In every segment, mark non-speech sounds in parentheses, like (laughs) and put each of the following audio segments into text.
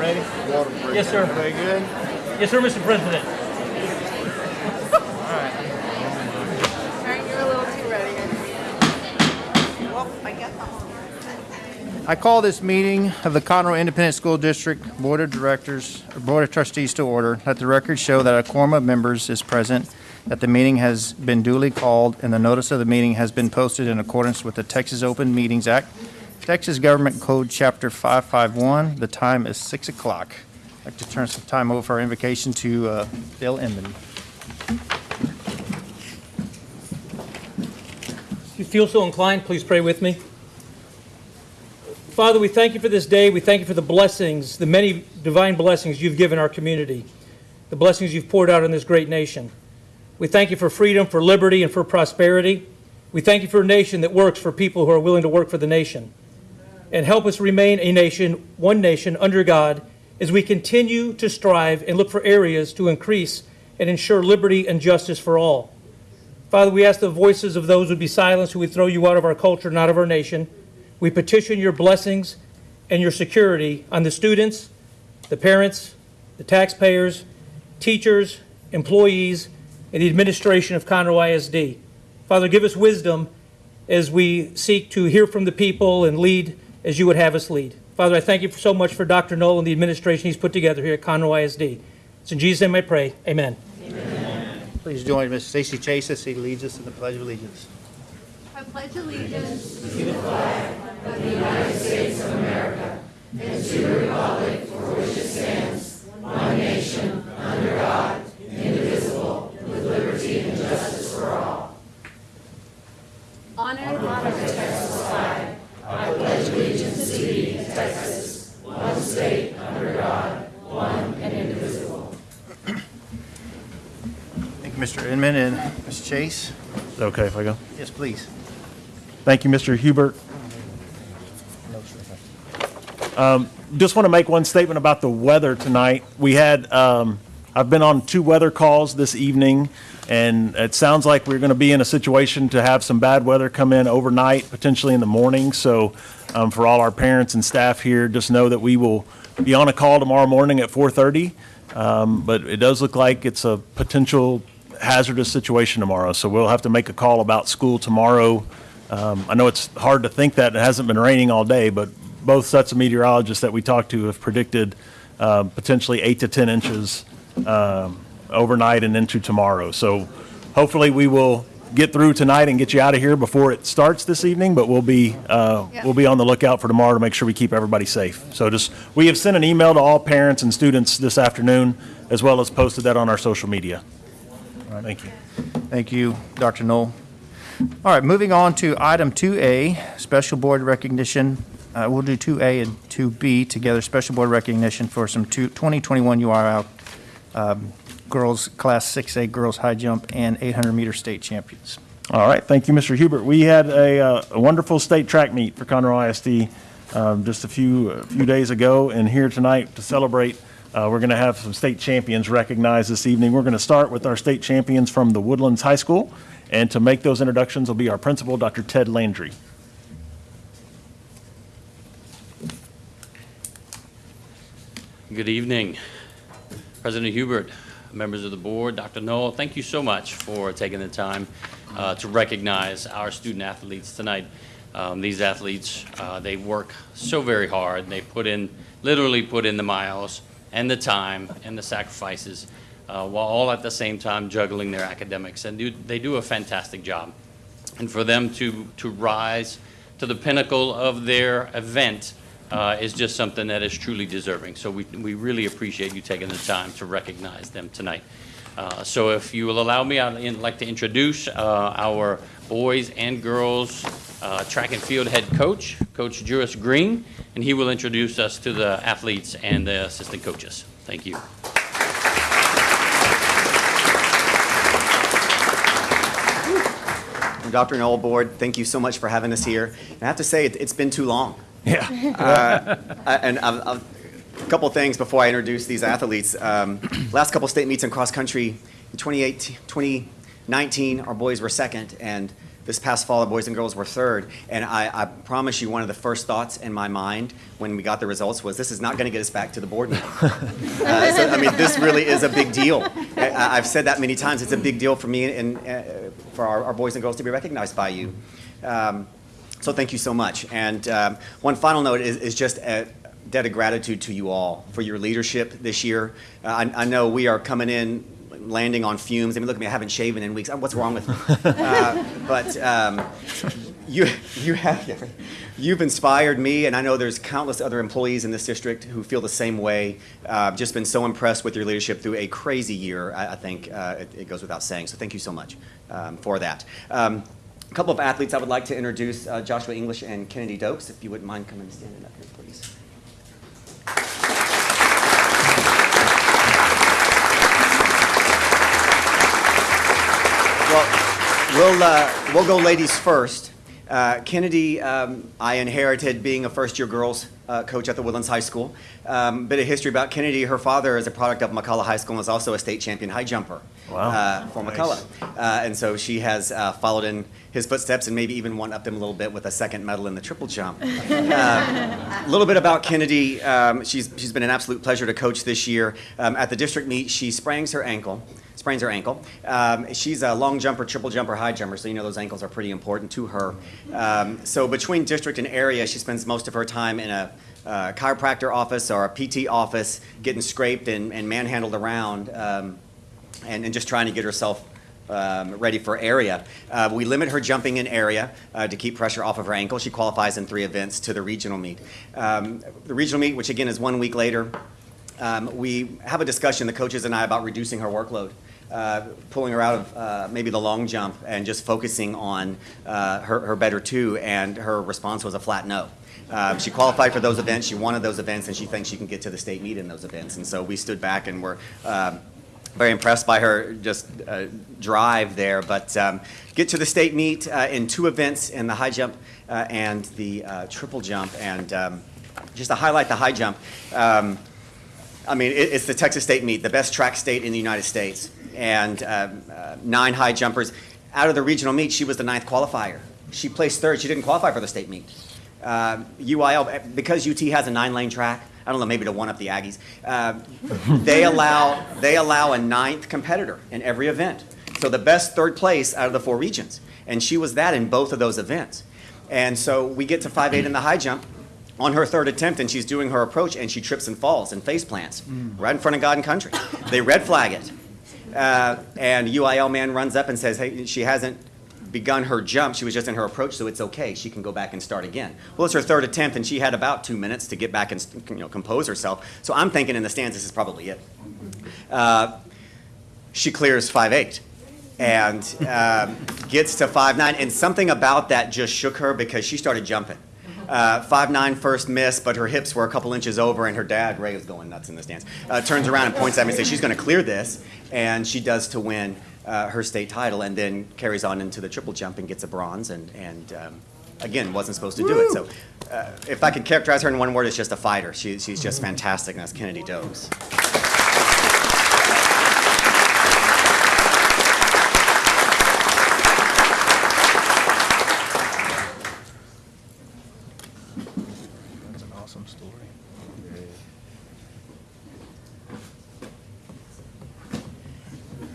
ready? Yes, sir. Very good. Yes, sir, Mr. President. Alright, you're a little too ready. Well, I guess I'm. I call this meeting of the Conroe Independent School District Board of Directors, or Board of Trustees to order. Let the record show that a quorum of members is present, that the meeting has been duly called, and the notice of the meeting has been posted in accordance with the Texas Open Meetings Act, Texas Government Code, Chapter 551. The time is 6 o'clock. I'd like to turn some time over for our invocation to uh, Bill Inman. If you feel so inclined, please pray with me. Father, we thank you for this day. We thank you for the blessings, the many divine blessings you've given our community, the blessings you've poured out on this great nation. We thank you for freedom, for liberty, and for prosperity. We thank you for a nation that works for people who are willing to work for the nation. And help us remain a nation, one nation, under God, as we continue to strive and look for areas to increase and ensure liberty and justice for all. Father, we ask the voices of those who would be silenced, who would throw you out of our culture and out of our nation. We petition your blessings and your security on the students, the parents, the taxpayers, teachers, employees, and the administration of Conroe ISD. Father, give us wisdom as we seek to hear from the people and lead as you would have us lead. Father, I thank you so much for Dr. Null and the administration he's put together here at Conroe ISD. It's in Jesus' name I pray. Amen. Please join Ms. Stacy Chase as she leads us in the Pledge of Allegiance. I pledge allegiance to the flag of the United States of America and to the republic for which it stands, one nation, under God, indivisible, with liberty and justice for all. honor Honor the Thank you, Mr. Inman and Ms. Chase. Is okay if I go? Yes, please. Thank you, Mr. Hubert. Um, Just want to make one statement about the weather tonight. We had, um, I've been on two weather calls this evening, and it sounds like we're going to be in a situation to have some bad weather come in overnight, potentially in the morning. So um, for all our parents and staff here, just know that we will be on a call tomorrow morning at 4:30. Um, But it does look like it's a potential hazardous situation tomorrow, so we'll have to make a call about school tomorrow. Um, I know it's hard to think that, it hasn't been raining all day, but both sets of meteorologists that we talked to have predicted uh, potentially eight to 10 inches um, overnight and into tomorrow. So hopefully we will get through tonight and get you out of here before it starts this evening, but we'll be, uh, Yeah. we'll be on the lookout for tomorrow to make sure we keep everybody safe. So just, we have sent an email to all parents and students this afternoon, as well as posted that on our social media. Thank you. Thank you, Dr. Null. All right, moving on to item 2A, special board recognition. Uh, We'll do 2A and 2B together, special board recognition for some two- 2021 UIL um, girls, Class 6A girls high jump and 800-meter state champions. All right, thank you, Mr. Hubert. We had a, uh, a wonderful state track meet for Conroe ISD um, just a few, a few days ago, and here tonight to celebrate, uh, we're going to have some state champions recognized this evening. We're going to start with our state champions from the Woodlands High School, and to make those introductions will be our principal, Dr. Ted Landry. Good evening, President Hubert, members of the board, Dr. Null, thank you so much for taking the time uh, to recognize our student athletes tonight. Um, These athletes, uh, they work so very hard, they put in, literally put in the miles and the time and the sacrifices, uh, while all at the same time juggling their academics, and do- they do a fantastic job. And for them to, to rise to the pinnacle of their event uh, is just something that is truly deserving. So we, we really appreciate you taking the time to recognize them tonight. Uh, So if you will allow me, I'd like to introduce uh, our boys and girls uh, track and field head coach, Coach Juris Green, and he will introduce us to the athletes and the assistant coaches. Thank you. Dr. Null, Board, thank you so much for having us here. And I have to say, it's been too long. Yeah. (laughs) Uh, And I've- I've- a couple things before I introduce these athletes. Um, Last couple state meets in cross-country, in 2018, 2019, our boys were second, and This past fall, the boys and girls were third, and I, I promise you, one of the first thoughts in my mind when we got the results was, this is not going to get us back to the board. (laughs) Uh, so, I mean, this really is a big deal. I, I've said that many times. It's a big deal for me and uh, for our, our boys and girls to be recognized by you. Um, so thank you so much. And um, one final note is, is just a debt of gratitude to you all for your leadership this year. Uh, I, I know we are coming in, landing on fumes. I mean, look at me, I haven't shaven in weeks. Uh, What's wrong with me? (laughs) Uh, but um, you, you have, you've inspired me, and I know there's countless other employees in this district who feel the same way. Uh, just been so impressed with your leadership through a crazy year. I, I think uh, it, it goes without saying. So thank you so much um, for that. Um, a couple of athletes I would like to introduce, uh, Joshua English and Kennedy Dokes, if you wouldn't mind coming and standing up here, please. Well, we'll, uh, we'll go ladies first. Uh, Kennedy, um, I inherited being a first-year girls uh, coach at the Woodlands High School. Um, bit of history about Kennedy. Her father is a product of McCullough High School and is also a state champion high jumper Wow. uh, for Nice. McCullough. Uh, and so she has uh, followed in his footsteps and maybe even one upped them a little bit with a second medal in the triple jump. (laughs) A little bit about Kennedy. Um, she's, she's been an absolute pleasure to coach this year. Um, at the district meet, she sprains her ankle. Sprains her ankle. Um, she's a long jumper, triple jumper, high jumper, so you know those ankles are pretty important to her. Um, so between district and area, she spends most of her time in a uh, chiropractor office or a PT office, getting scraped and, and manhandled around, um, and, and just trying to get herself um, ready for area. Uh, we limit her jumping in area uh, to keep pressure off of her ankle. She qualifies in three events to the regional meet. Um, the regional meet, which again is one week later, um, we have a discussion, the coaches and I, about reducing her workload. Uh, pulling her out of uh, maybe the long jump and just focusing on uh, her, her better two, and her response was a flat no. Uh, she qualified for those events, she wanted those events, and she thinks she can get to the state meet in those events. And so we stood back and were um, very impressed by her just uh, drive there. But um, get to the state meet uh, in two events in the high jump uh, and the uh, triple jump. And um, just to highlight the high jump, um, I mean, it, it's the Texas State meet, the best track state in the United States, and um, uh, nine high jumpers. Out of the regional meet, she was the ninth qualifier. She placed third. She didn't qualify for the state meet. UIL, because UT has a nine-lane track, I don't know, maybe to one up the Aggies. um, they allow they allow a ninth competitor in every event. So the best third place out of the four regions, and she was that in both of those events. And so we get to five eight in the high jump on her third attempt, and she's doing her approach, and she trips and falls and face plants right in front of God and country. They red flag it. Uh, and UIL man runs up and says, hey, she hasn't begun her jump. She was just in her approach, so it's okay. She can go back and start again. Well, it's her third attempt, and she had about two minutes to get back and you know, compose herself. So I'm thinking in the stands, this is probably it. Uh, she clears 5'8", and um, gets to 5'9", and something about that just shook her because she started jumping. Uh, 5'9", first miss, but her hips were a couple inches over, and her dad, Ray, is going nuts in the stands, uh, turns around and points at me and says, she's going to clear this, and she does to win uh, her state title, and then carries on into the triple jump and gets a bronze, and, and um, again, wasn't supposed to do it. So uh, if I could characterize her in one word, it's just a fighter. She, she's just fantastic, and that's Kennedy Dokes. That's an awesome story.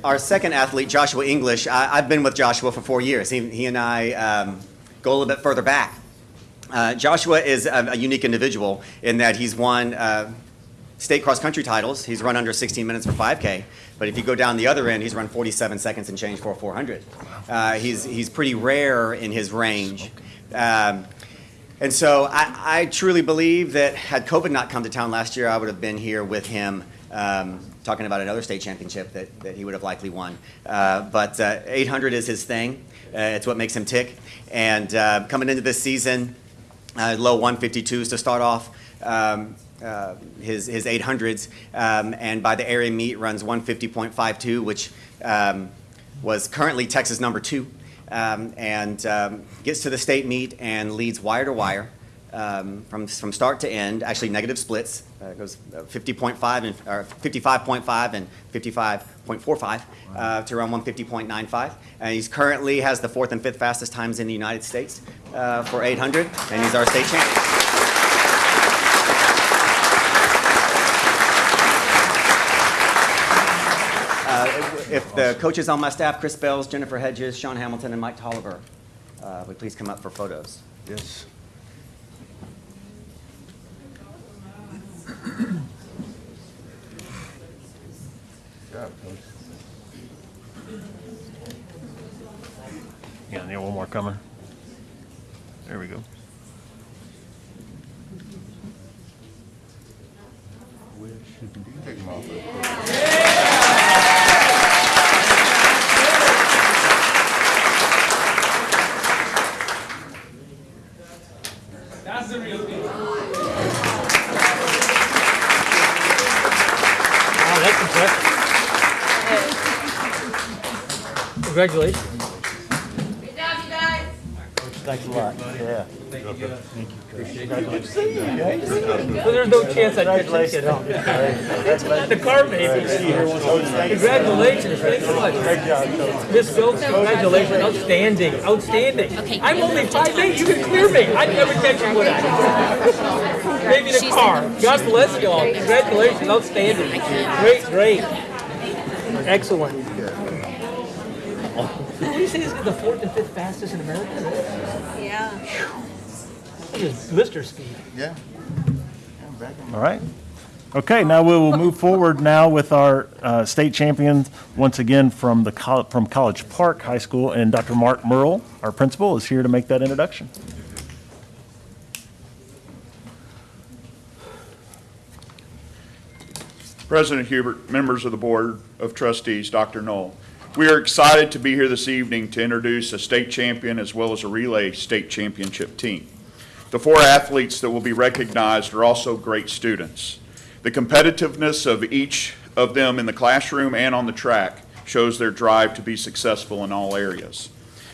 Our second athlete, Joshua English, I, I've been with Joshua for four years. He, he and I um, go a little bit further back. Uh, Joshua is a, a unique individual in that he's won uh, state cross country titles. He's run under 16 minutes for 5K. But if you go down the other end, he's run 47 seconds and change for 400. Uh, he's, he's pretty rare in his range. Um, and so I, I truly believe that had COVID not come to town last year, I would have been here with him um, talking about another state championship that, that he would have likely won. Uh, but uh, 800 is his thing. Uh, it's what makes him tick. And uh, coming into this season, uh, low 152s to start off. Um, uh, his, his 800s, um, and by the area meet runs 150.52, which um, was currently Texas number two, um, and um, gets to the state meet and leads wire to wire. Um, from, from start to end, actually negative splits. Uh, It goes uh, 50.5 and, or 55.5 and 55.45 uh, to around 150.95. And he's currently has the fourth and fifth fastest times in the United States uh, for 800, and he's our state champion. Uh, If the coaches on my staff, Chris Bells, Jennifer Hedges, Sean Hamilton, and Mike Tolliver, uh, would please come up for photos. Yes. Yeah, need one more coming. There we go. That's the real deal. Wow, that's impressive. Congratulations. Good job, you guys. Thanks a lot. Yeah. So there's no chance I'd catch that kid. The car maybe. Congratulations, thanks so much. Miss Phillips, congratulations, outstanding, outstanding. I'm only five eight, you can clear me, I'd never catch you, would I? Maybe in a car. God bless you all, congratulations, outstanding. Great, great. Excellent. What do you say this is the fourth and fifth fastest in America? Yeah. That is blister speed. Yeah. All right. Okay, now we will move forward now with our uh, state champions, once again from the, col- from College Park High School, and Dr. Mark Merle, our principal, is here to make that introduction. President Hubert, members of the Board of Trustees, Dr. Null. We are excited to be here this evening to introduce a state champion as well as a relay state championship team. The four athletes that will be recognized are also great students. The competitiveness of each of them in the classroom and on the track shows their drive to be successful in all areas.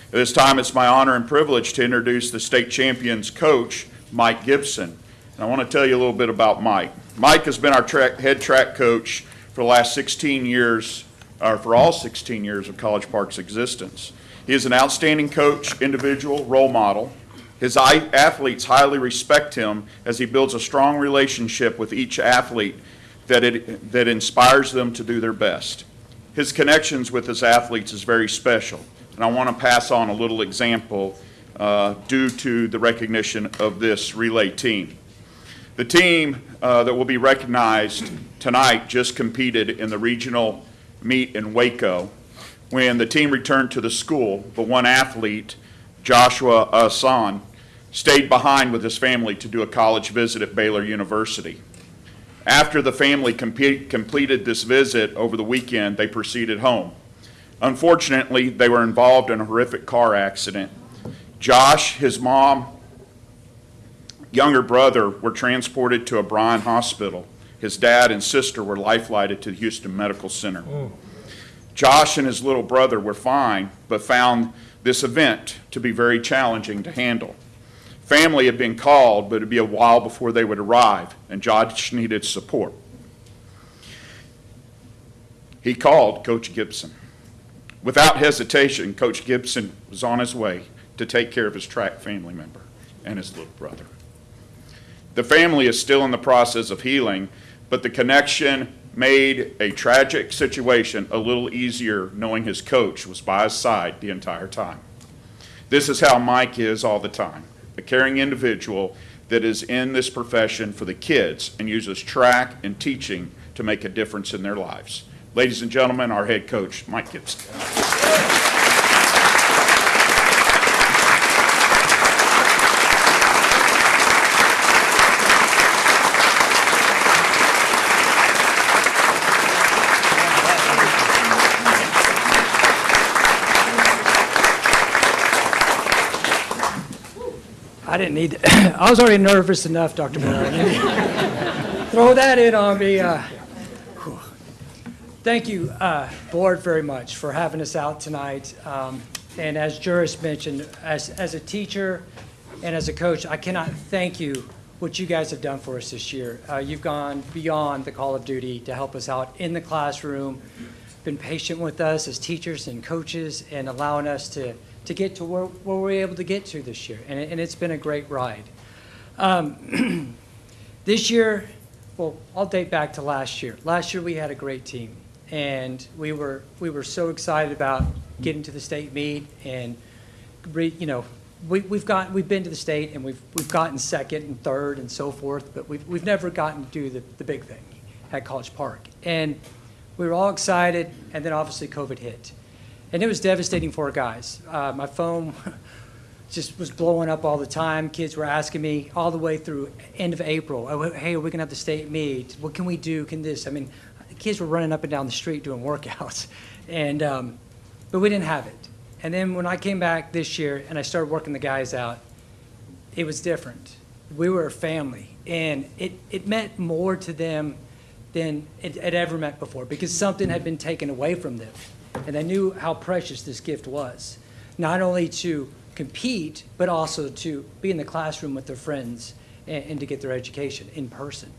At this time, it's my honor and privilege to introduce the state champion's coach, Mike Gibson. And I want to tell you a little bit about Mike. Mike has been our track, head track coach for the last 16 years, or for all 16 years of College Park's existence. He is an outstanding coach, individual, role model. His athletes highly respect him as he builds a strong relationship with each athlete that, it, that inspires them to do their best. His connections with his athletes is very special, and I want to pass on a little example uh, due to the recognition of this relay team. The team uh, that will be recognized tonight just competed in the regional meet in Waco when the team returned to the school, but one athlete, Joshua uh, Asan, stayed behind with his family to do a college visit at Baylor University. After the family compe- completed this visit over the weekend, they proceeded home. Unfortunately, they were involved in a horrific car accident. Josh, his mom, younger brother were transported to a Bryan hospital. His dad and sister were life-flighted to the Houston Medical Center. Josh and his little brother were fine, but found this event to be very challenging to handle. Family had been called, but it'd be a while before they would arrive, and Josh needed support. He called Coach Gibson. Without hesitation, Coach Gibson was on his way to take care of his track family member and his little brother. The family is still in the process of healing, but the connection made a tragic situation a little easier knowing his coach was by his side the entire time. This is how Mike is all the time a caring individual that is in this profession for the kids and uses track and teaching to make a difference in their lives. Ladies and gentlemen, our head coach, Mike Gibson. I didn't need, (coughs) I was already nervous enough, Dr. Moore. (laughs) Throw that in on me. uh. Thank you, uh, Board, very much for having us out tonight. Um, And as Juris mentioned, as, as a teacher, And as a coach, I cannot thank you what you guys have done for us this year. Uh, You've gone beyond the call of duty to help us out in the classroom, been patient with us as teachers and coaches, and allowing us to, to get to where, where we're able to get to this year. And, it- it's been a great ride. Um, (clears throat) This year, well, I'll date back to last year. Last year, we had a great team, and we were, we were so excited about getting to the state meet, and, re- you know, we, we've got, we've been to the state, and we've, we've gotten second and third and so forth, but we've, we've never gotten to do the, the big thing at College Park. And we were all excited, and then obviously COVID hit. And it was devastating for guys. Uh, my phone (laughs) just was blowing up all the time. Kids were asking me all the way through end of April, oh, hey, are we gonna have the state meet? What can we do? Can this? I mean, kids were running up and down the street doing (laughs) workouts. And, um, but we didn't have it. And then when I came back this year and I started working the guys out, it was different. We were a family, and it, it meant more to them than it had ever meant before because something had been taken away from them. And they knew how precious this gift was, not only to compete, but also to be in the classroom with their friends and, and to get their education in person.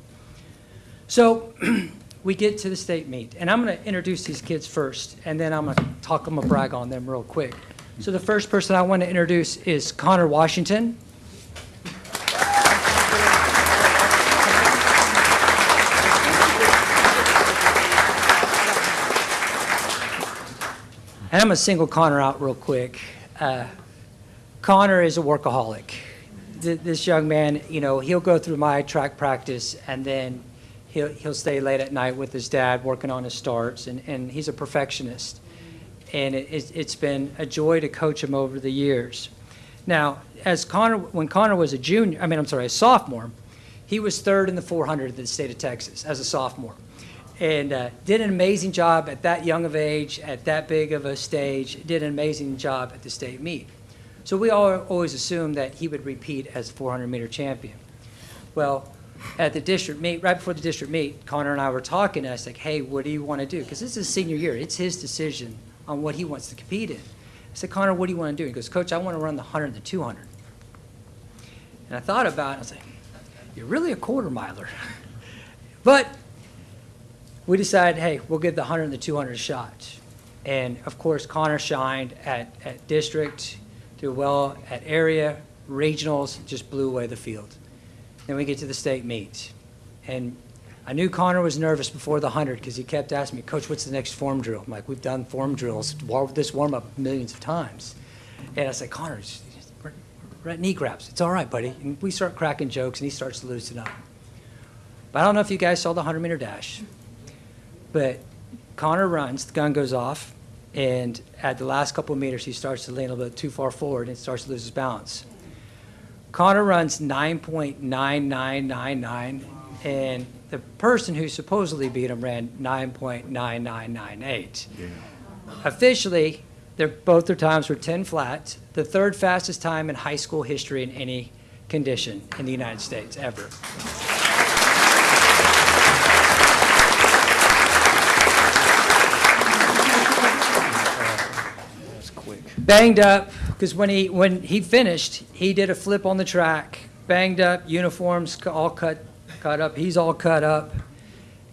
So (clears throat) we get to the state meet, and I'm going to introduce these kids first, and then I'm going to talk, going to brag on them real quick. So the first person I want to introduce is Connor Washington. And I'm going to single Connor out real quick. Uh, Connor is a workaholic. Th- This young man, you know, he'll go through my track practice and then he'll, he'll stay late at night with his dad working on his starts, and, and he's a perfectionist. And it, it's- it's been a joy to coach him over the years. Now, as Connor, when Connor was a junior, I mean, I'm sorry, a sophomore, he was third in the 400 in the state of Texas as a sophomore. And uh, did an amazing job at that young of age, at that big of a stage, did an amazing job at the state meet. So we all always assumed that he would repeat as 400 meter champion. Well, at the district meet, right before the district meet, Connor and I were talking, and I was like, hey, what do you want to do? Because this is senior year. It's his decision on what he wants to compete in. I said, Connor, what do you want to do? He goes, Coach, I want to run the 100 and the 200. And I thought about it. I was like, you're really a quarter miler. (laughs) but we decided, hey, we'll give the 100 and the 200 a shot. And of course, Connor shined at, at district, did well at area, regionals, just blew away the field. Then we get to the state meet. And I knew Connor was nervous before the 100 because he kept asking me, Coach, what's the next form drill? I'm like, we've done form drills, this warm up millions of times. And I said, Connor, we're at knee grabs. It's all right, buddy. And we start cracking jokes and he starts to loosen up. But I don't know if you guys saw the 100 meter dash. But Connor runs, the gun goes off, and at the last couple of meters, he starts to lean a little bit too far forward and starts to lose his balance. Connor runs 9.9999, and the person who supposedly beat him ran 9.9998. Yeah. Officially, they're, both their times were 10 flat, the third fastest time in high school history in any condition in the United States ever. Banged up because when he when he finished, he did a flip on the track, banged up, uniforms all cut cut up. He's all cut up,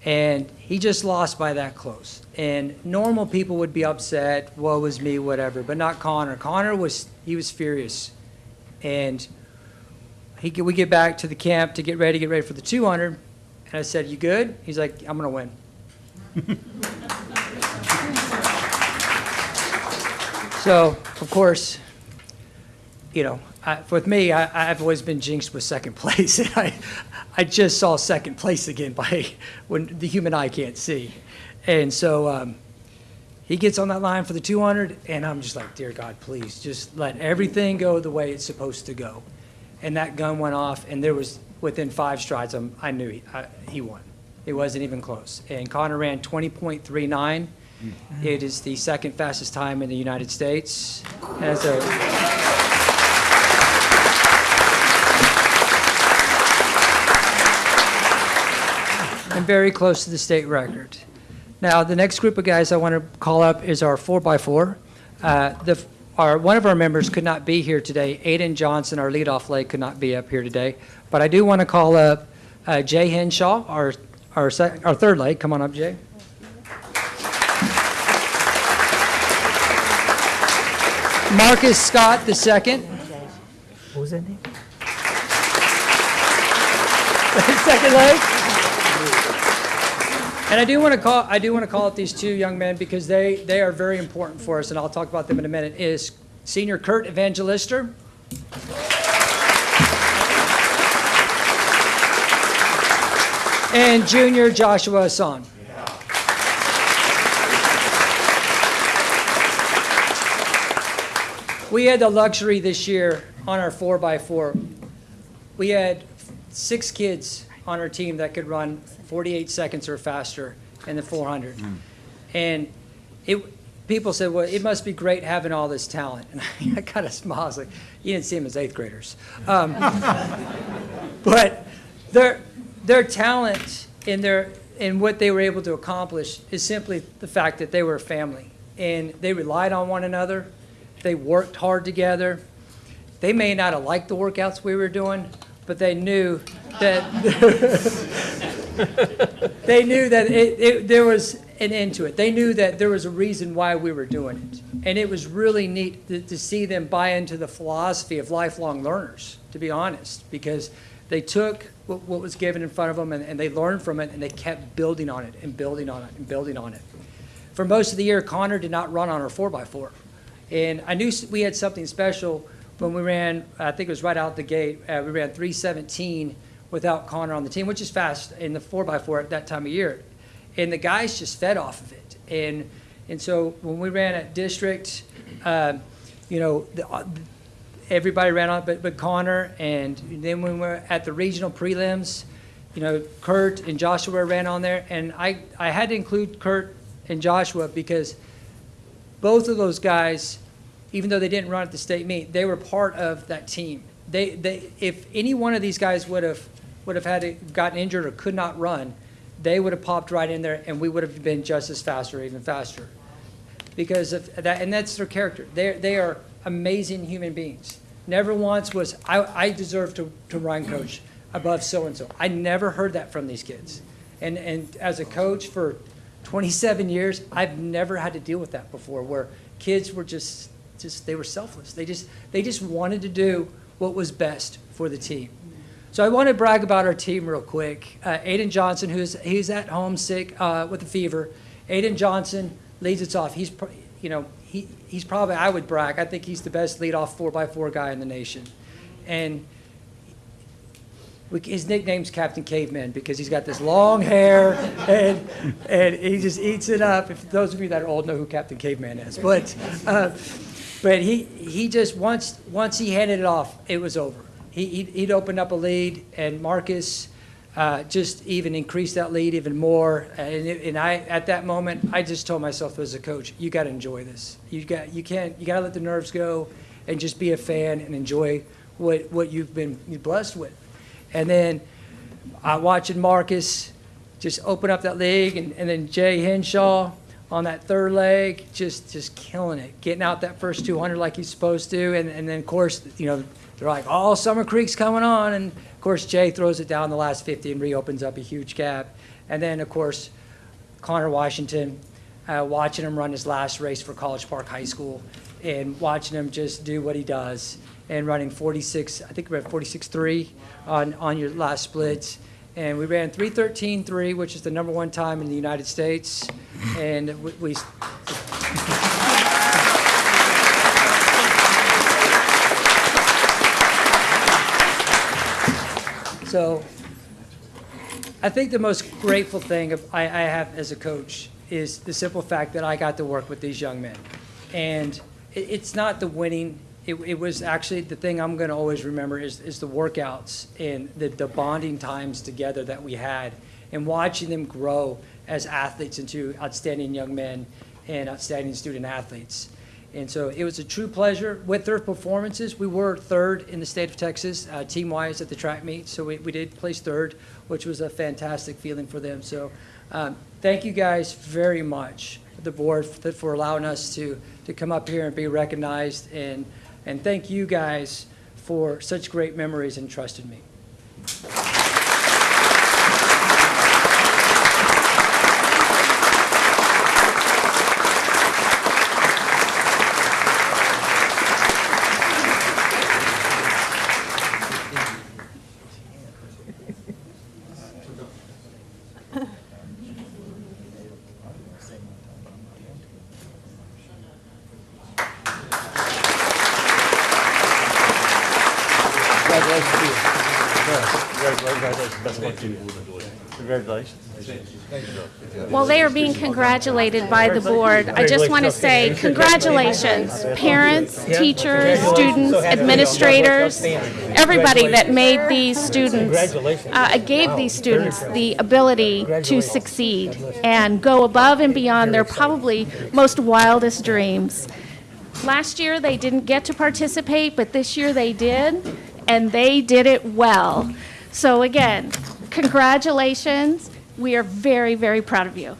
and he just lost by that close. And normal people would be upset, woe was me, whatever, but not Connor. Connor was he was furious, and he we get back to the camp to get ready, get ready for the 200, and I said, "You good?" He's like, "I'm gonna win." (laughs) So, of course, you know, I, with me, I, I've always been jinxed with second (laughs) place. I, I just saw second place again by when the human eye can't see. And so um, he gets on that line for the 200, and I'm just like, dear God, please, just let everything go the way it's supposed to go. And that gun went off, and there was within five strides, I'm, I knew he, I, he won. It wasn't even close. And Connor ran 20.39. It is the second fastest time in the United States. And very close to the state record. Now, the next group of guys I want to call up is our four by four. Uh, the our, one of our members could not be here today. Aiden Johnson, our leadoff leg, could not be up here today. But I do want to call up uh, Jay Henshaw, our, our, our third leg. Come on up, Jay. Marcus Scott, the second. What was that name? (laughs) Second leg. And I do want to call, I do want to call out these two young men because they, they are very important for us, and I'll talk about them in a minute, is senior Kurt Evangelister. And junior Joshua Hassan. We had the luxury this year on our 4x4. We had six kids on our team that could run 48 seconds or faster in the 400. And it, people said, well, it must be great having all this talent. (laughs) And I kind of smiled, I was like, you didn't see them as eighth graders. Um, (laughs) but their, their talent in their, in what they were able to accomplish is simply the fact that they were a family. And they relied on one another. They worked hard together. They may not have liked the workouts we were doing, but they knew that (laughs) they knew that it, it, there was an end to it. They knew that there was a reason why we were doing it. And it was really neat to, to see them buy into the philosophy of lifelong learners, to be honest, because they took what, what was given in front of them and, and they learned from it and they kept building on it and building on it and building on it. For most of the year, Connor did not run on our 4x4. And I knew we had something special when we ran, I think it was right out the gate, uh, we ran 317 without Connor on the team, which is fast in the 4x4 at that time of year. And the guys just fed off of it. And, and so when we ran at district, um, you know, the, uh, everybody ran on, but, but Connor. And then when we were at the regional prelims, you know, Kurt and Joshua ran on there. And I, I had to include Kurt and Joshua because both of those guys, even though they didn't run at the state meet, they were part of that team. They, they, if any one of these guys would have, would have had gotten injured or could not run, they would have popped right in there and we would have been just as fast or even faster. Because of that, and that's their character. They, they are amazing human beings. Never once was, I, I deserve to, to run coach above so-and-so. I never heard that from these kids. And, and as a coach for 27 years, I've never had to deal with that before, where kids were just, just they were selfless. They just, they just wanted to do what was best for the team. So I want to brag about our team real quick. Uh, Aiden Johnson, who's he's at home sick uh, with a fever. Aiden Johnson leads us off. He's, you know, he, he's probably I would brag. I think he's the best leadoff four x four guy in the nation, and we, his nickname's Captain Caveman because he's got this long hair and and he just eats it up. If those of you that are old know who Captain Caveman is, but uh, but he he just once once he handed it off, it was over. He he'd, opened up a lead, and Marcus uh, just even increased that lead even more. And and I at that moment, I just told myself as a coach, you got to enjoy this. You got you can't you got to let the nerves go, and just be a fan and enjoy what what you've been blessed with. And then I watching Marcus just open up that leg, and, and then Jay Henshaw on that third leg, just just killing it, getting out that first 200 like he's supposed to. And, and then, of course, you know, they're like, oh, Summer Creek's coming on. And, of course, Jay throws it down the last 50 and reopens up a huge gap. And then, of course, Connor Washington, uh, watching him run his last race for College Park High School and watching him just do what he does and running 46, I think we ran 46.3 on, on your last splits. And we ran 313.3, which is the number one time in the United States. And we, we so I think the most grateful thing I, I have as a coach is the simple fact that I got to work with these young men. And it, it's not the winning, it, it was actually, the thing I'm gonna always remember is, is the workouts and the, the bonding times together that we had and watching them grow as athletes into outstanding young men and outstanding student athletes. And so it was a true pleasure with their performances. We were third in the state of Texas, uh, team-wise at the track meet, so we, we did place third, which was a fantastic feeling for them. So um, thank you guys very much the board for for allowing us to, to come up here and be recognized, and, and thank you guys for such great memories and trust in me. Are being congratulated by the board, I just want to say congratulations, parents, teachers, students, administrators, everybody that made these students, uh, gave these students the ability to succeed and go above and beyond their probably most wildest dreams. Last year, they didn't get to participate, but this year they did, and they did it well. So again, congratulations. We are very, very proud of you.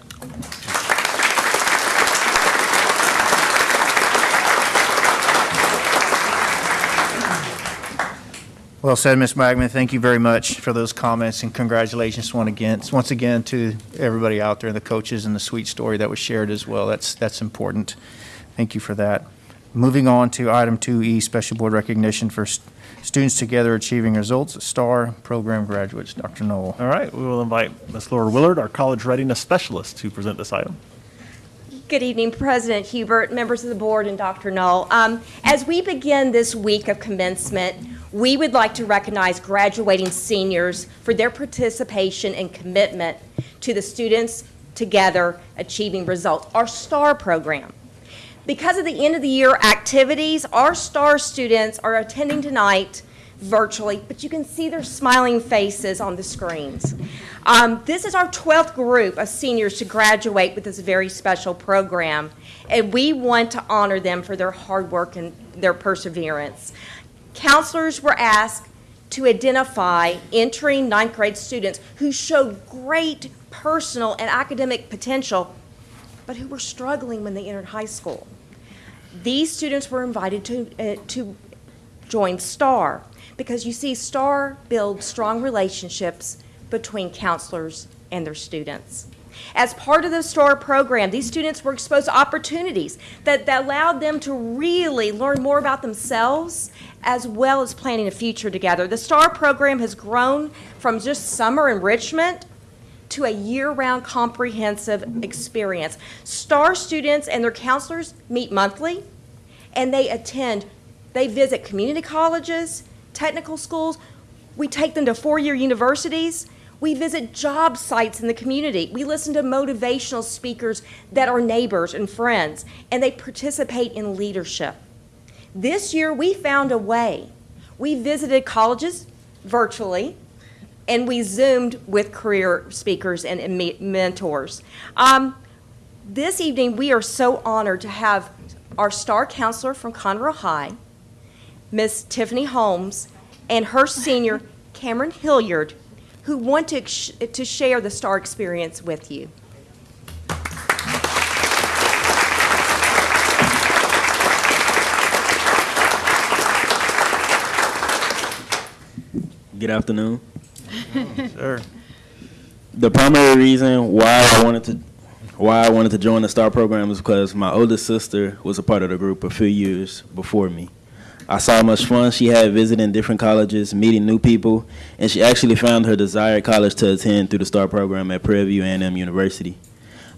Well said, Ms. Wagaman. Thank you very much for those comments, and congratulations once again, once again to everybody out there, the coaches, and the sweet story that was shared as well. That's, that's important. Thank you for that. Moving on to item 2E, special board recognition for st- students together achieving results, STAR program graduates. Dr. Null. All right, we will invite Ms. Laura Willard, our college readiness specialist, to present this item. Good evening, President Hubert, members of the board, and Dr. Null. Um, As we begin this week of commencement, we would like to recognize graduating seniors for their participation and commitment to the Students Together Achieving Results, our STAR program. Because of the end of the year activities, our STAR students are attending tonight virtually, but you can see their smiling faces on the screens. Um, this is our 12th group of seniors to graduate with this very special program, and we want to honor them for their hard work and their perseverance. Counselors were asked to identify entering ninth grade students who showed great personal and academic potential, but who were struggling when they entered high school. These students were invited to, uh, to join STAR because you see, STAR builds strong relationships between counselors and their students. As part of the STAR program, these students were exposed to opportunities that, that allowed them to really learn more about themselves as well as planning a future together. The STAR program has grown from just summer enrichment to a year-round comprehensive experience. STAR students and their counselors meet monthly, and they attend, they visit community colleges, technical schools. We take them to four-year universities. We visit job sites in the community. We listen to motivational speakers that are neighbors and friends, and they participate in leadership. This year, we found a way. We visited colleges virtually, and we Zoomed with career speakers and, and me- mentors. Um, this evening, we are so honored to have our star counselor from Conroe High, Miss Tiffany Holmes, and her senior, (laughs) Cameron Hilliard, who want to, to share the star experience with you. Good afternoon. Sir. The primary reason why I wanted to why I wanted to join the STAR program is because my oldest sister was a part of the group a few years before me. I saw how much fun she had visiting different colleges, meeting new people, and she actually found her desired college to attend through the STAR program at Prairie View A&M University.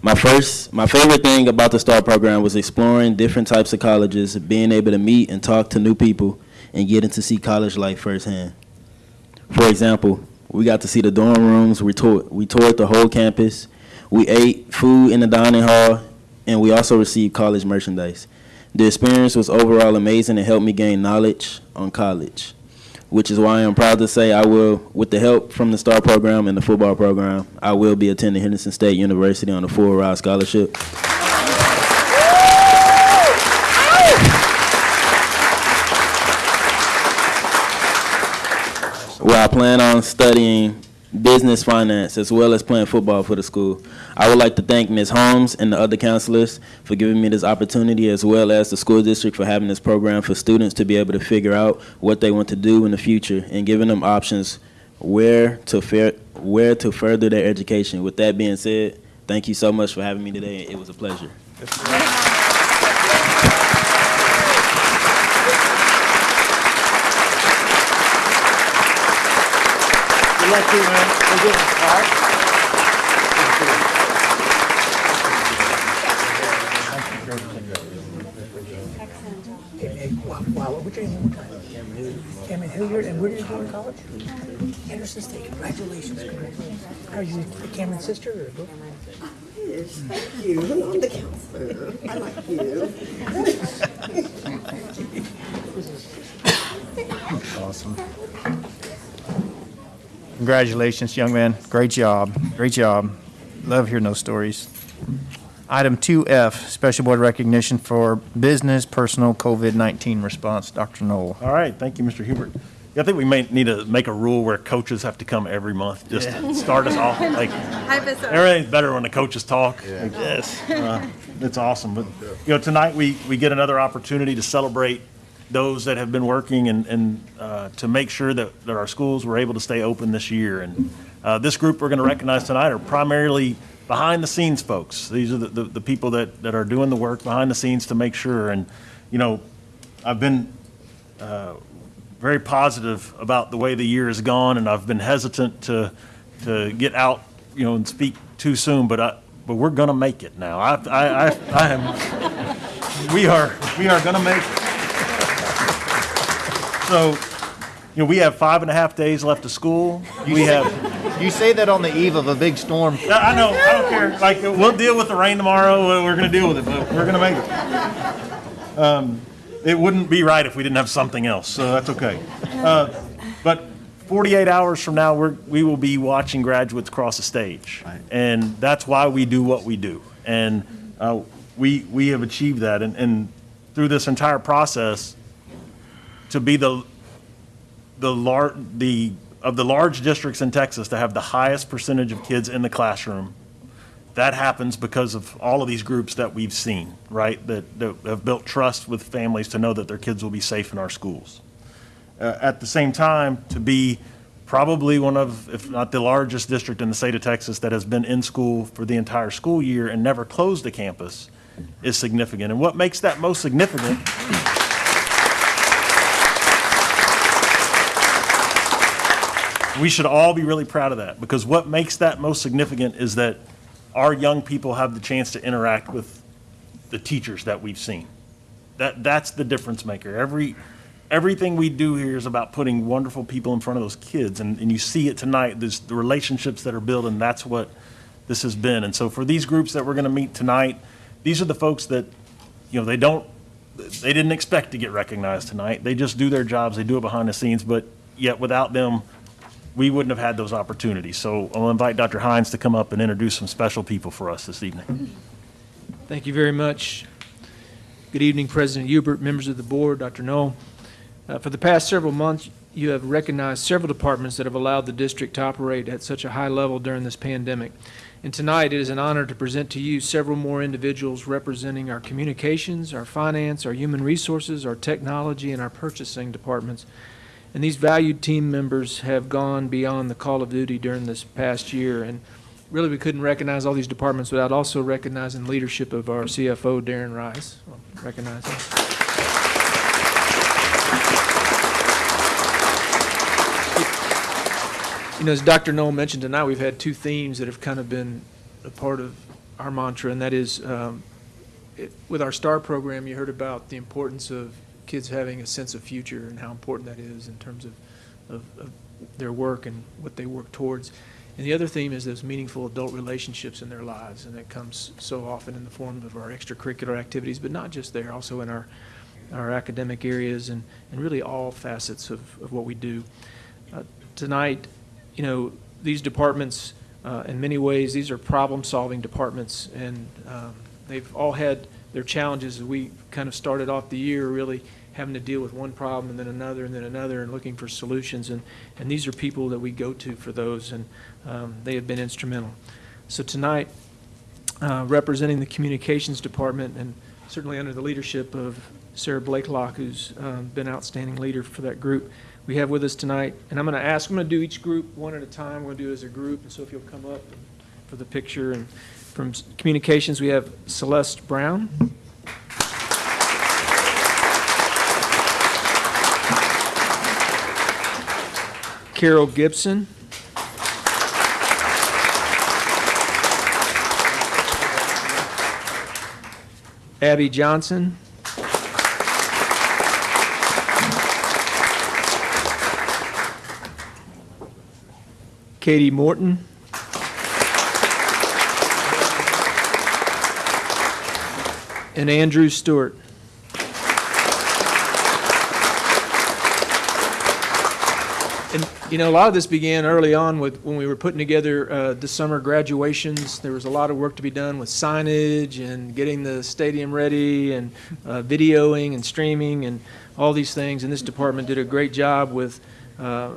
My first, my favorite thing about the STAR program was exploring different types of colleges, being able to meet and talk to new people, and getting to see college life firsthand. For example, we got to see the dorm rooms. We toured, we toured the whole campus. We ate food in the dining hall, and we also received college merchandise. The experience was overall amazing and helped me gain knowledge on college, which is why I'm proud to say I will, with the help from the STAR program and the football program, I will be attending Henderson State University on a full ride scholarship. Where I plan on studying business, finance, as well as playing football for the school. I would like to thank Ms. Holmes and the other counselors for giving me this opportunity, as well as the school district for having this program for students to be able to figure out what they want to do in the future and giving them options where to fair, where to further their education. With that being said, thank you so much for having me today. It was a pleasure. Good luck to you, man. We're good. All right? Wow, what's your name one more time? Cameron Hilliard, and where did you go to college? Anderson State, congratulations, congratulations. Are you Cameron's sister or both? Yes, thank you. I'm the counselor. I like you. Congratulations, young man. Great job. Great job. Love hearing those stories. Item 2F, special board recognition for business personal COVID-19 response. Dr. Null. All right, thank you, Mr. Hubert. Yeah, I think we may need to make a rule where coaches have to come every month, just to start us off. (laughs) Like, everything's better when the coaches talk. Yes. Uh, it's awesome, but, you know, tonight, we, we get another opportunity to celebrate those that have been working and, and uh, to make sure that, that our schools were able to stay open this year. And uh, this group we're going to recognize tonight are primarily behind-the-scenes folks. These are the, the, the people that, that are doing the work behind the scenes to make sure. And, you know, I've been uh, very positive about the way the year has gone, and I've been hesitant to, to get out, you know, and speak too soon, but I, but we're gonna make it now. I, I, I, I am, we are, we are gonna make it. So, you know, we have five and a half days left of school. We have, You say that on the eve of a big storm. I know, I don't care. Like, we'll deal with the rain tomorrow. We're gonna deal with it, but we're gonna make it. Um, it wouldn't be right if we didn't have something else, so that's okay. Uh, but 48 hours from now, we're, we will be watching graduates cross the stage. And that's why we do what we do. And uh, we, we have achieved that. And, and through this entire process, to be the, the lar, the, of the large districts in Texas to have the highest percentage of kids in the classroom, that happens because of all of these groups that we've seen, right? That, that have built trust with families to know that their kids will be safe in our schools. Uh, at the same time, to be probably one of, if not the largest district in the state of Texas that has been in school for the entire school year and never closed a campus is significant. And what makes that most significant we should all be really proud of that because what makes that most significant is that our young people have the chance to interact with the teachers that we've seen. That, that's the difference maker. Every, everything we do here is about putting wonderful people in front of those kids. And, and you see it tonight, there's the relationships that are built, and that's what this has been. And so for these groups that we're going to meet tonight, these are the folks that, you know, they don't, they didn't expect to get recognized tonight. They just do their jobs, they do it behind the scenes, but yet without them, we wouldn't have had those opportunities. So I'll invite Dr. Hines to come up and introduce some special people for us this evening. Thank you very much. Good evening, President Hubert, members of the board, Dr. Null. Uh, For the past several months, you have recognized several departments that have allowed the district to operate at such a high level during this pandemic. And tonight, it is an honor to present to you several more individuals representing our communications, our finance, our human resources, our technology, and our purchasing departments. And these valued team members have gone beyond the call of duty during this past year. And really, we couldn't recognize all these departments without also recognizing the leadership of our CFO, Darren Rice. I'll Recognize him. You know, as Dr. Null mentioned tonight, we've had two themes that have kind of been a part of our mantra, and that is, um, it- with our STAR program, you heard about the importance of kids having a sense of future and how important that is in terms of, of, of their work and what they work towards. And the other theme is those meaningful adult relationships in their lives, and that comes so often in the form of our extracurricular activities, but not just there, also in our, our academic areas and, and really all facets of, of what we do. Uh, Tonight, you know, these departments, uh, in many ways, these are problem-solving departments, and um, they've all had their challenges. as We kind of started off the year really having to deal with one problem and then another and then another and looking for solutions. And, and these are people that we go to for those, and um, they have been instrumental. So tonight, uh, representing the Communications Department and certainly under the leadership of Sarah Blakelock, who's um, been outstanding leader for that group. We have with us tonight, and I'm going to ask, I'm going to do each group one at a time. We're going to do it as a group, and so if you'll come up for the picture. And from Communications, we have Celeste Brown. Carol Gibson. Abby Johnson. Katie Morton. And Andrew Stewart. And, you know, a lot of this began early on with, when we were putting together uh, the summer graduations. There was a lot of work to be done with signage and getting the stadium ready and uh, videoing and streaming and all these things. And this department did a great job with, uh,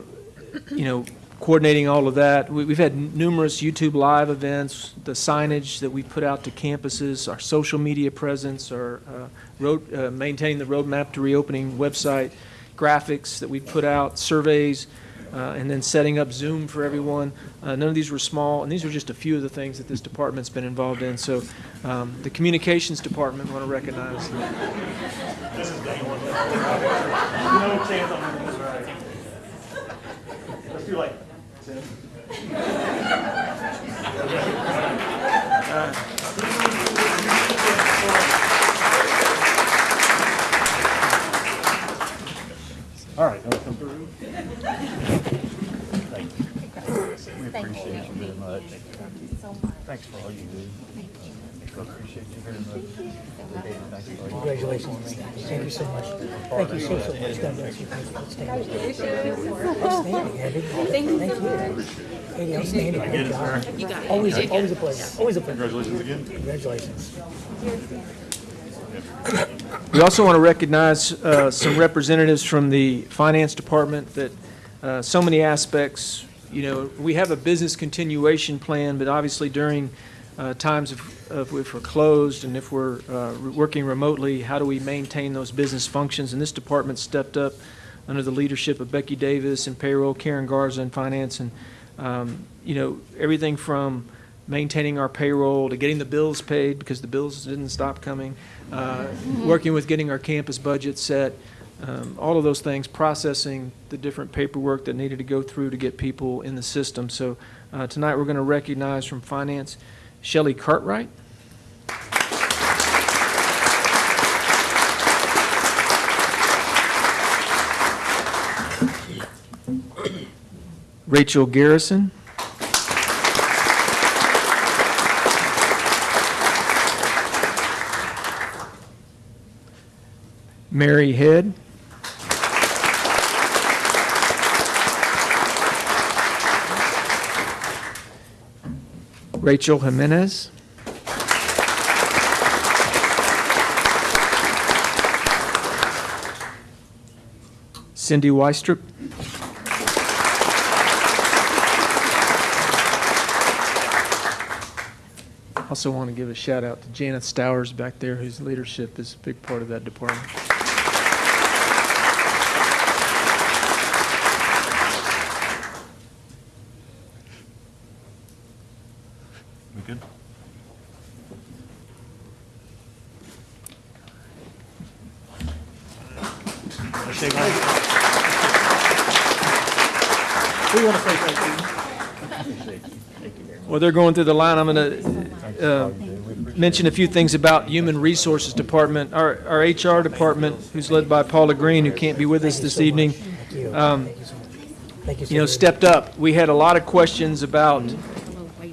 you know, coordinating all of that. We- We've had numerous YouTube Live events, the signage that we put out to campuses, our social media presence, our uh, road, uh, maintaining the roadmap to reopening website, graphics that we put out, surveys, uh, and then setting up Zoom for everyone. Uh, None of these were small, and these are just a few of the things that this department's been involved in. So um, the Communications Department want to recognize. That. This (laughs) is. No chance on this, right? Let's do like, All right. Thank you. We appreciate you very much. Thanks for all you do. We appreciate you very much. Thank you. Congratulations. Thank you so much. Thank you so, so much. God bless you. Thank you. Outstanding, Abby. Thank you. Katie, outstanding. Good job. You got it. Always, You a- did always a good. pleasure. Always a pleasure. Congratulations again. Congratulations. We also want to recognize uh, some representatives from the Finance Department that, uh, so many aspects, you know, we have a business continuation plan, but obviously during uh, times of, of if we're closed and if we're uh, working remotely, how do we maintain those business functions? And this department stepped up under the leadership of Becky Davis and payroll, Karen Garza in finance, and, um, you know, everything from maintaining our payroll to getting the bills paid because the bills didn't stop coming, uh, working with getting our campus budget set, um, all of those things, processing the different paperwork that needed to go through to get people in the system. So uh, tonight, we're going to recognize from finance Shelley Cartwright. Rachel Garrison. Mary Head. Rachel Jimenez. Cindy Weistrup. Also want to give a shout out to Janet Stowers back there, whose leadership is a big part of that department. We good? Shake hands. We want to say thank you. Well, they're going through the line. I'm going to mention a few things about Human Resources Department. Our our HR department, who's led by Paula Green, who can't be with us this evening, um, you know, stepped up. We had a lot of questions about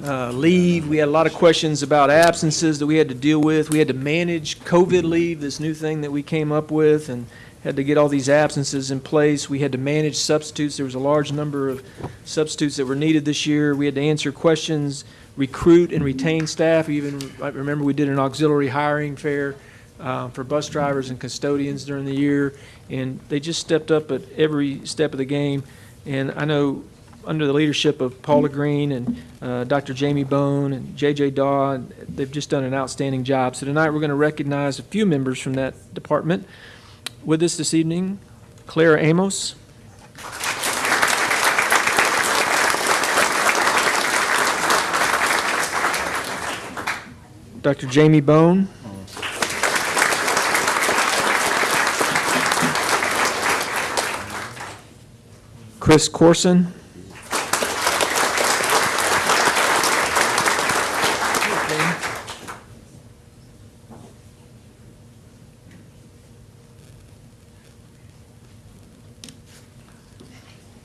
uh, leave. We had a lot of questions about absences that we had to deal with. We had to manage COVID leave, this new thing that we came up with, and had to get all these absences in place. We had to manage substitutes. There was a large number of substitutes that were needed this year. We had to answer questions, recruit and retain staff. Even, I remember we did an auxiliary hiring fair uh, for bus drivers and custodians during the year, and they just stepped up at every step of the game. And I know under the leadership of Paula Green and uh, Dr. Jamie Bone and J.J. Daw, they've just done an outstanding job. So tonight, we're going to recognize a few members from that department. With us this evening, Claire Amos. Dr. Jamie Bone. Chris Corson.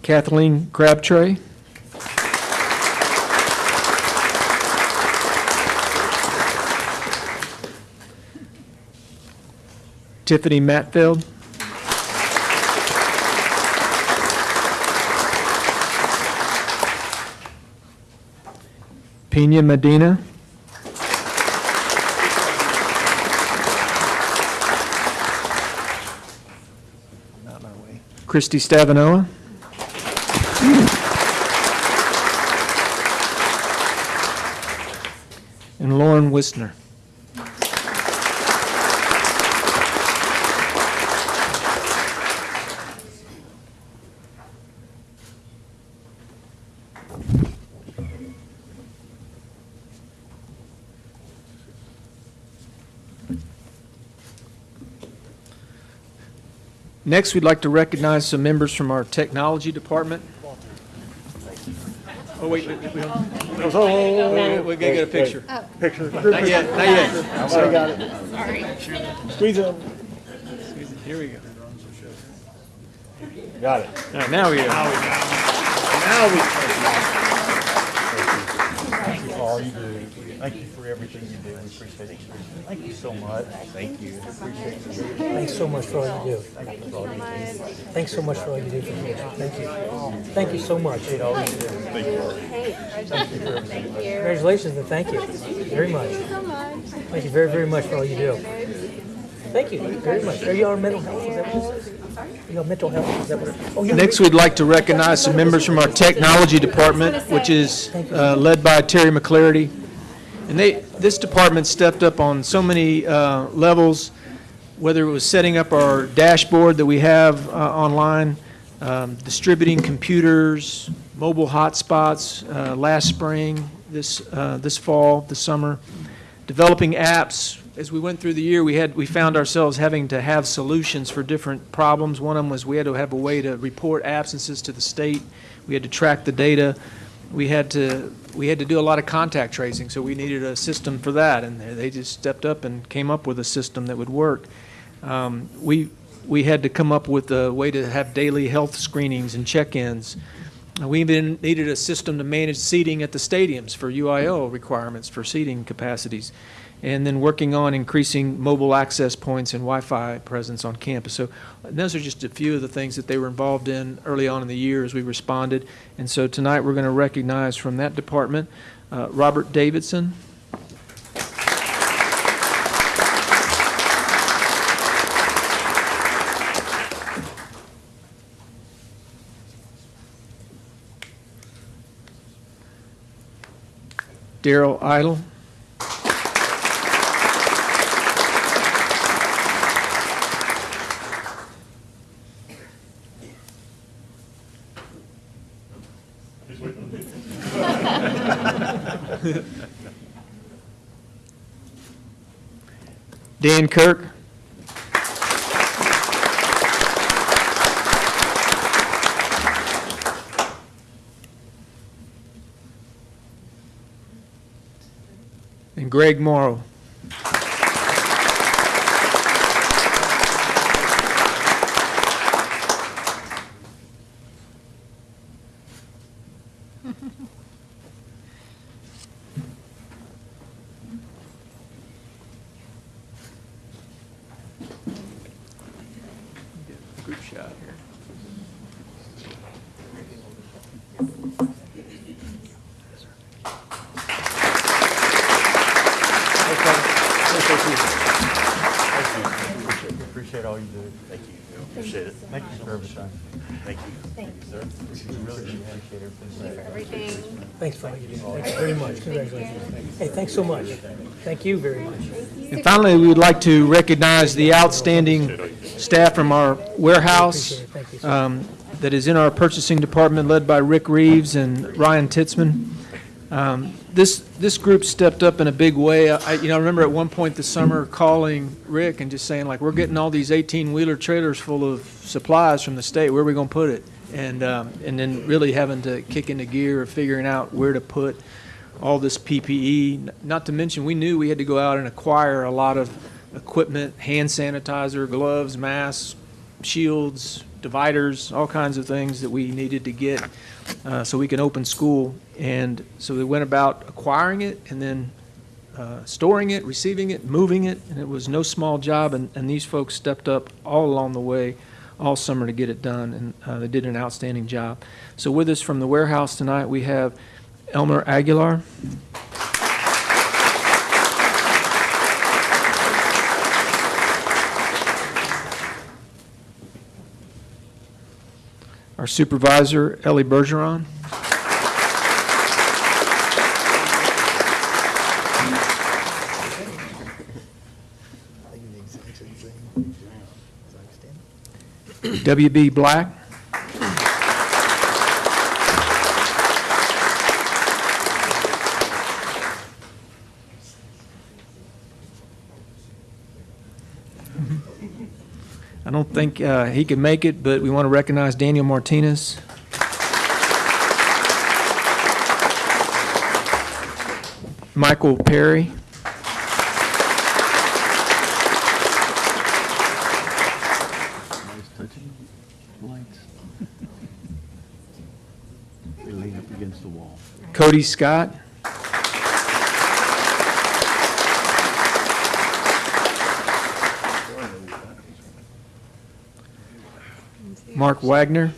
Kathleen Crabtree. Tiffany Matfield. Pena Medina. Christy Stavanoa. And Lauren Wistner. Next, we'd like to recognize some members from our technology department. Oh, wait, wait, wait, we don't. Wait, We gotta get a picture. Picture. Not yet, not yet. I got it. Sorry. Squeeze it. Squeeze it. Here we go. Got it. All right, now we are. Now we. Thank you for all you do. Thank you for everything you do. We appreciate it. Thank you so much. Thank you. Thanks so much for all you do. Thank you for all. Thanks so much for all you do for me. Thank you. Thank you so much for all you do. Thank you. Thank you. Congratulations and thank you very much. Thank you very, very much for all you do. Thank you very much. Are you all mental health? Is that what this is? Are you all mental health? Is that what? it- Oh, you're- Next, we'd like to recognize some members from our technology department, which is uh, led by Terry McClarity. And they, this department stepped up on so many uh, levels, whether it was setting up our dashboard that we have uh, online, um, distributing computers, mobile hotspots uh, last spring, this, uh, this fall, this summer, developing apps. As we went through the year, we had, we found ourselves having to have solutions for different problems. One of them was we had to have a way to report absences to the state. We had to track the data. We had to, we had to do a lot of contact tracing, so we needed a system for that, and they just stepped up and came up with a system that would work. Um, We, we had to come up with a way to have daily health screenings and check-ins. We even needed a system to manage seating at the stadiums for UIL requirements for seating capacities. And then working on increasing mobile access points and Wi-Fi presence on campus. So those are just a few of the things that they were involved in early on in the year as we responded. And so tonight, we're going to recognize from that department, uh, Robert Davidson, Daryl Idle, (laughs) Dan Kirk, and Greg Morrow. Group shot here. all you do. Thank you. Appreciate it. Thank you for everything. Thank you. Thank you, sir. We really do appreciate everything. Everything. Thanks for all you. Thank you very much. Congratulations. Hey, thanks so much. Thank you very much. And finally, we would like to recognize the outstanding staff from our warehouse um, that is in our purchasing department, led by Rick Reeves and Ryan Titzman. Um, This, this group stepped up in a big way. I, you know, I remember at one point this summer calling Rick and just saying, like, we're getting all these 18-wheeler trailers full of supplies from the state, where are we going to put it? And, um, and then really having to kick into gear of figuring out where to put all this PPE. Not to mention, we knew we had to go out and acquire a lot of equipment, hand sanitizer, gloves, masks, shields, dividers, all kinds of things that we needed to get uh, so we can open school. And so we went about acquiring it and then uh, storing it, receiving it, moving it, and it was no small job. And, and these folks stepped up all along the way, all summer to get it done, and uh, they did an outstanding job. So with us from the warehouse tonight, we have Elmer Aguilar. Our supervisor, Ellie Bergeron. WB Black. I don't think uh, he can make it, but we want to recognize Daniel Martinez. Michael Perry. Nice touching lights. They lean up against the wall. Cody Scott. Mark Wagner.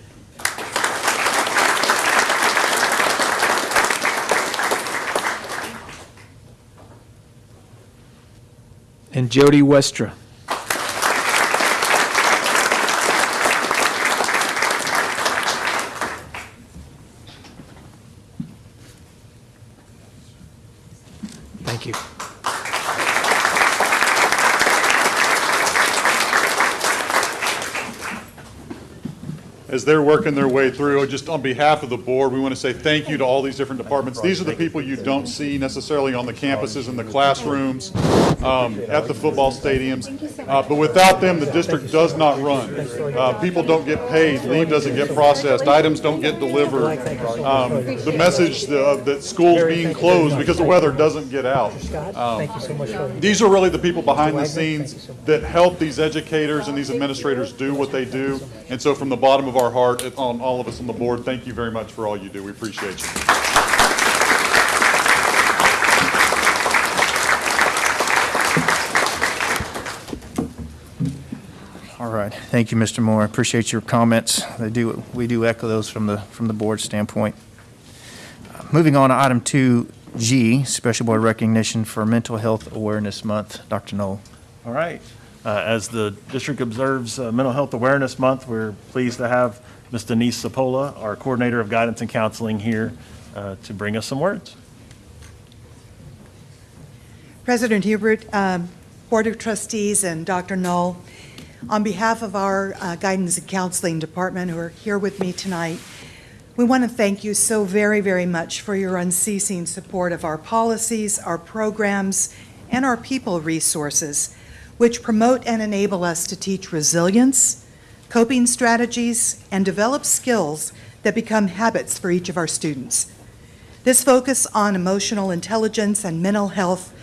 And Jody Westra. Thank you. As they're working their way through, just on behalf of the board, we want to say thank you to all these different departments. These are the people you don't see necessarily on the campuses, in the classrooms, um, at the football stadiums. Uh, But without them, the district does not run. Uh, People don't get paid, leave doesn't get processed, items don't get delivered. Um, The message uh, that schools being closed because the weather doesn't get out. Um, Thank you so much for all you do. these are really the people behind the scenes that help these educators and these administrators do what they do. And so from the bottom of our heart, it- on all of us on the board, thank you very much for all you do. We appreciate you. All right, thank you, Mr. Moore. I appreciate your comments. They do, we do echo those from the, from the board standpoint. Uh, Moving on to item 2G, Special Board Recognition for Mental Health Awareness Month. Dr. Null. All right. Uh, As the district observes uh, Mental Health Awareness Month, we're pleased to have Ms. Denise Sapola, our Coordinator of Guidance and Counseling, here uh, to bring us some words. President Hubert, um, Board of Trustees, and Dr. Null, on behalf of our uh, Guidance and Counseling Department who are here with me tonight, we want to thank you so very, very much for your unceasing support of our policies, our programs, and our people resources, which promote and enable us to teach resilience, coping strategies, and develop skills that become habits for each of our students. This focus on emotional intelligence and mental health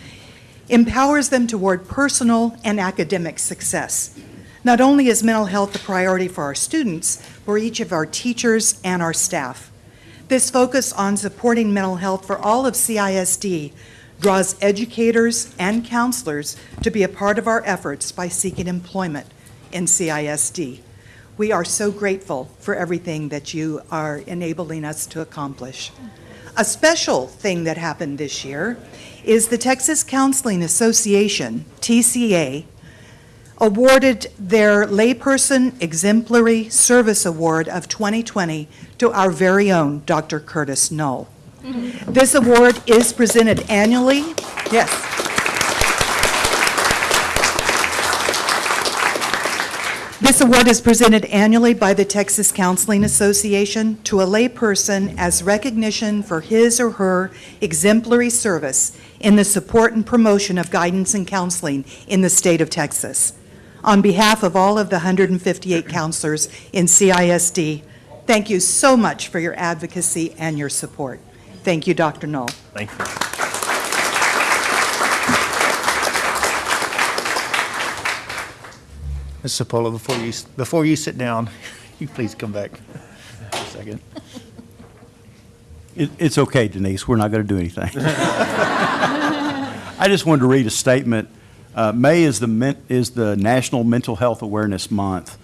empowers them toward personal and academic success. Not only is mental health a priority for our students, for each of our teachers and our staff. This focus on supporting mental health for all of CISD draws educators and counselors to be a part of our efforts by seeking employment in CISD. We are so grateful for everything that you are enabling us to accomplish. A special thing that happened this year is the Texas Counseling Association, TCA, awarded their Layperson Exemplary Service Award of 2020 to our very own Dr. Curtis Null. (laughs) This award is presented annually, yes. This award is presented annually by the Texas Counseling Association to a layperson as recognition for his or her exemplary service in the support and promotion of guidance and counseling in the state of Texas. On behalf of all of the 158 counselors in CISD, thank you so much for your advocacy and your support. Thank you, Dr. Null. Thank you. Ms. Sepola, before you, before you sit down, (laughs) you please come back a second. It, it's okay, Denise, we're not going to do anything. (laughs) I just wanted to read a statement. Uh, May is the, is the National Mental Health Awareness Month.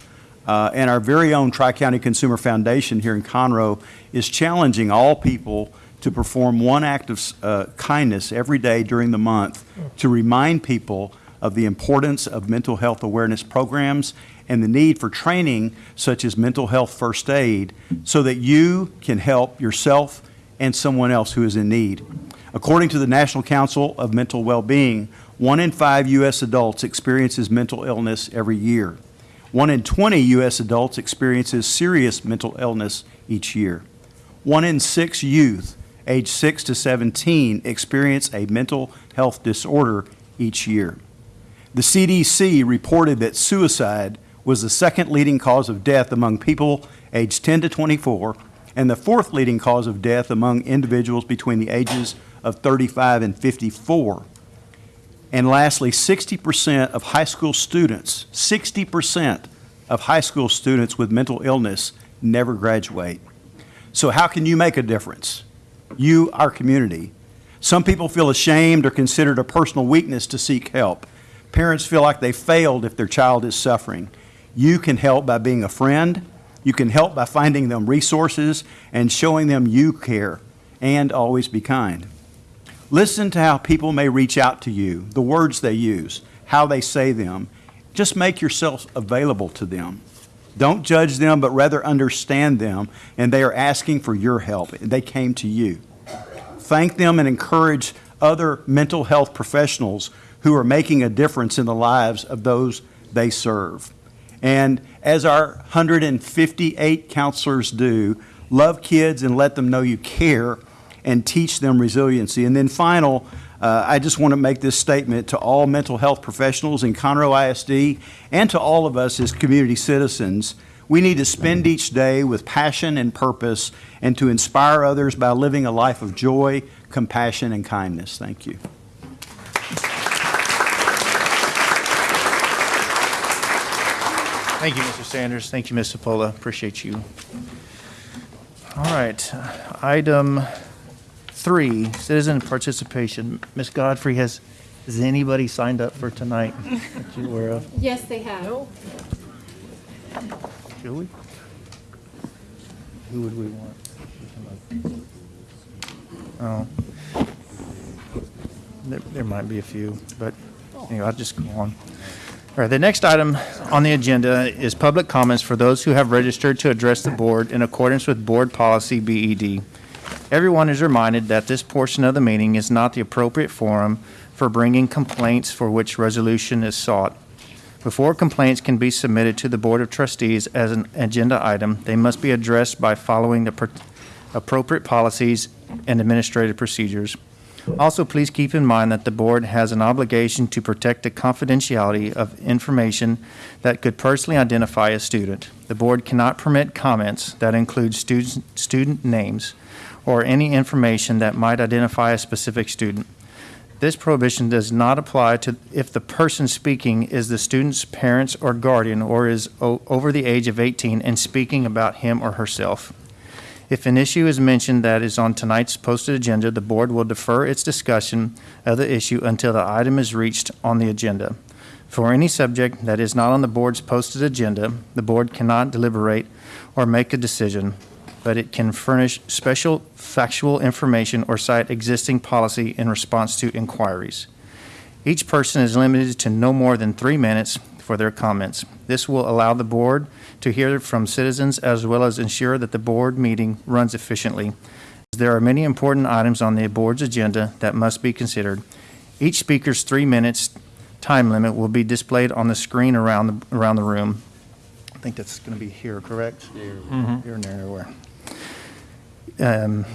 Uh, and our very own Tri-County Consumer Foundation here in Conroe is challenging all people to perform one act of uh, kindness every day during the month to remind people of the importance of mental health awareness programs and the need for training such as mental health first aid so that you can help yourself and someone else who is in need. According to the National Council of Mental Well-Being, one in five U.S. adults experiences mental illness every year. One in 20 U.S. adults experiences serious mental illness each year. One in six youth aged 6 to 17 experience a mental health disorder each year. The CDC reported that suicide was the second leading cause of death among people aged 10 to 24 and the fourth leading cause of death among individuals between the ages of 35 and 54. And lastly, 60% of high school students, 60% of high school students with mental illness never graduate. So how can you make a difference? You, our community. Some people feel ashamed or consider it a personal weakness to seek help. Parents feel like they failed if their child is suffering. You can help by being a friend. You can help by finding them resources and showing them you care. And always be kind. Listen to how people may reach out to you, the words they use, how they say them. Just make yourself available to them. Don't judge them, but rather understand them, and they are asking for your help. They came to you. Thank them and encourage other mental health professionals who are making a difference in the lives of those they serve. And as our 158 counselors do, love kids and let them know you care and teach them resiliency. And then final, uh, I just want to make this statement to all mental health professionals in Conroe ISD and to all of us as community citizens. We need to spend each day with passion and purpose and to inspire others by living a life of joy, compassion, and kindness. Thank you. Thank you, Mr. Sanders. Thank you, Ms. Sepola. Appreciate you. All right, item three, citizen participation. Ms. Godfrey, has, has anybody signed up for tonight that you're aware of? (laughs) Yes, they have. Should we? Who would we want? Oh. There, there might be a few, but anyway, I'll just go on. All right, the next item on the agenda is public comments for those who have registered to address the board in accordance with Board Policy BED. Everyone is reminded that this portion of the meeting is not the appropriate forum for bringing complaints for which resolution is sought. Before complaints can be submitted to the Board of Trustees as an agenda item, they must be addressed by following the appropriate policies and administrative procedures. Also, please keep in mind that the board has an obligation to protect the confidentiality of information that could personally identify a student. The board cannot permit comments that include student, student names or any information that might identify a specific student. This prohibition does not apply to if the person speaking is the student's parents or guardian or is over the age of 18 and speaking about him or herself. If an issue is mentioned that is on tonight's posted agenda, the board will defer its discussion of the issue until the item is reached on the agenda. For any subject that is not on the board's posted agenda, the board cannot deliberate or make a decision, but it can furnish special factual information or cite existing policy in response to inquiries. Each person is limited to no more than three minutes for their comments. This will allow the board to hear from citizens as well as ensure that the board meeting runs efficiently. There are many important items on the board's agenda that must be considered. Each speaker's three minutes time limit will be displayed on the screen around, the around the room. I think that's going to be here, correct? Mhm. Here and there, everywhere. Um,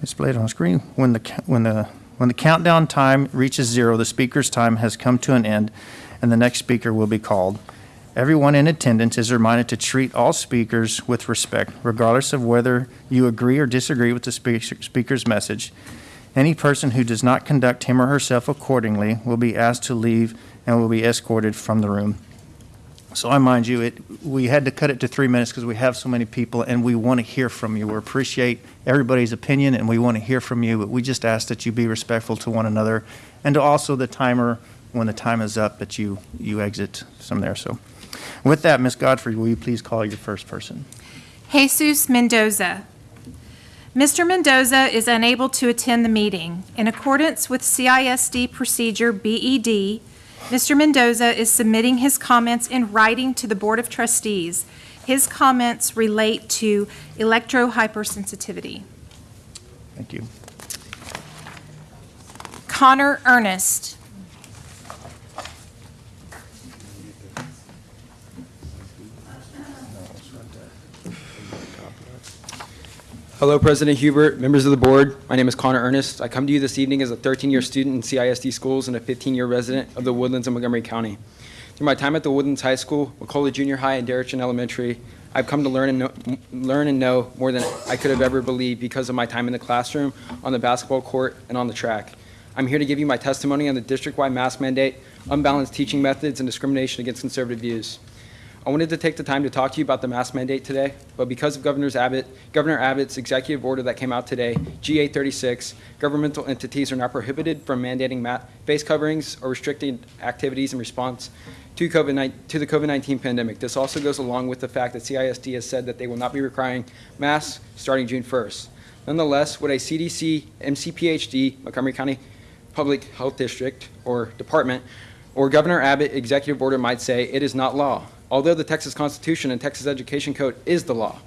Displayed on screen. When the, when the, when the countdown time reaches zero, the speaker's time has come to an end, and the next speaker will be called. Everyone in attendance is reminded to treat all speakers with respect, regardless of whether you agree or disagree with the speaker's message. Any person who does not conduct him or herself accordingly will be asked to leave and will be escorted from the room. So I mind you, it, we had to cut it to three minutes because we have so many people and we want to hear from you. We appreciate everybody's opinion and we want to hear from you, but we just ask that you be respectful to one another and to also the timer, when the time is up, that you, you exit from there. So with that, Ms. Godfrey, will you please call your first person? Jesus Mendoza. Mr. Mendoza is unable to attend the meeting. In accordance with CISD Procedure BED, Mr. Mendoza is submitting his comments in writing to the Board of Trustees. His comments relate to electrohypersensitivity. Thank you. Connor Ernest. Hello, President Hubert, members of the board. My name is Connor Ernest. I come to you this evening as a 13-year student in CISD schools and a 15-year resident of the Woodlands in Montgomery County. Through my time at the Woodlands High School, McCullough Junior High, and Deretchin Elementary, I've come to learn and know, learn and know more than I could have ever believed because of my time in the classroom, on the basketball court, and on the track. I'm here to give you my testimony on the district-wide mask mandate, unbalanced teaching methods, and discrimination against conservative views. I wanted to take the time to talk to you about the mask mandate today, but because of Governor's Abbott, Governor Abbott's executive order that came out today, GA 36, governmental entities are now prohibited from mandating ma- face coverings or restricting activities in response to COVID to the COVID-19 pandemic. This also goes along with the fact that CISD has said that they will not be requiring masks starting June 1st. Nonetheless, what a CDC, MCPHD, Montgomery County Public Health District or Department, or Governor Abbott executive order might say, it is not law, although the Texas Constitution and Texas Education Code is the law.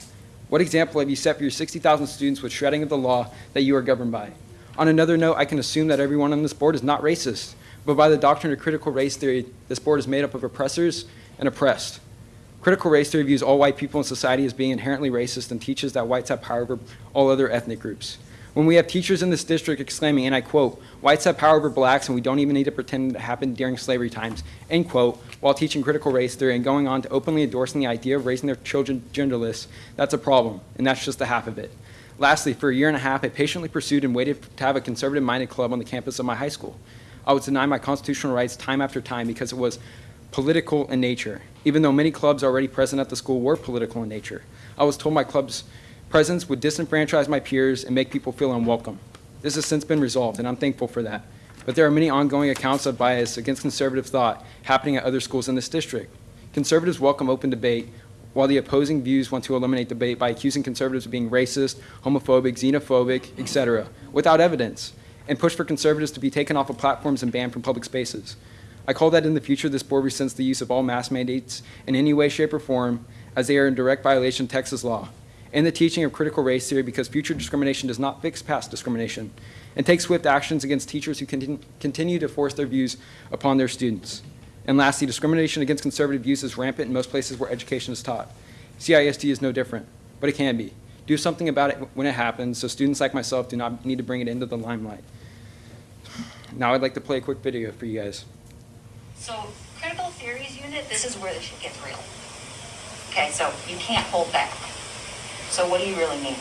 What example have you set for your 60,000 students with shredding of the law that you are governed by? On another note, I can assume that everyone on this board is not racist, but by the doctrine of critical race theory, this board is made up of oppressors and oppressed. Critical race theory views all white people in society as being inherently racist and teaches that whites have power over all other ethnic groups. When we have teachers in this district exclaiming, and I quote, whites have power over blacks and we don't even need to pretend it happened during slavery times, end quote, while teaching critical race theory and going on to openly endorsing the idea of raising their children genderless, that's a problem, and that's just the half of it. Lastly, for a year and a half, I patiently pursued and waited to have a conservative-minded club on the campus of my high school. I was denied my constitutional rights time after time because it was political in nature, even though many clubs already present at the school were political in nature. I was told my club's presence would disenfranchise my peers and make people feel unwelcome. This has since been resolved, and I'm thankful for that. But there are many ongoing accounts of bias against conservative thought happening at other schools in this district. Conservatives welcome open debate, while the opposing views want to eliminate debate by accusing conservatives of being racist, homophobic, xenophobic, etc., without evidence, and push for conservatives to be taken off of platforms and banned from public spaces. I call that in the future this board resents the use of all mass mandates in any way, shape, or form, as they are in direct violation of Texas law, and the teaching of critical race theory because future discrimination does not fix past discrimination, and take swift actions against teachers who contin- continue to force their views upon their students. And lastly, discrimination against conservative views is rampant in most places where education is taught. CISD is no different, but it can be. Do something about it when it happens so students like myself do not need to bring it into the limelight. Now I'd like to play a quick video for you guys. So critical theories unit, this is where the shit gets real. Okay, so you can't hold back. So what do you really mean?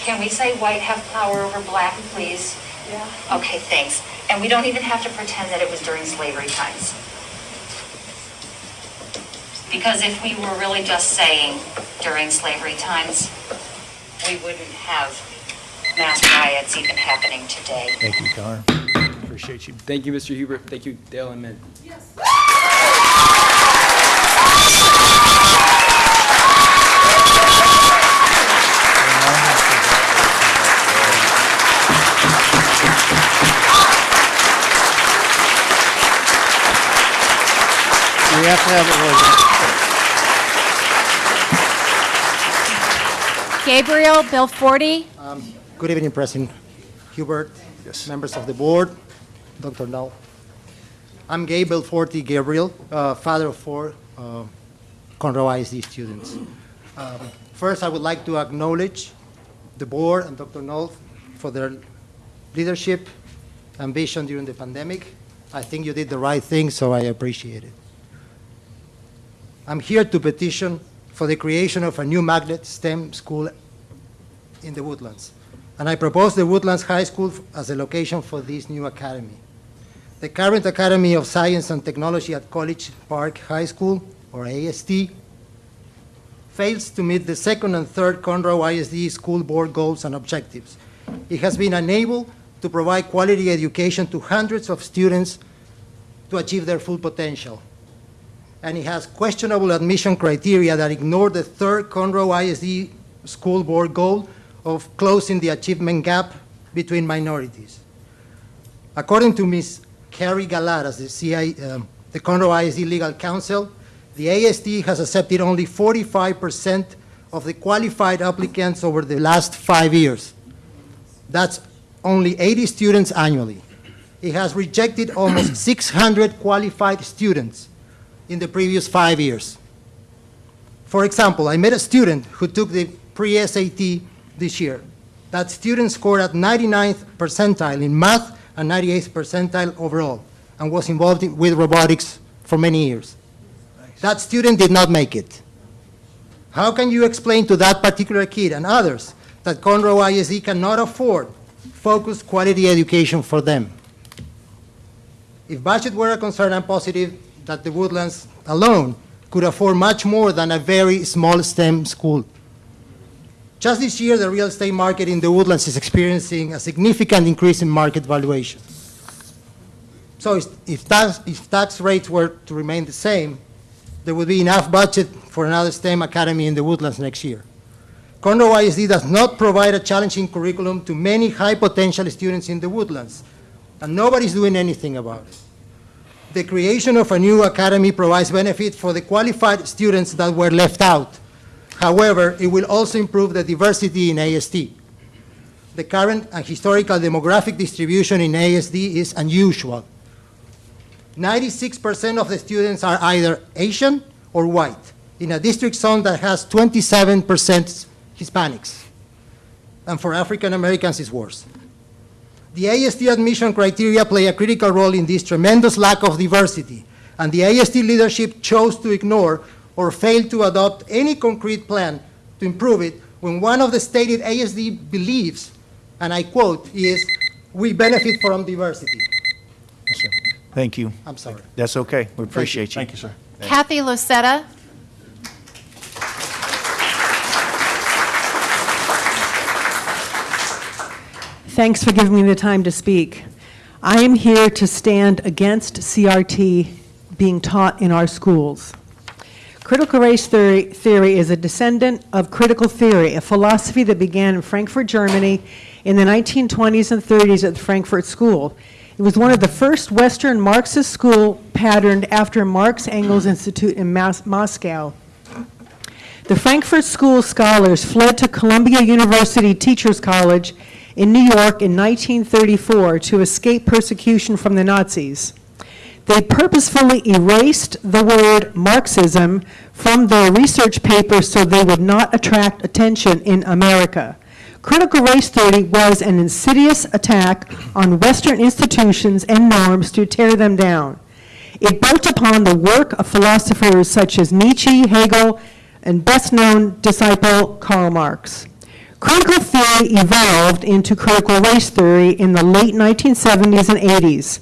Can we say white have power over black, please? Yeah. Okay, thanks. And we don't even have to pretend that it was during slavery times. Because if we were really just saying during slavery times, we wouldn't have mass riots even happening today. Thank you, Connor. Appreciate you. Thank you, Mr. Hubert. Thank you, Dale and Min. We have to have it Gabriel, Bill 40. Um, good evening, President Hubert, yes. members of the board, Dr. Null. I'm Gabriel 40 Gabriel, uh, father of four uh, ISD students. Um, First, I would like to acknowledge the board and Dr. Null for their leadership and vision during the pandemic. I think you did the right thing, so I appreciate it. I'm here to petition for the creation of a new magnet STEM school in the Woodlands. And I propose the Woodlands High School as a location for this new academy. The current Academy of Science and Technology at College Park High School, or AST, fails to meet the second and third Conroe ISD school board goals and objectives. It has been unable to provide quality education to hundreds of students to achieve their full potential. And it has questionable admission criteria that ignore the third Conroe ISD school board goal of closing the achievement gap between minorities. According to Ms. Carrie Galatas, the, CI, um, the Conroe ISD Legal Counsel, the AST has accepted only 45% of the qualified applicants over the last five years. That's only 80 students annually. It has rejected almost (clears throat) 600 qualified students in the previous five years. For example, I met a student who took the pre-SAT this year. That student scored at 99th percentile in math and 98th percentile overall, and was involved in- with robotics for many years. That student did not make it. How can you explain to that particular kid and others that Conroe ISD cannot afford focused quality education for them? If budget were a concern, I'm positive that the Woodlands alone could afford much more than a very small STEM school. Just this year, the real estate market in the Woodlands is experiencing a significant increase in market valuation. So if- tax, if tax rates were to remain the same, there would be enough budget for another STEM academy in the Woodlands next year. Conroe ISD does not provide a challenging curriculum to many high-potential students in the Woodlands, and nobody's doing anything about it. The creation of a new academy provides benefit for the qualified students that were left out. However, it will also improve the diversity in AST. The current and historical demographic distribution in AST is unusual. 96% of the students are either Asian or white, in a district zone that has 27% Hispanics. And for African Americans, it's worse. The AST admission criteria play a critical role in this tremendous lack of diversity, and the AST leadership chose to ignore or fail to adopt any concrete plan to improve it when one of the stated AST beliefs, and I quote, is, "We benefit from diversity." Thank you. I'm sorry. That's okay. We appreciate you. Thank you, sir. Kathy Lucetta. Thanks for giving me the time to speak. I am here to stand against CRT being taught in our schools. Critical race theory, theory is a descendant of critical theory, a philosophy that began in Frankfurt, Germany in the 1920s and 30s at the Frankfurt School. It was one of the first Western Marxist school patterned after Marx Engels Institute in Mas- Moscow. The Frankfurt School scholars fled to Columbia University Teachers College in New York in 1934 to escape persecution from the Nazis. They purposefully erased the word Marxism from their research papers so they would not attract attention in America. Critical race theory was an insidious attack on Western institutions and norms to tear them down. It built upon the work of philosophers such as Nietzsche, Hegel, and best-known disciple Karl Marx. Critical theory evolved into critical race theory in the late 1970s and 80s.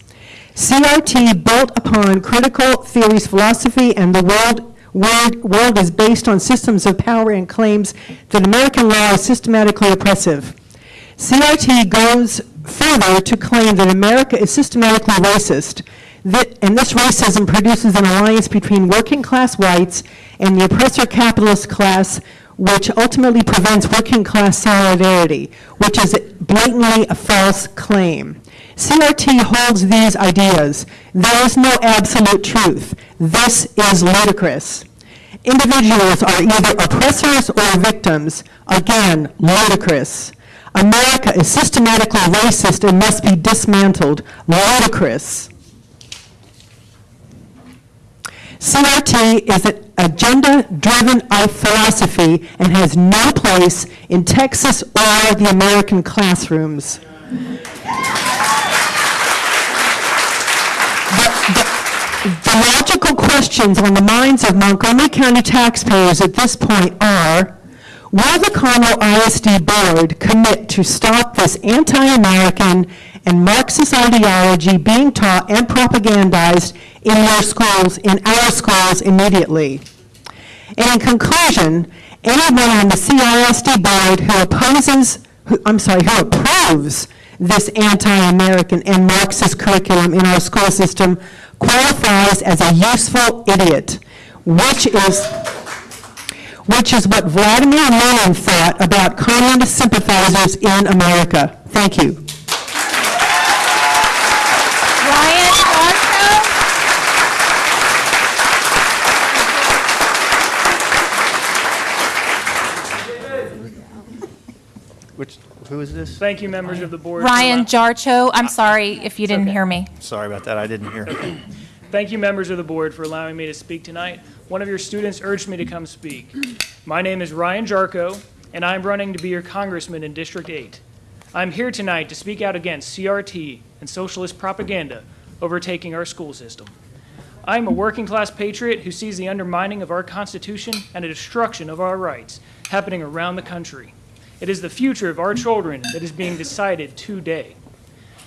CRT built upon critical theory's philosophy and the world, world, world is based on systems of power and claims that American law is systematically oppressive. CRT goes further to claim that America is systematically racist, that, and this racism produces an alliance between working class whites and the oppressor capitalist class, which ultimately prevents working class solidarity, which is blatantly a false claim. CRT holds these ideas. There is no absolute truth. This is ludicrous. Individuals are either oppressors or victims. Again, ludicrous. America is systematically racist and must be dismantled. Ludicrous. CRT is an agenda-driven philosophy and has no place in Texas or the American classrooms. The logical questions on the minds of Montgomery County taxpayers at this point are, will the Conroe ISD Board commit to stop this anti-American and Marxist ideology being taught and propagandized in your schools, in our schools immediately? And in conclusion, anyone on the CISD Board who opposes, who, I'm sorry, who approves this anti-American and Marxist curriculum in our school system qualifies as a useful idiot, which is, which is what Vladimir Lenin thought about communist sympathizers in America. Thank you. Ryan Barstow? Which, who is this? Thank you, members of the board. for Ryan allow- Jarcho, I'm sorry if you didn't okay. hear me. Sorry about that, I didn't hear. Thank you, members of the board, for allowing me to speak tonight. One of your students urged me to come speak. My name is Ryan Jarko, and I'm running to be your congressman in District 8. I'm here tonight to speak out against CRT and socialist propaganda overtaking our school system. I'm a working-class patriot who sees the undermining of our Constitution and a destruction of our rights happening around the country. It is the future of our children that is being decided today.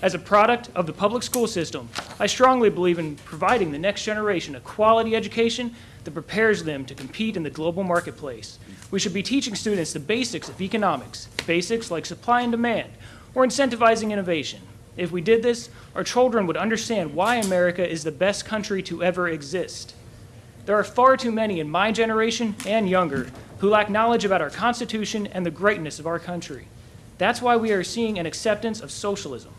As a product of the public school system, I strongly believe in providing the next generation a quality education that prepares them to compete in the global marketplace. We should be teaching students the basics of economics, basics like supply and demand, or incentivizing innovation. If we did this, our children would understand why America is the best country to ever exist. There are far too many in my generation and younger who lack knowledge about our Constitution and the greatness of our country. That's why we are seeing an acceptance of socialism.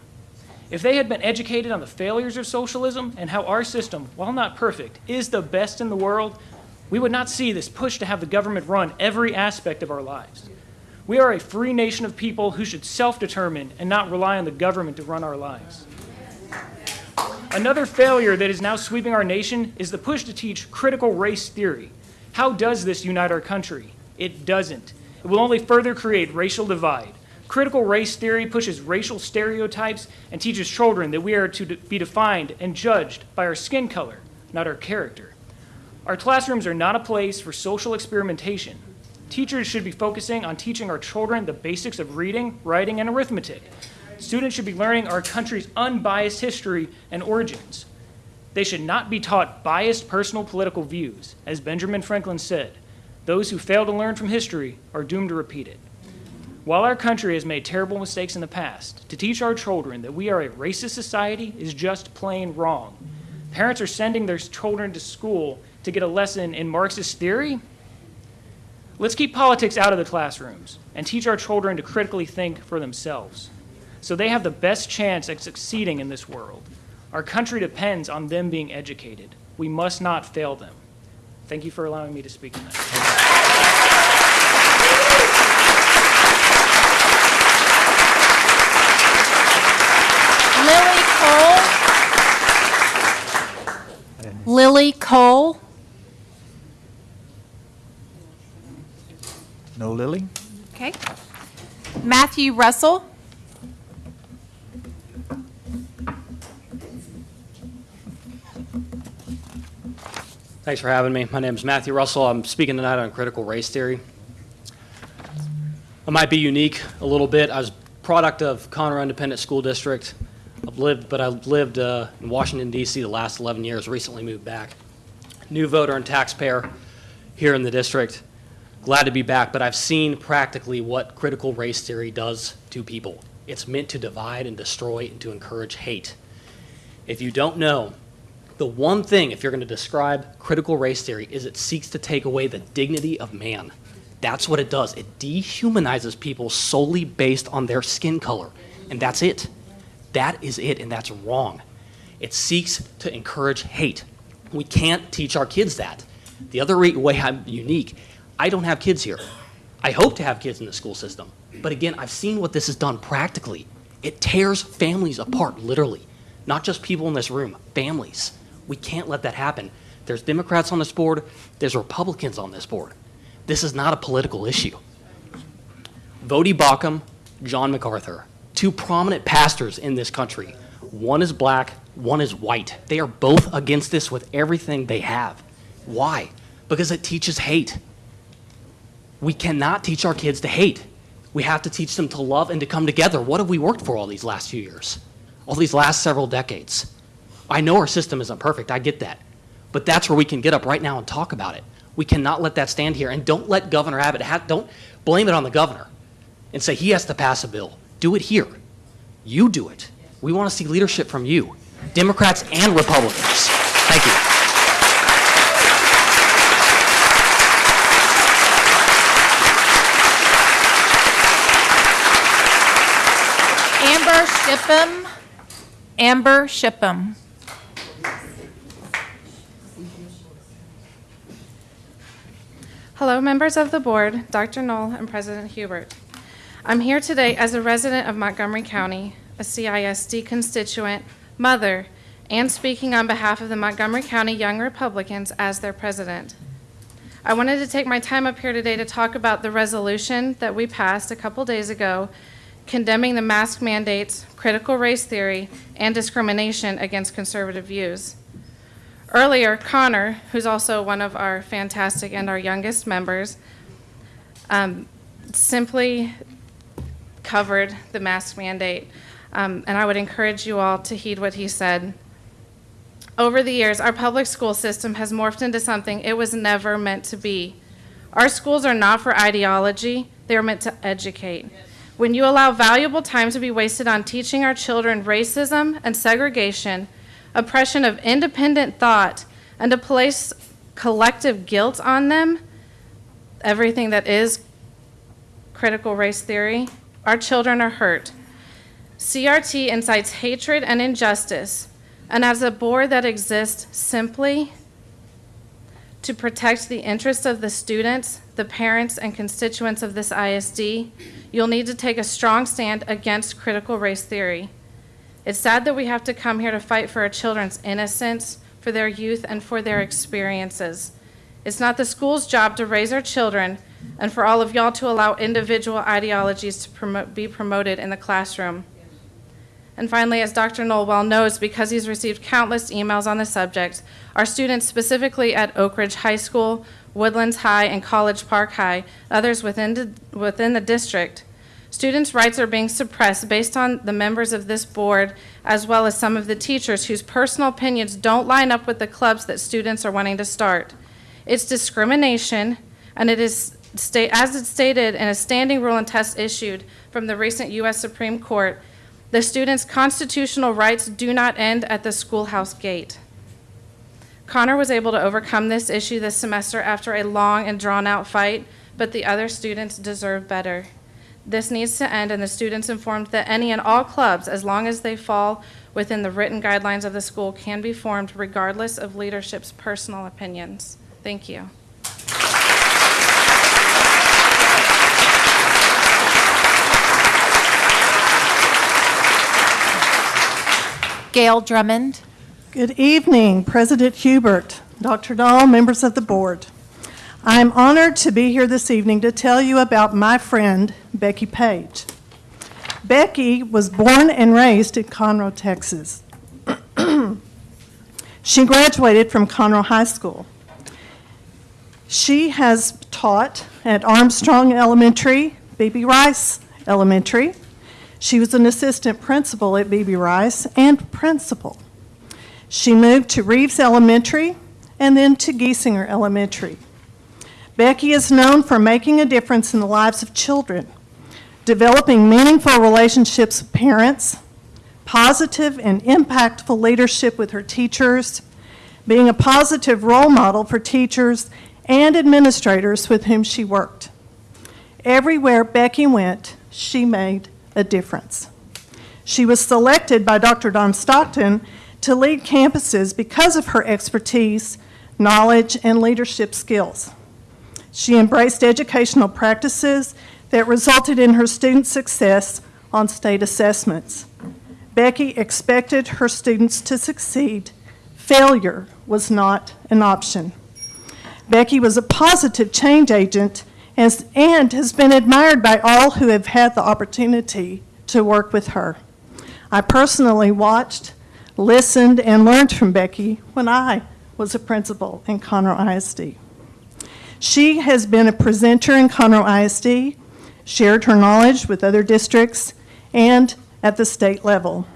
If they had been educated on the failures of socialism and how our system, while not perfect, is the best in the world, we would not see this push to have the government run every aspect of our lives. We are a free nation of people who should self determine and not rely on the government to run our lives. Another failure that is now sweeping our nation is the push to teach critical race theory. How does this unite our country? It doesn't. It will only further create racial divide. Critical race theory pushes racial stereotypes and teaches children that we are to be defined and judged by our skin color, not our character. Our classrooms are not a place for social experimentation. Teachers should be focusing on teaching our children the basics of reading, writing, and arithmetic. Students should be learning our country's unbiased history and origins. They should not be taught biased personal political views. As Benjamin Franklin said, those who fail to learn from history are doomed to repeat it. While our country has made terrible mistakes in the past, to teach our children that we are a racist society is just plain wrong. Parents are sending their children to school to get a lesson in Marxist theory. Let's keep politics out of the classrooms and teach our children to critically think for themselves so they have the best chance at succeeding in this world. Our country depends on them being educated. We must not fail them. Thank you for allowing me to speak tonight. Lily Cole. Lily Cole. No Lily? Okay. Matthew Russell. Thanks for having me. My name is Matthew Russell. I'm speaking tonight on critical race theory. I might be unique a little bit. I was product of Conroe Independent School District. I've lived, but I've lived uh, in Washington D.C. the last 11 years. Recently moved back. New voter and taxpayer here in the district. Glad to be back, but I've seen practically what critical race theory does to people. It's meant to divide and destroy and to encourage hate. If you don't know, the one thing, if you're going to describe critical race theory, is it seeks to take away the dignity of man. That's what it does. It dehumanizes people solely based on their skin color, and that's it. That is it, and that's wrong. It seeks to encourage hate. We can't teach our kids that. The other way I'm unique, I don't have kids here. I hope to have kids in the school system. But again, I've seen what this has done practically. It tears families apart, literally. Not just people in this room, families. We can't let that happen. There's Democrats on this board, there's Republicans on this board. This is not a political issue. Voddie Baucham, John MacArthur, two prominent pastors in this country. One is black, one is white. They are both against this with everything they have. Why? Because it teaches hate. We cannot teach our kids to hate. We have to teach them to love and to come together. What have we worked for all these last few years? All these last several decades? I know our system isn't perfect, I get that. But that's where we can get up right now and talk about it. We cannot let that stand here. And don't let Governor Abbott, ha- don't blame it on the governor and say he has to pass a bill. Do it here. You do it. We want to see leadership from you, Democrats and Republicans. Thank you. Amber Shipham. Amber Shipham. Hello, members of the board, Dr. Null, and President Hubert. I'm here today as a resident of Montgomery County, a CISD constituent, mother, and speaking on behalf of the Montgomery County Young Republicans as their president. I wanted to take my time up here today to talk about the resolution that we passed a couple days ago condemning the mask mandates, critical race theory, and discrimination against conservative views. Earlier, Connor, who's also one of our fantastic and our youngest members, um, simply covered the mask mandate. Um, and I would encourage you all to heed what he said. Over the years, our public school system has morphed into something it was never meant to be. Our schools are not for ideology, they are meant to educate. When you allow valuable time to be wasted on teaching our children racism and segregation, oppression of independent thought, and to place collective guilt on them, everything that is critical race theory, our children are hurt. CRT incites hatred and injustice, and as a board that exists simply to protect the interests of the students, the parents, and constituents of this ISD, you'll need to take a strong stand against critical race theory. It's sad that we have to come here to fight for our children's innocence, for their youth, and for their experiences. It's not the school's job to raise our children and for all of y'all to allow individual ideologies to promote, be promoted in the classroom. And finally, as Dr. Null well knows, because he's received countless emails on the subject, our students specifically at Oak Ridge High School, Woodlands High, and College Park High, others within within the district, students' rights are being suppressed based on the members of this board, as well as some of the teachers whose personal opinions don't line up with the clubs that students are wanting to start. It's discrimination, and it is as it's stated in a standing rule and test issued from the recent U.S. Supreme Court, the students' constitutional rights do not end at the schoolhouse gate. Connor was able to overcome this issue this semester after a long and drawn out fight, but the other students deserve better. This needs to end, and the students informed that any and all clubs, as long as they fall within the written guidelines of the school, can be formed regardless of leadership's personal opinions. Thank you. Gail Drummond. Good evening, President Hubert, Dr. Dahl, members of the board. I'm honored to be here this evening to tell you about my friend, Becky Page. Becky was born and raised in Conroe, Texas. (clears throat) she graduated from Conroe High School. She has taught at Armstrong Elementary, B.B. Rice Elementary. She was an assistant principal at B.B. Rice and principal. She moved to Reeves Elementary and then to Giesinger Elementary. Becky is known for making a difference in the lives of children, developing meaningful relationships with parents, positive and impactful leadership with her teachers, being a positive role model for teachers and administrators with whom she worked. Everywhere Becky went, she made a difference. She was selected by Dr. Don Stockton to lead campuses because of her expertise, knowledge, and leadership skills. She embraced educational practices that resulted in her student success on state assessments. Becky expected her students to succeed. Failure was not an option. Becky was a positive change agent and and has been admired by all who have had the opportunity to work with her. I personally watched, listened, and learned from Becky when I was a principal in Conroe ISD. She has been a presenter in Conroe ISD, shared her knowledge with other districts, and at the state level.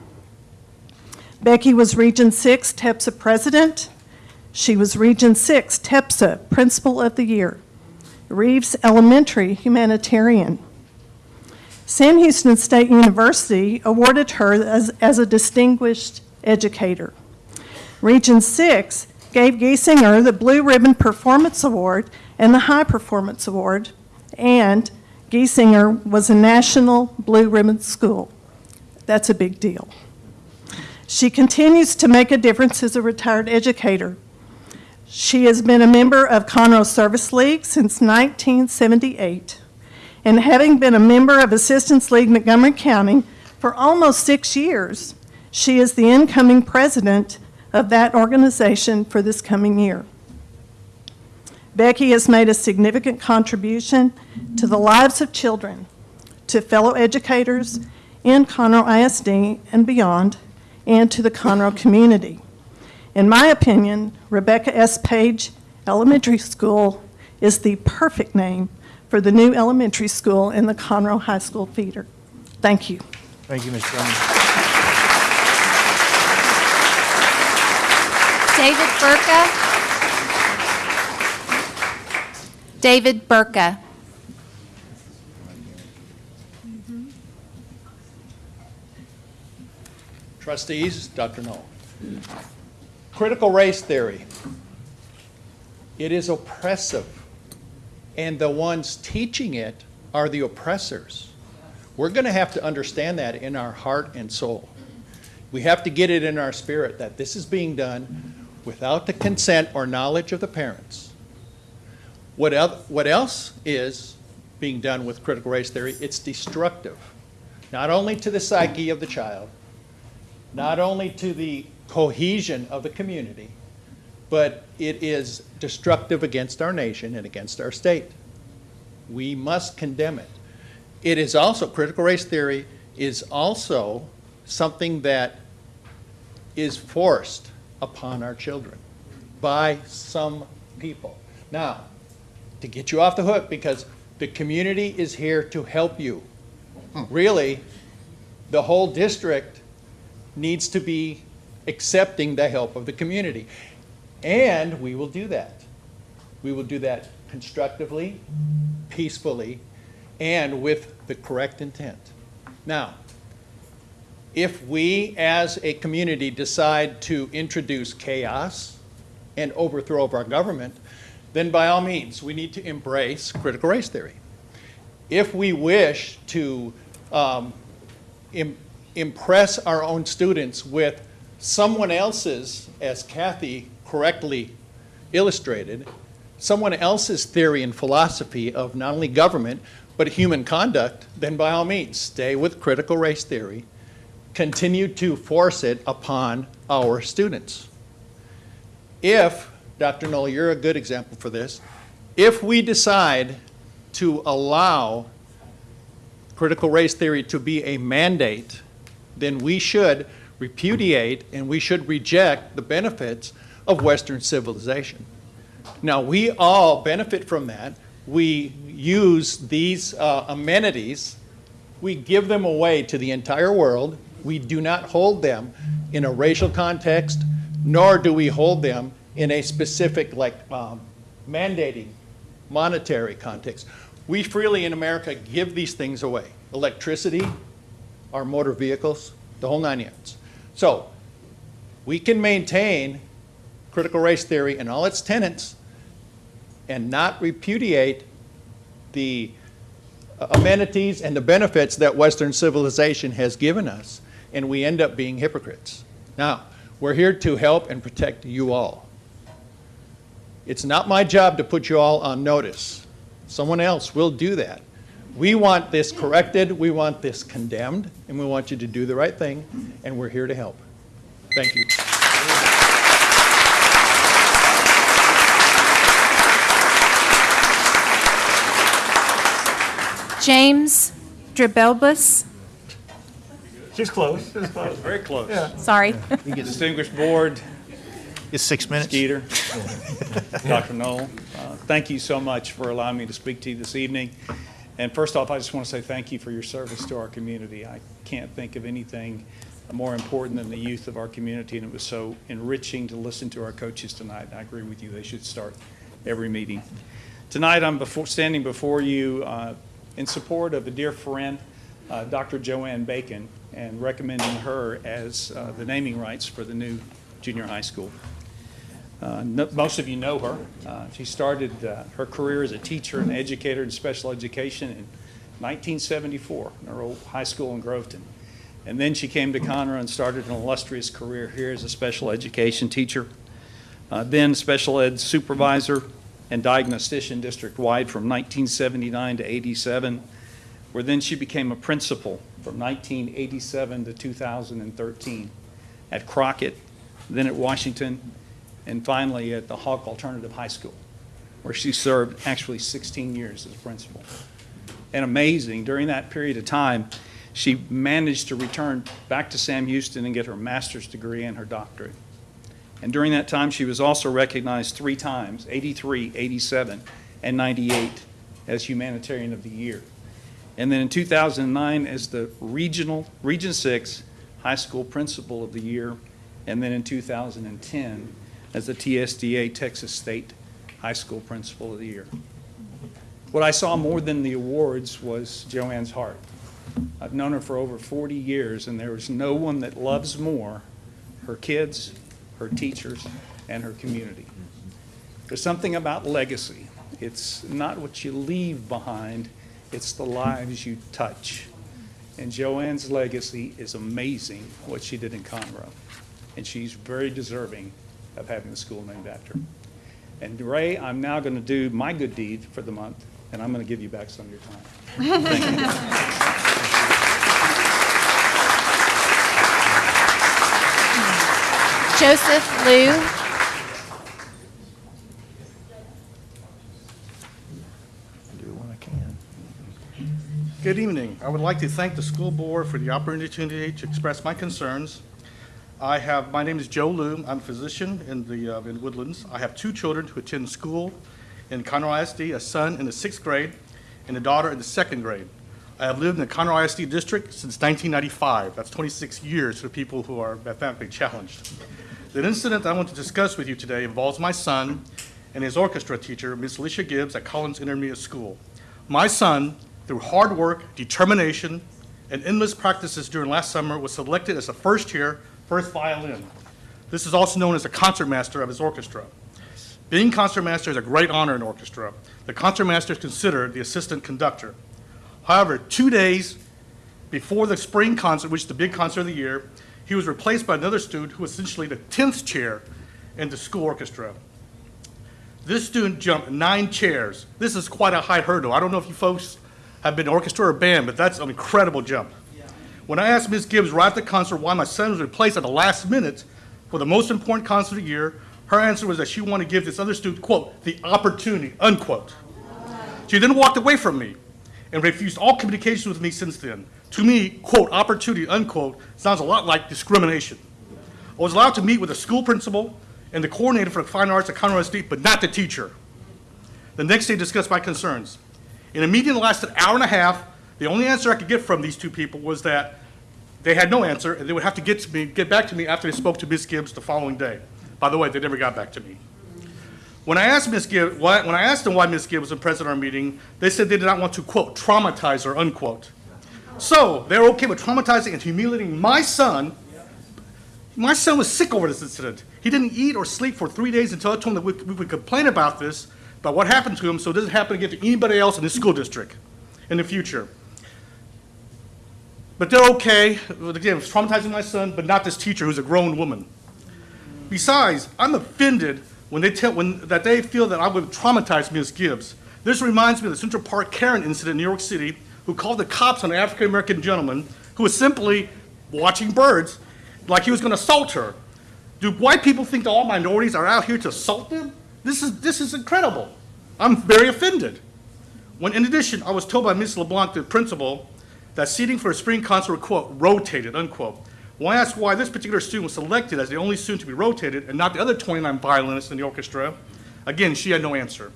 Becky was Region 6 TEPSA President. She was Region 6 TEPSA Principal of the Year. Reeves Elementary Humanitarian. Sam Houston State University awarded her as, as a distinguished educator. Region 6 gave Giesinger the Blue Ribbon Performance Award and the High Performance Award, and Giesinger was a national Blue Ribbon school. That's a big deal. She continues to make a difference as a retired educator. She has been a member of Conroe Service League since 1978, and having been a member of Assistance League Montgomery County for almost six years, she is the incoming president of that organization for this coming year. Becky has made a significant contribution to the lives of children, to fellow educators in Conroe ISD and beyond, and to the Conroe community. In my opinion, Rebecca S. Page Elementary School is the perfect name for the new elementary school in the Conroe High School feeder. Thank you. Thank you, Ms. Drummond. David Burka. David Burka. Trustees, Dr. Null. Critical race theory. It is oppressive, and the ones teaching it are the oppressors. We're going to have to understand that in our heart and soul. We have to get it in our spirit that this is being done without the consent or knowledge of the parents. What, el- what else is being done with critical race theory? It's destructive, not only to the psyche of the child, not only to the cohesion of the community, but it is destructive against our nation and against our state. We must condemn it. It is also, critical race theory is also something that is forced upon our children by some people. Now, to get you off the hook, because the community is here to help you. Hmm. Really, the whole district needs to be accepting the help of the community. And we will do that. We will do that constructively, peacefully, and with the correct intent. Now, if we as a community decide to introduce chaos and overthrow of our government, then by all means, we need to embrace critical race theory. If we wish to um, im- impress our own students with someone else's, as Kathy correctly illustrated, someone else's theory and philosophy of not only government, but human conduct, then by all means, stay with critical race theory. Continue to force it upon our students. If, Dr. Null, you're a good example for this, if we decide to allow critical race theory to be a mandate, then we should repudiate and we should reject the benefits of Western civilization. Now, we all benefit from that. We use these uh, amenities, we give them away to the entire world. We do not hold them in a racial context, nor do we hold them in a specific, like um, mandating monetary context. We freely in America give these things away electricity, our motor vehicles, the whole nine yards. So we can maintain critical race theory and all its tenets and not repudiate the uh, amenities and the benefits that Western civilization has given us and we end up being hypocrites. Now, we're here to help and protect you all. It's not my job to put you all on notice. Someone else will do that. We want this corrected, we want this condemned, and we want you to do the right thing, and we're here to help. Thank you. James Drabelbus. She's close, she's close. Very close. Sorry. Distinguished board, It's six minutes. Skeeter, Dr. Null, uh, thank you so much for allowing me to speak to you this evening. And first off, I just want to say thank you for your service to our community. I can't think of anything more important than the youth of our community, and it was so enriching to listen to our coaches tonight. I agree with you, they should start every meeting. Tonight, I'm before, standing before you uh, in support of a dear friend, uh, Dr. Joanne Bacon, and recommending her as uh, the naming rights for the new junior high school. Uh, no- Most of you know her. Uh, She started uh, her career as a teacher and educator in special education in 1974 in her old high school in Groveton. And then she came to Conroe and started an illustrious career here as a special education teacher, uh, then special ed supervisor and diagnostician district-wide from 1979 to 87, where then she became a principal from 1987 to 2013 at Crockett, then at Washington, and finally at the Hawk Alternative High School, where she served actually 16 years as principal. And amazing, during that period of time, she managed to return back to Sam Houston and get her master's degree and her doctorate. And during that time, she was also recognized three times, 83, 87, and 98, as Humanitarian of the Year. And then in 2009, as the regional, Region 6 High School Principal of the Year, and then in 2010, as the TSDA Texas State High School Principal of the Year. What I saw more than the awards was Joanne's heart. I've known her for over 40 years, and there is no one that loves more her kids, her teachers, and her community. There's something about legacy. It's not what you leave behind, it's the lives you touch. And Joanne's legacy is amazing, what she did in Conroe. And she's very deserving of having the school named after him. And Ray, I'm now going to do my good deed for the month, and I'm going to give you back some of your time. Thank you. Joseph Liu. Good evening. I would like to thank the school board for the opportunity to express my concerns. I have, my name is Joe Loom. I'm a physician in the, uh, in Woodlands. I have two children who attend school in Conroe ISD, a son in the sixth grade and a daughter in the second grade. I have lived in the Conroe ISD district since 1995. That's 26 years for people who are mathematically challenged. The incident I want to discuss with you today involves my son and his orchestra teacher, Ms. Alicia Gibbs at Collins Intermediate School. My son, through hard work, determination, and endless practices during last summer, was selected as a first-year, first violin. This is also known as the concertmaster of his orchestra. Being concertmaster is a great honor in orchestra. The concertmaster is considered the assistant conductor. However, two days before the spring concert, which is the big concert of the year, he was replaced by another student who was essentially the 10th chair in the school orchestra. This student jumped nine chairs. This is quite a high hurdle. I don't know if you folks have been orchestra or band, but that's an incredible jump. When I asked Ms. Gibbs right at the concert why my son was replaced at the last minute for the most important concert of the year, her answer was that she wanted to give this other student, quote, the opportunity, unquote. She then walked away from me and refused all communication with me since then. To me, quote, opportunity, unquote, sounds a lot like discrimination. I was allowed to meet with the school principal and the coordinator for the fine arts at Conroe SD, but not the teacher. The next day, discussed my concerns. In a meeting that lasted an hour and a half, the only answer I could get from these two people was that they had no answer, and they would have to get to me, get back to me after they spoke to Ms. Gibbs the following day. By the way, they never got back to me. When I asked Ms. Gibbs, why, when I asked them why Ms. Gibbs wasn't present at our meeting, they said they did not want to quote traumatize her unquote. So they're okay with traumatizing and humiliating my son. My son was sick over this incident. He didn't eat or sleep for three days until I told him that we, we would complain about this, about what happened to him, so it doesn't happen again to anybody else in this school district in the future. But they're okay. Again, it's traumatizing my son, but not this teacher who's a grown woman. Besides, I'm offended when they tell, when, that they feel that I would traumatize Ms. Gibbs. This reminds me of the Central Park Karen incident in New York City, who called the cops on an African-American gentleman who was simply watching birds like he was going to assault her. Do white people think that all minorities are out here to assault them? This is, this is incredible. I'm very offended. When, in addition, I was told by Ms. LeBlanc, the principal, that seating for a spring concert, quote, rotated, unquote. When I asked why this particular student was selected as the only student to be rotated and not the other 29 violinists in the orchestra, again, she had no answer.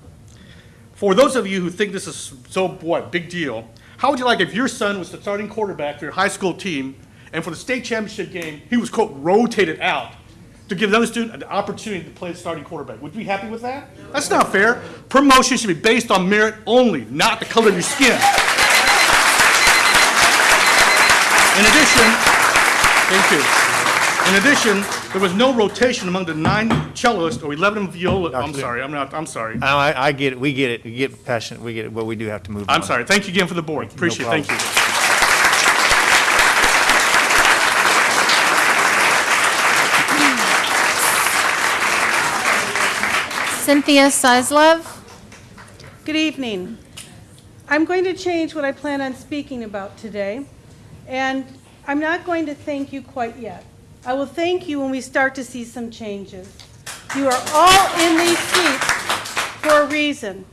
For those of you who think this is so, what, big deal, how would you like if your son was the starting quarterback for your high school team, and for the state championship game, he was, quote, rotated out to give another student an opportunity to play the starting quarterback? Would you be happy with that? That's not fair. Promotion should be based on merit only, not the color of your skin. In addition, thank you. In addition, there was no rotation among the nine cellists or 11 viola, I'm sorry, I'm not, I'm sorry. I, I get it, we get it, we get passionate, we get it, but we do have to move on. I'm sorry. Thank you again for the board. Appreciate it. Thank you. Cynthia Sizlove. Good evening. I'm going to change what I plan on speaking about today, and I'm not going to thank you quite yet. I will thank you when we start to see some changes. You are all in these seats for a reason.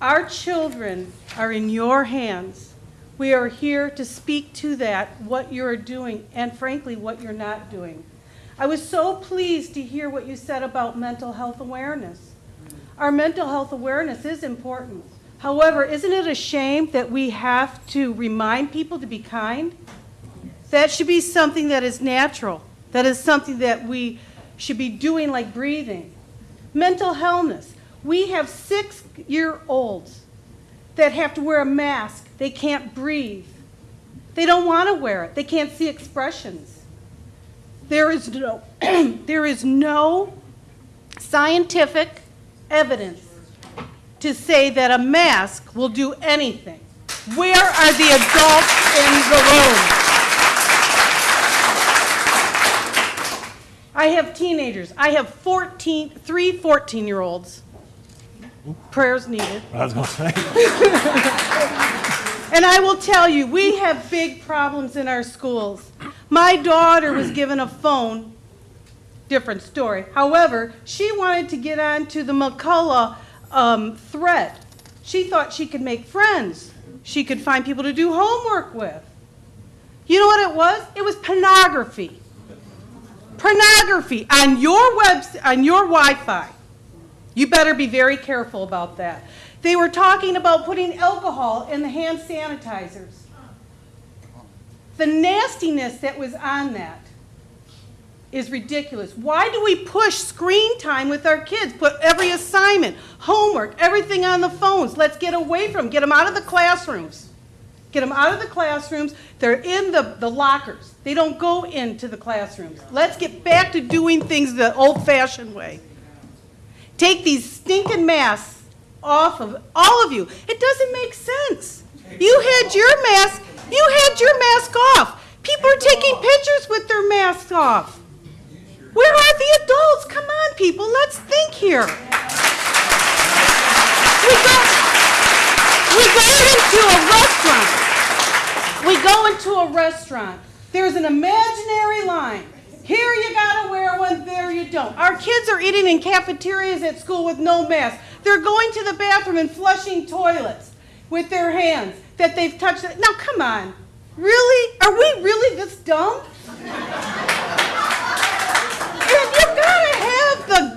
Our children are in your hands. We are here to speak to that, what you're doing, and frankly, what you're not doing. I was so pleased to hear what you said about mental health awareness. Our mental health awareness is important. However, isn't it a shame that we have to remind people to be kind? That should be something that is natural. That is something that we should be doing like breathing. Mental illness. We have six-year-olds that have to wear a mask. They can't breathe. They don't want to wear it. They can't see expressions. There is no, (clears throat) there is no scientific evidence to say that a mask will do anything. Where are the adults in the room? I have teenagers. I have 14, three 14-year-olds. Prayers needed. I was going to say. (laughs) And I will tell you, we have big problems in our schools. My daughter was given a phone, different story. However, she wanted to get on to the McCullough um, thread. She thought she could make friends. She could find people to do homework with. You know what it was? It was pornography. Pornography on your web, on your Wi-Fi. You better be very careful about that. They were talking about putting alcohol in the hand sanitizers. The nastiness that was on that is ridiculous. Why do we push screen time with our kids? Put every assignment, homework, everything on the phones. Let's get away from them. Get them out of the classrooms. Get them out of the classrooms. They're in the, the lockers. They don't go into the classrooms. Let's get back to doing things the old-fashioned way. Take these stinking masks off of all of you. It doesn't make sense. You had your mask, you had your mask off. People are taking pictures with their masks off. Where are the adults? Come on, people, let's think here. We go, we go into a restaurant. We go into a restaurant. There's an imaginary line. Here you gotta wear one, there you don't. Our kids are eating in cafeterias at school with no mask. They're going to the bathroom and flushing toilets with their hands that they've touched. Now, come on. Really? Are we really this dumb?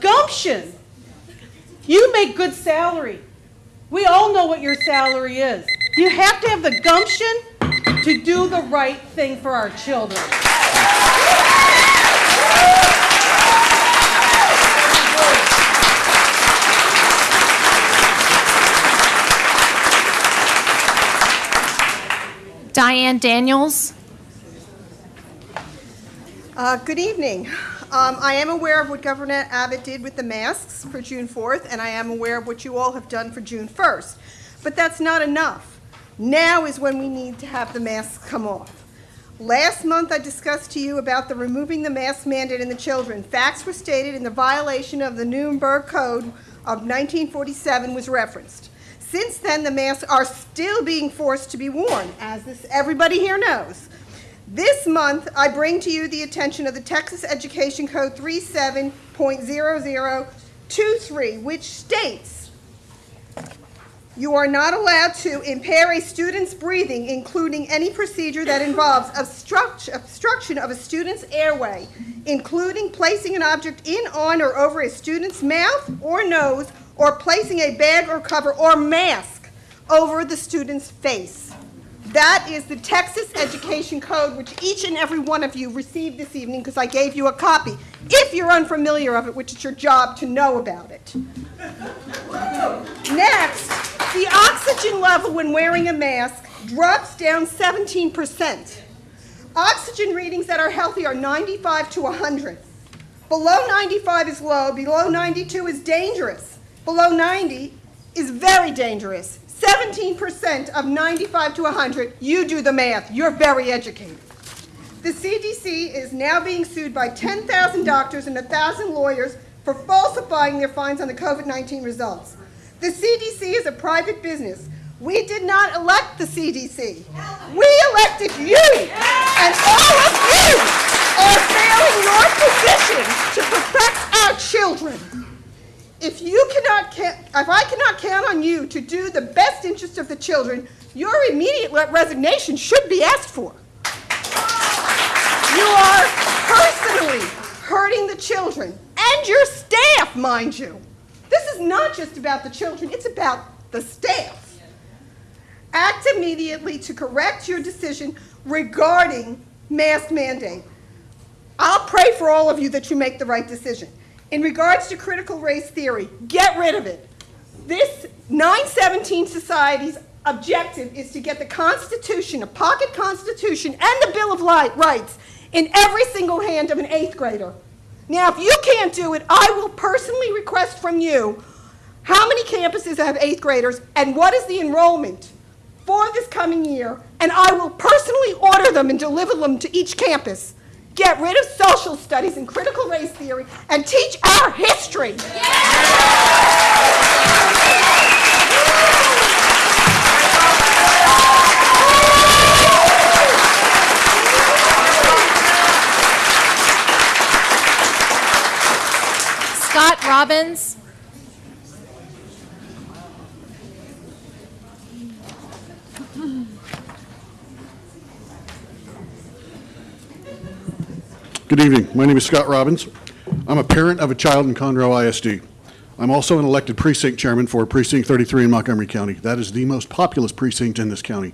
Gumption. You make good salary. We all know what your salary is. You have to have the gumption to do the right thing for our children. Diane Daniels. Uh, Good evening. Um, I am aware of what Governor Abbott did with the masks for June 4th, and I am aware of what you all have done for June 1st. But that's not enough. Now is when we need to have the masks come off. Last month, I discussed to you about the removing the mask mandate in the children. Facts were stated and the violation of the Nuremberg Code of 1947 was referenced. Since then, the masks are still being forced to be worn, as this, everybody here knows. This month, I bring to you the attention of the Texas Education Code 37.0023, which states, you are not allowed to impair a student's breathing, including any procedure that involves obstruct- obstruction of a student's airway, including placing an object in, on, or over a student's mouth or nose, or placing a bag or cover or mask over the student's face. That is the Texas Education Code, which each and every one of you received this evening because I gave you a copy. If you're unfamiliar of it, which it's your job to know about it. Next, the oxygen level when wearing a mask drops down 17%. Oxygen readings that are healthy are 95 to 100. Below 95 is low, below 92 is dangerous. Below 90 is very dangerous. 17% of 95 to 100, you do the math. You're very educated. The CDC is now being sued by 10,000 doctors and 1,000 lawyers for falsifying their findings on the COVID-19 results. The CDC is a private business. We did not elect the CDC. We elected you, and all of you are failing your position to protect our children. If you cannot, ca- if I cannot count on you to do the best interest of the children, your immediate re- resignation should be asked for. You are personally hurting the children and your staff, mind you. This is not just about the children, it's about the staff. Act immediately to correct your decision regarding mask mandate. I'll pray for all of you that you make the right decision. In regards to critical race theory, get rid of it. This 917 Society's objective is to get the Constitution, a pocket Constitution, and the Bill of Rights in every single hand of an eighth grader. Now, if you can't do it, I will personally request from you how many campuses have eighth graders and what is the enrollment for this coming year, and I will personally order them and deliver them to each campus. Get rid of social studies and critical race theory and teach our history. Scott Robbins. Good evening. My name is Scott Robbins. I'm a parent of a child in Conroe ISD. I'm also an elected precinct chairman for Precinct 33 in Montgomery County. That is the most populous precinct in this county.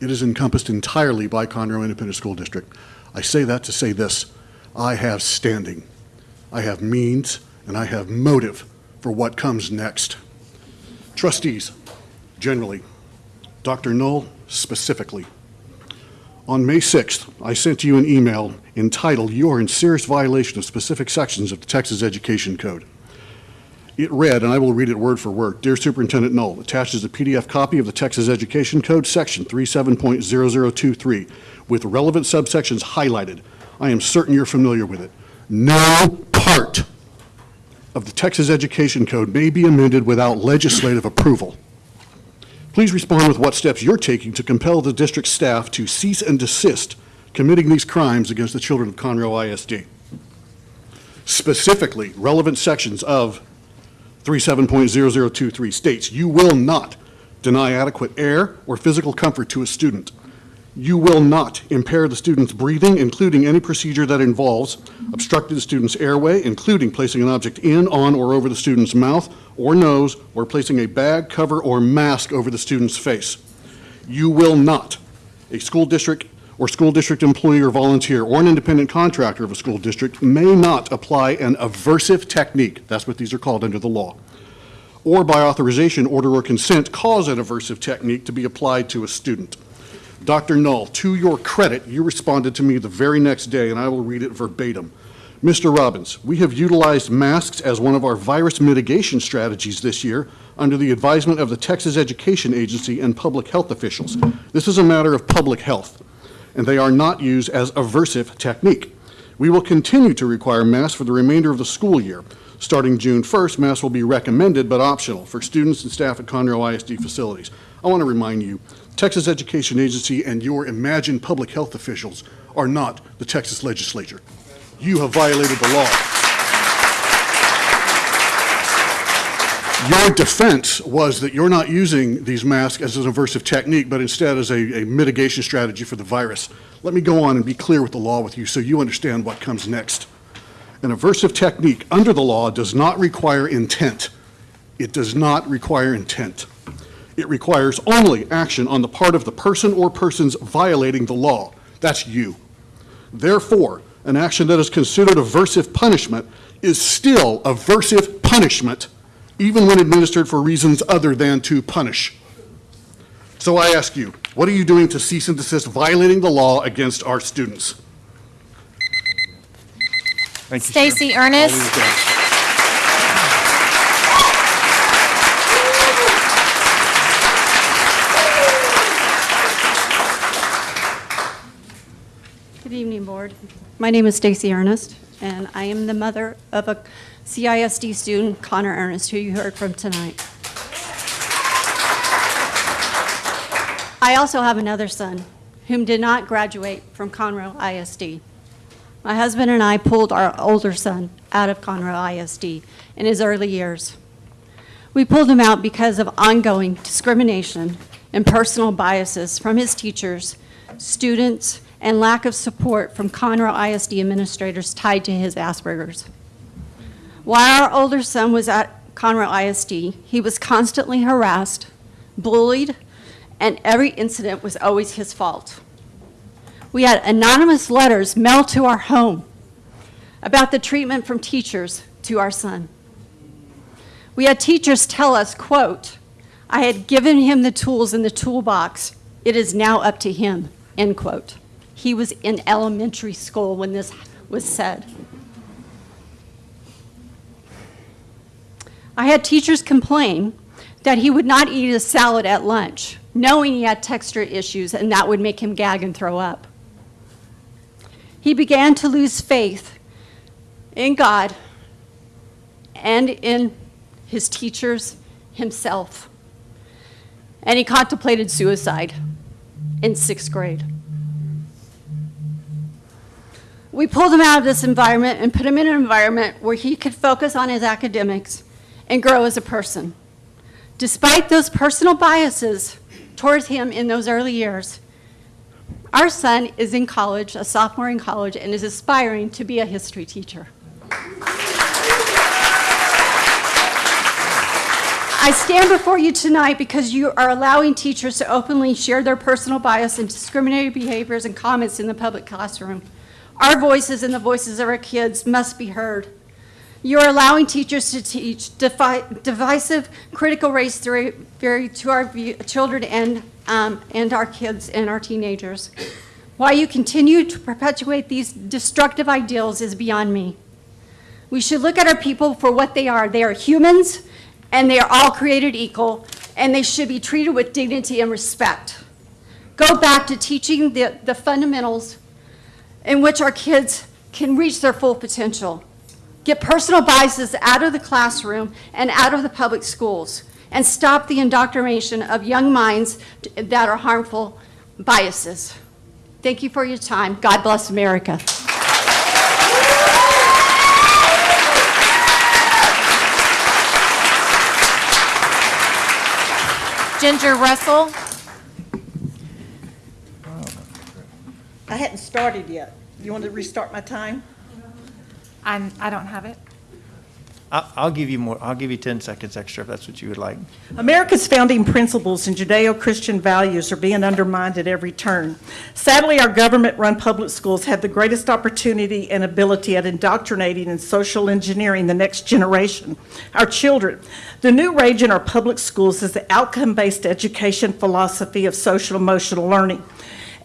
It is encompassed entirely by Conroe Independent School District. I say that to say this. I have standing. I have means, and I have motive for what comes next. Trustees, generally, Dr. Null, specifically, on May 6th, I sent you an email entitled, "You are in serious violation of specific sections of the Texas Education Code." It read, and I will read it word for word, "Dear Superintendent Null, attached is a PDF copy of the Texas Education Code, Section 37.0023, with relevant subsections highlighted. I am certain you're familiar with it. No part of the Texas Education Code may be amended without legislative approval. Please respond with what steps you're taking to compel the district staff to cease and desist committing these crimes against the children of Conroe ISD. Specifically, relevant sections of 37.0023 states, "You will not deny adequate air or physical comfort to a student. You will not impair the student's breathing, including any procedure that involves obstructing the student's airway, including placing an object in, on, or over the student's mouth or nose, or placing a bag, cover, or mask over the student's face. You will not, a school district or school district employee or volunteer or an independent contractor of a school district may not apply an aversive technique, that's what these are called under the law, or by authorization, order, or consent cause an aversive technique to be applied to a student. Dr. Null, to your credit, you responded to me the very next day, and I will read it verbatim. Mr. Robbins, we have utilized masks as one of our virus mitigation strategies this year under the advisement of the Texas Education Agency and public health officials. This is a matter of public health. And they are not used as aversive technique. We will continue to require masks for the remainder of the school year. Starting June 1st, masks will be recommended but optional for students and staff at Conroe ISD facilities. I want to remind you, Texas Education Agency and your imagined public health officials are not the Texas legislature. You have violated the law. Your defense was that you're not using these masks as an aversive technique, but instead as a, a mitigation strategy for the virus. Let me go on and be clear with the law with you so you understand what comes next. An aversive technique under the law does not require intent. It does not require intent. It requires only action on the part of the person or persons violating the law. That's you. Therefore, an action that is considered aversive punishment is still aversive punishment, even when administered for reasons other than to punish. So I ask you, what are you doing to cease and desist violating the law against our students? Thank you, sir. Stacy Ernest. Good evening, Board. My name is Stacy Ernest, and I am the mother of a CISD student, Connor Ernest, who you heard from tonight. I also have another son whom did not graduate from Conroe ISD. My husband and I pulled our older son out of Conroe ISD in his early years. We pulled him out because of ongoing discrimination and personal biases from his teachers, students, and lack of support from Conroe ISD administrators tied to his Asperger's. While our older son was at Conroe ISD, he was constantly harassed, bullied, and every incident was always his fault. We had anonymous letters mailed to our home about the treatment from teachers to our son. We had teachers tell us, quote, I had given him the tools in the toolbox. It is now up to him, end quote. He was in elementary school when this was said. I had teachers complain that he would not eat a salad at lunch, knowing he had texture issues and that would make him gag and throw up. He began to lose faith in God and in his teachers himself. And he contemplated suicide in sixth grade. We pulled him out of this environment and put him in an environment where he could focus on his academics and grow as a person. Despite those personal biases towards him in those early years, our son is in college, a sophomore in college, and is aspiring to be a history teacher. I stand before you tonight because you are allowing teachers to openly share their personal bias and discriminatory behaviors and comments in the public classroom. Our voices and the voices of our kids must be heard. You are allowing teachers to teach divisive critical race theory, theory to our children and, um, and our kids and our teenagers. Why you continue to perpetuate these destructive ideals is beyond me. We should look at our people for what they are. They are humans, and they are all created equal, and they should be treated with dignity and respect. Go back to teaching the, the fundamentals in which our kids can reach their full potential. Get personal biases out of the classroom and out of the public schools, and stop the indoctrination of young minds that are harmful biases. Thank you for your time. God bless America. Ginger Russell. I hadn't started yet. You want to restart my time? I'm, I don't have it. I'll, I'll give you more, I'll give you 10 seconds extra if that's what you would like. America's founding principles and Judeo-Christian values are being undermined at every turn. Sadly, our government-run public schools have the greatest opportunity and ability at indoctrinating and social engineering the next generation, our children. The new rage in our public schools is the outcome-based education philosophy of social emotional learning.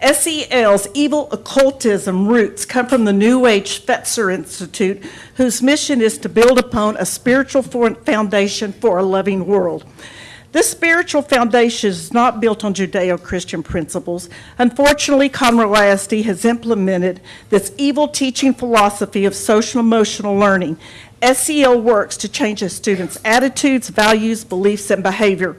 SEL's evil occultism roots come from the New Age Fetzer Institute, whose mission is to build upon a spiritual foundation for a loving world. This spiritual foundation is not built on Judeo-Christian principles. Unfortunately, Conroe ISD has implemented this evil teaching philosophy of social emotional learning. SEL works to change a student's attitudes, values, beliefs, and behavior.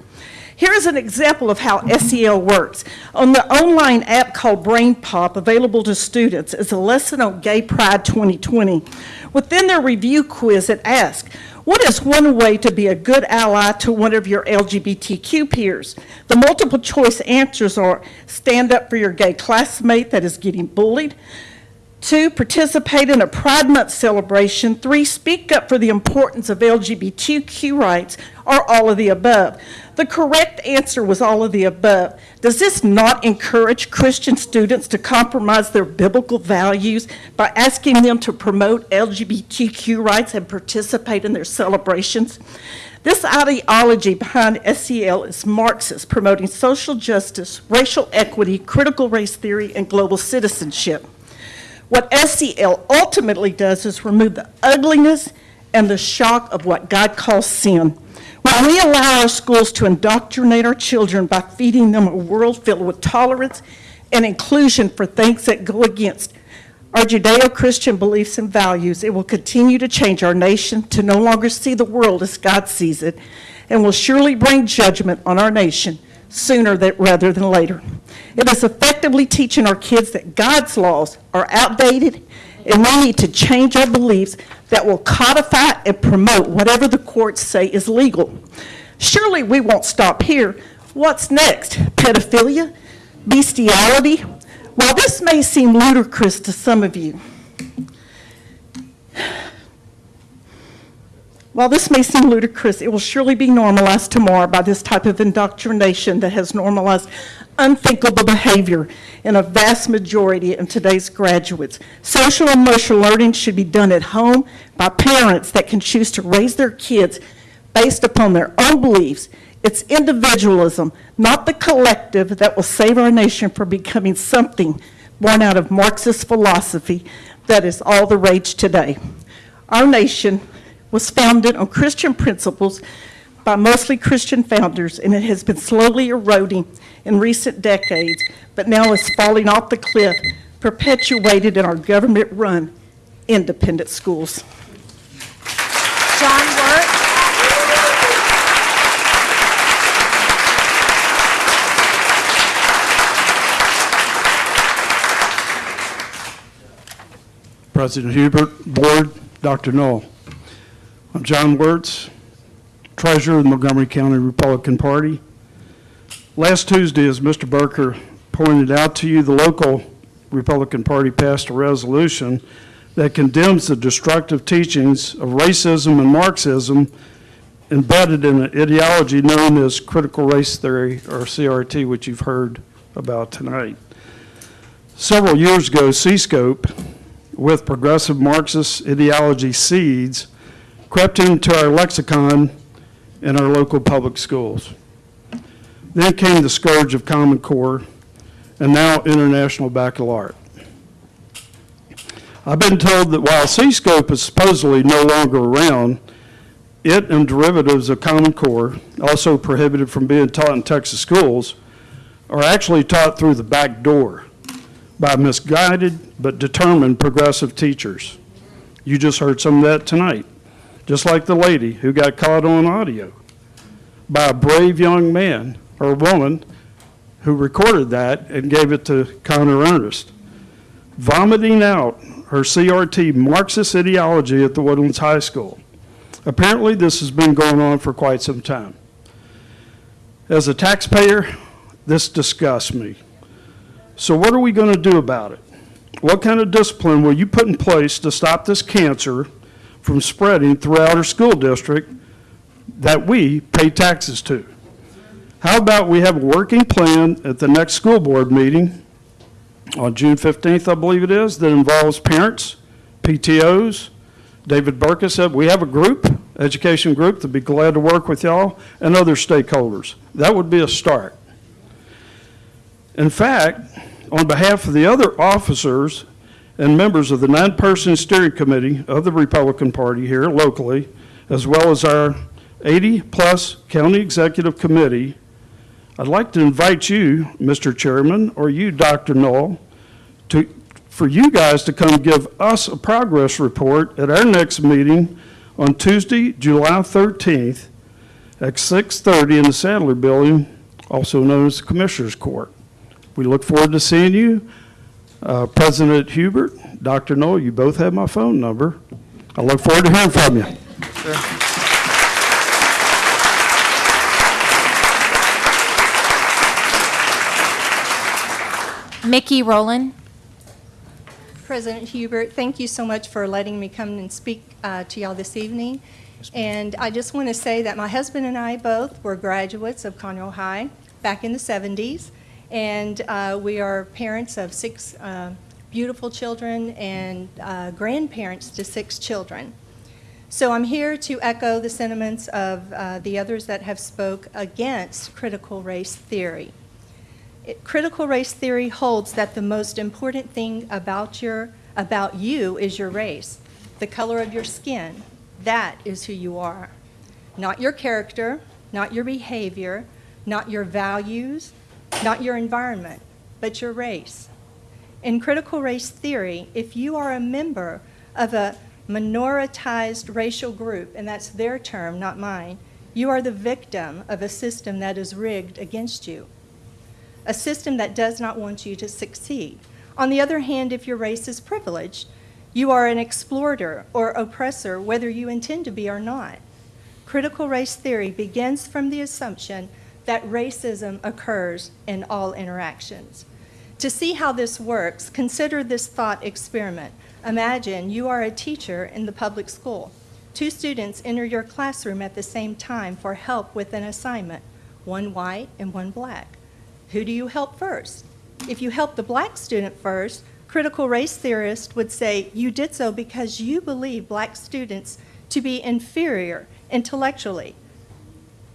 Here is an example of how SEL works. On the online app called BrainPOP, available to students, is a lesson on Gay Pride 2020. Within their review quiz, it asks, what is one way to be a good ally to one of your LGBTQ peers? The multiple choice answers are stand up for your gay classmate that is getting bullied. Two, participate in a Pride Month celebration. Three, speak up for the importance of LGBTQ rights, or all of the above. The correct answer was all of the above. Does this not encourage Christian students to compromise their biblical values by asking them to promote LGBTQ rights and participate in their celebrations? This ideology behind SEL is Marxist, promoting social justice, racial equity, critical race theory, and global citizenship. What SEL ultimately does is remove the ugliness and the shock of what God calls sin. When we allow our schools to indoctrinate our children by feeding them a world filled with tolerance and inclusion for things that go against our Judeo-Christian beliefs and values, it will continue to change our nation to no longer see the world as God sees it and will surely bring judgment on our nation sooner that, rather than later. It is effectively teaching our kids that God's laws are outdated and we need to change our beliefs that will codify and promote whatever the courts say is legal. Surely we won't stop here. What's next? Pedophilia? Bestiality? While this may seem ludicrous to some of you, While this may seem ludicrous, it will surely be normalized tomorrow by this type of indoctrination that has normalized unthinkable behavior in a vast majority of today's graduates. Social and emotional learning should be done at home by parents that can choose to raise their kids based upon their own beliefs. It's individualism, not the collective, that will save our nation from becoming something born out of Marxist philosophy that is all the rage today. Our nation was founded on Christian principles by mostly Christian founders, and it has been slowly eroding in recent decades, but now is falling off the cliff, perpetuated in our government-run independent schools. John Wirt. President Hubert, Board, Dr. Null. I'm John Wirtz, Treasurer of the Montgomery County Republican Party. Last Tuesday, as Mr. Burker pointed out to you, the local Republican Party passed a resolution that condemns the destructive teachings of racism and Marxism embedded in an ideology known as critical race theory, or CRT, which you've heard about tonight. Several years ago, C-Scope, with progressive Marxist ideology seeds, crept into our lexicon in our local public schools. Then came the scourge of Common Core, and now International Baccalaureate. I've been told that while C-Scope is supposedly no longer around, it and derivatives of Common Core, also prohibited from being taught in Texas schools, are actually taught through the back door by misguided but determined progressive teachers. You just heard some of that tonight, just like the lady who got caught on audio by a brave young man or woman who recorded that and gave it to Connor Ernest, vomiting out her CRT Marxist ideology at the Woodlands High School. Apparently, this has been going on for quite some time. As a taxpayer, this disgusts me. So what are we going to do about it? What kind of discipline will you put in place to stop this cancer from spreading throughout our school district that we pay taxes to? How about we have a working plan at the next school board meeting on June 15th, I believe it is, that involves parents, PTOs. David Burkus said, we have a group, education group, that'd be glad to work with y'all and other stakeholders. That would be a start. In fact, on behalf of the other officers and members of the nine-person steering committee of the Republican Party here locally, as well as our 80-plus county executive committee, I'd like to invite you, Mr. Chairman, or you, Dr. Null, to, for you guys to come give us a progress report at our next meeting on Tuesday, July 13th at 6:30 in the Sadler Building, also known as the Commissioners Court. We look forward to seeing you. Uh, President Hubert, Dr. Noel, you both have my phone number. I look forward to hearing from you. Mickey Rowland. President Hubert, thank you so much for letting me come and speak uh, to y'all this evening. And I just want to say that my husband and I both were graduates of Conroe High back in the 70s. And uh, we are parents of six uh, beautiful children and uh, grandparents to six children. So I'm here to echo the sentiments of uh, the others that have spoke against critical race theory. It- Critical race theory holds that the most important thing about your, about you is your race, the color of your skin. That is who you are. Not your character, not your behavior, not your values, not your environment, but your race. In critical race theory, if you are a member of a minoritized racial group, and that's their term, not mine, you are the victim of a system that is rigged against you a system that does not want you to succeed. On the other hand, if your race is privileged, you are an exploiter or oppressor, whether you intend to be or not. Critical race theory begins from the assumption that racism occurs in all interactions. To see how this works, consider this thought experiment. Imagine you are a teacher in the public school. Two students enter your classroom at the same time for help with an assignment, one white and one black. Who do you help first? If you help the black student first, critical race theorists would say you did so because you believe black students to be inferior intellectually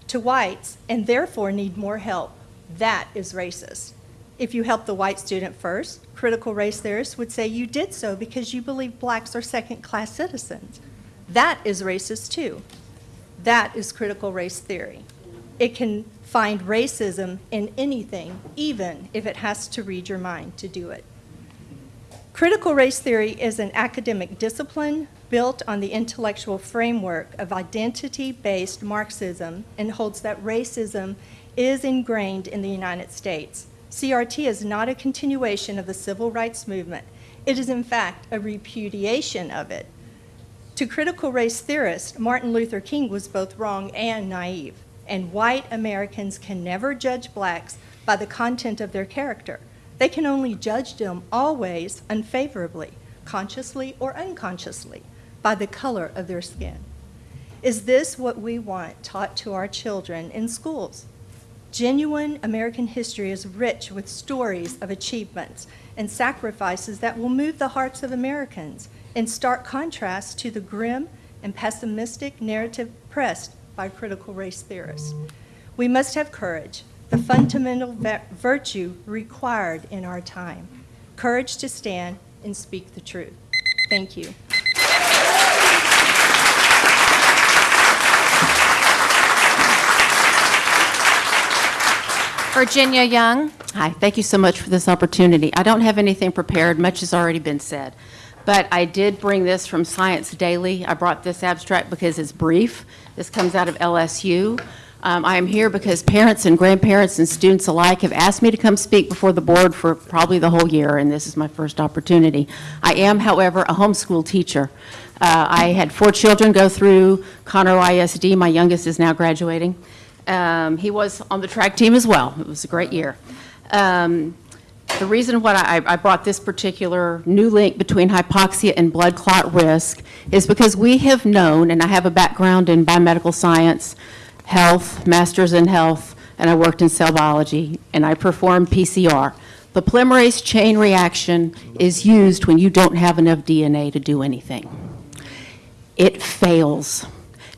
to whites and therefore need more help. That is racist. If you help the white student first, critical race theorists would say you did so because you believe blacks are second class citizens. That is racist too. That is critical race theory. It can find racism in anything, even if it has to read your mind to do it. Critical race theory is an academic discipline built on the intellectual framework of identity based Marxism and holds that racism is ingrained in the United States. CRT is not a continuation of the civil rights movement, it is, in fact, a repudiation of it. To critical race theorists, Martin Luther King was both wrong and naive, and white Americans can never judge blacks by the content of their character. They can only judge them always unfavorably, consciously or unconsciously, by the color of their skin. Is this what we want taught to our children in schools? Genuine American history is rich with stories of achievements and sacrifices that will move the hearts of Americans in stark contrast to the grim and pessimistic narrative pressed by critical race theorists. We must have courage, the fundamental virtue required in our time courage to stand and speak the truth. Thank you. Virginia Young. Hi, thank you so much for this opportunity. I don't have anything prepared, much has already been said. But I did bring this from Science Daily. I brought this abstract because it's brief. This comes out of LSU. Um, I am here because parents and grandparents and students alike have asked me to come speak before the board for probably the whole year, and this is my first opportunity. I am, however, a homeschool teacher. Uh, I had four children go through Conroe ISD. My youngest is now graduating. Um, he was on the track team as well. It was a great year. Um, the reason why I, I brought this particular new link between hypoxia and blood clot risk is because we have known, and I have a background in biomedical science, health, master's in health, and I worked in cell biology, and I performed PCR. The polymerase chain reaction is used when you don't have enough DNA to do anything. It fails.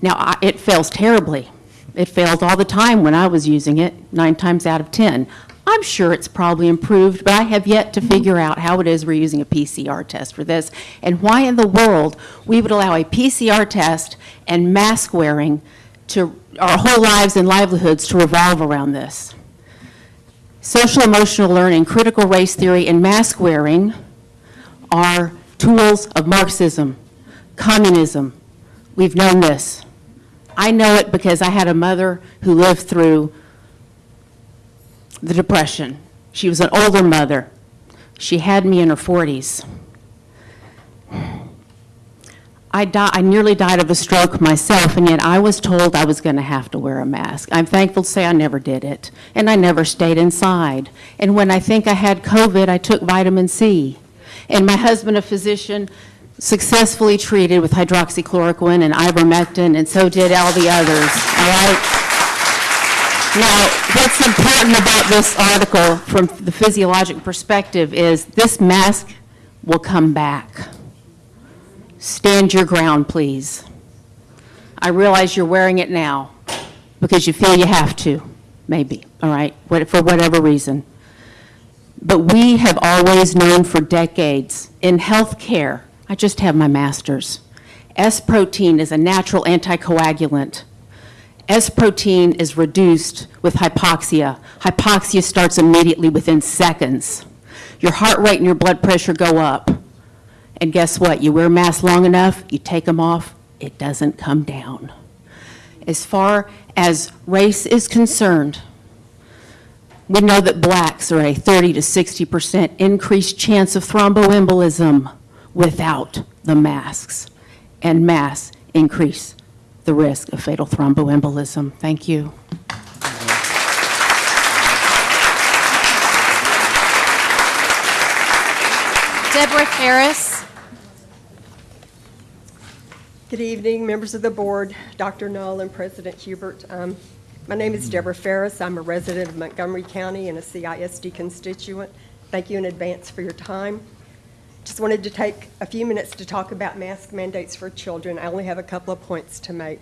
Now, I, it fails terribly. It failed all the time when I was using it, nine times out of 10. I'm sure it's probably improved, but I have yet to figure out how it is we're using a PCR test for this, and why in the world we would allow a PCR test and mask wearing to, our whole lives and livelihoods to revolve around this. Social emotional learning, critical race theory, and mask wearing are tools of Marxism, communism. We've known this. I know it because I had a mother who lived through the Depression. She was an older mother. She had me in her 40s. I, I nearly died of a stroke myself, and yet I was told I was going to have to wear a mask. I'm thankful to say I never did it, and I never stayed inside. And when I think I had COVID, I took vitamin C. And my husband, a physician, successfully treated with hydroxychloroquine and ivermectin, and so did all the others, all right? Now, what's important about this article from the physiologic perspective is this mask will come back. Stand your ground, please. I realize you're wearing it now because you feel you have to, maybe, all right, for whatever reason. But we have always known for decades in healthcare, I just have my master's, S protein is a natural anticoagulant. S protein is reduced with hypoxia. Hypoxia starts immediately within seconds. Your heart rate and your blood pressure go up. And guess what? You wear masks long enough, you take them off, it doesn't come down. As far as race is concerned, we know that blacks are a 30 to 60% increased chance of thromboembolism without the masks. And masks increase the risk of fatal thromboembolism. Thank you. Deborah Ferris. Good evening, members of the board, Dr. Null and President Hubert. Um, My name is Deborah Ferris. I'm a resident of Montgomery County and a CISD constituent. Thank you in advance for your time. Just wanted to take a few minutes to talk about mask mandates for children. I only have a couple of points to make.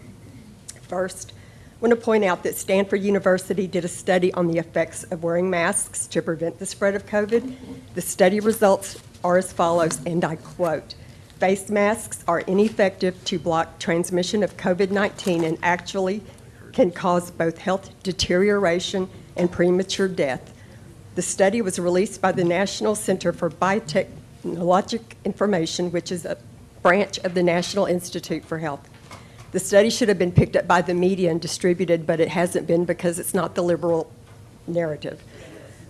First, I want to point out that Stanford University did a study on the effects of wearing masks to prevent the spread of COVID. The study results are as follows, and I quote, "Face masks are ineffective to block transmission of COVID-19 and actually can cause both health deterioration and premature death." The study was released by the National Center for Biotechnologic Information, which is a branch of the National Institute for Health. The study should have been picked up by the media and distributed, but it hasn't been because it's not the liberal narrative.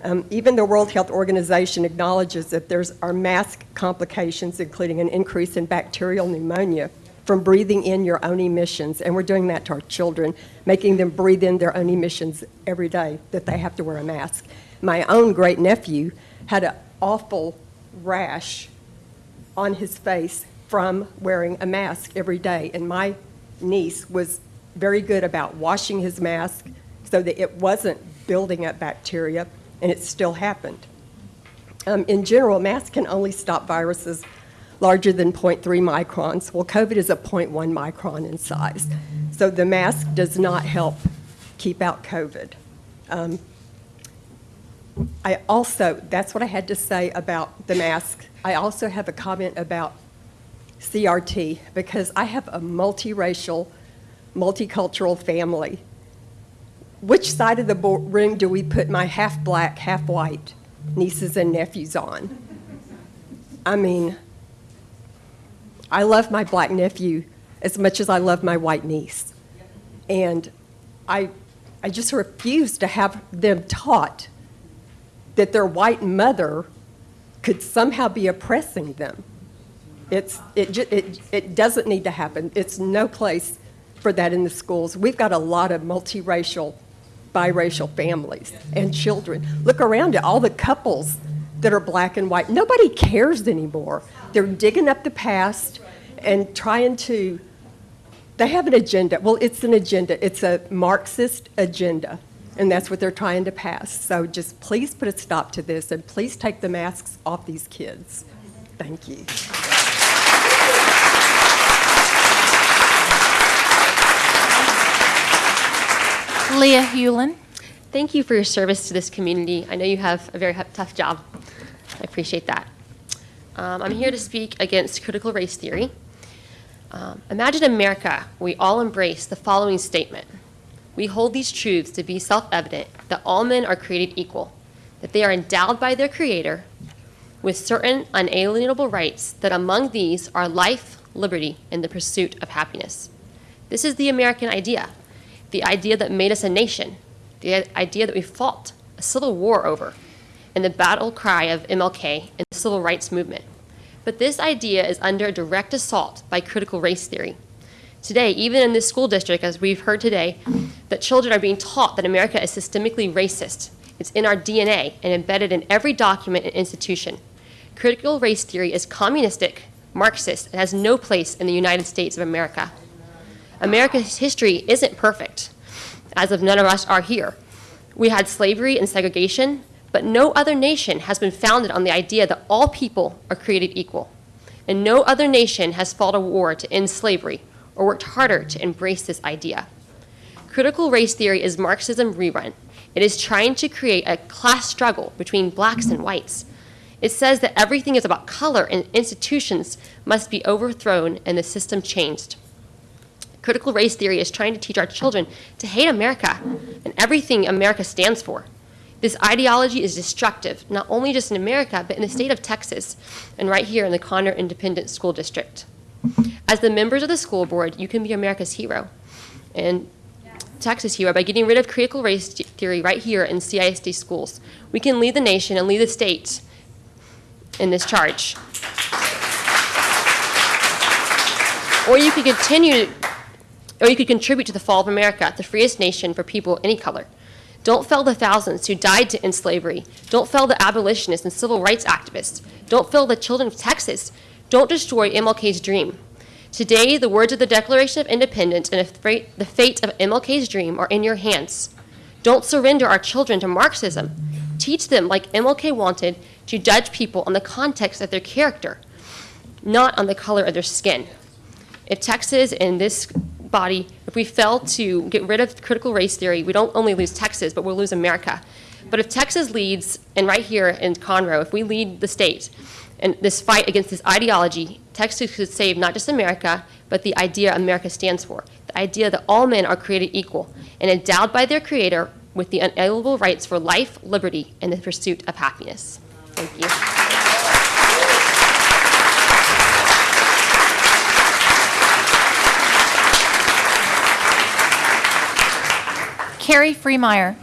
Um, even the World Health Organization acknowledges that there's are mask complications, including an increase in bacterial pneumonia from breathing in your own emissions, and we're doing that to our children, making them breathe in their own emissions every day that they have to wear a mask. My own great nephew had an awful rash on his face from wearing a mask every day, and my niece was very good about washing his mask so that it wasn't building up bacteria, and it still happened. Um, in general, masks can only stop viruses larger than 0.3 microns. Well, COVID is a 0.1 micron in size. So the mask does not help keep out COVID. Um, I also, that's what I had to say about the mask. I also have a comment about CRT because I have a multiracial, multicultural family. Which side of the room do we put my half black, half white nieces and nephews on? I mean, I love my black nephew as much as I love my white niece. And I, I just refuse to have them taught that their white mother could somehow be oppressing them. It's, it, it, it doesn't need to happen. It's no place for that in the schools. We've got a lot of multiracial, biracial families and children. Look around at all the couples that are black and white. Nobody cares anymore. They're digging up the past and trying to, they have an agenda. Well, it's an agenda. It's a Marxist agenda. And that's what they're trying to pass. So just please put a stop to this and please take the masks off these kids. Thank you. Leah Hewlin. Thank you for your service to this community. I know you have a very tough job. I appreciate that. Um, I'm here to speak against critical race theory. Um, imagine America, we all embrace the following statement. We hold these truths to be self-evident that all men are created equal, that they are endowed by their Creator with certain unalienable rights, that among these are life, liberty, and the pursuit of happiness. This is the American idea, the idea that made us a nation, the idea that we fought a civil war over, and the battle cry of MLK and the civil rights movement. But this idea is under direct assault by critical race theory. Today, even in this school district, as we've heard today, that children are being taught that America is systemically racist. It's in our DNA and embedded in every document and institution. Critical race theory is communistic, Marxist, and has no place in the United States of America. America's history isn't perfect, as of none of us are here. We had slavery and segregation, but no other nation has been founded on the idea that all people are created equal. And no other nation has fought a war to end slavery or worked harder to embrace this idea. Critical race theory is Marxism rerun. It is trying to create a class struggle between blacks and whites. It says that everything is about color and institutions must be overthrown and the system changed. Critical race theory is trying to teach our children to hate America and everything America stands for. This ideology is destructive, not only just in America, but in the state of Texas and right here in the Conroe Independent School District. As the members of the school board, you can be America's hero and Texas hero by getting rid of critical race theory right here in CISD schools. We can lead the nation and lead the state in this charge. Or you could continue, or you could contribute to the fall of America, the freest nation for people any color. Don't fail the thousands who died to end slavery. Don't fail the abolitionists and civil rights activists. Don't fail the children of Texas. Don't destroy MLK's dream. Today, the words of the Declaration of Independence and the fate of MLK's dream are in your hands. Don't surrender our children to Marxism. Teach them, like MLK wanted, to judge people on the context of their character, not on the color of their skin. If Texas and this body, if we fail to get rid of critical race theory, we don't only lose Texas, but we'll lose America. But if Texas leads, and right here in Conroe, if we lead the state in this fight against this ideology, Texas could save not just America, but the idea America stands for. The idea that all men are created equal and endowed by their creator with the unalienable rights for life, liberty, and the pursuit of happiness. Thank you. Carrie Freemeyer.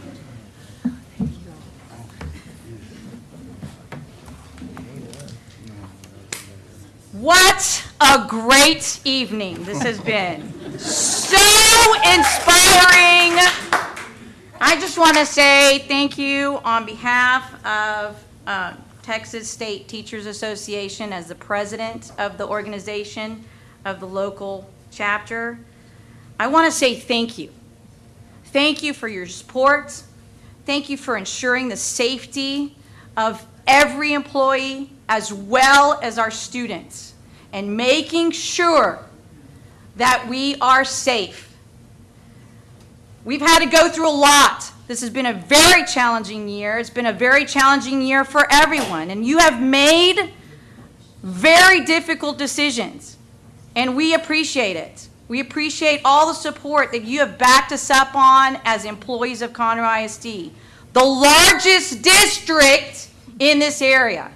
What a great evening this has been. So inspiring. I just want to say thank you on behalf of uh, Texas State Teachers Association as the president of the organization of the local chapter. I want to say thank you. Thank you for your support. Thank you for ensuring the safety of every employee as well as our students and making sure that we are safe. We've had to go through a lot. This has been a very challenging year. It's been a very challenging year for everyone. And you have made very difficult decisions. And we appreciate it. We appreciate all the support that you have backed us up on as employees of Conroe ISD, the largest district in this area.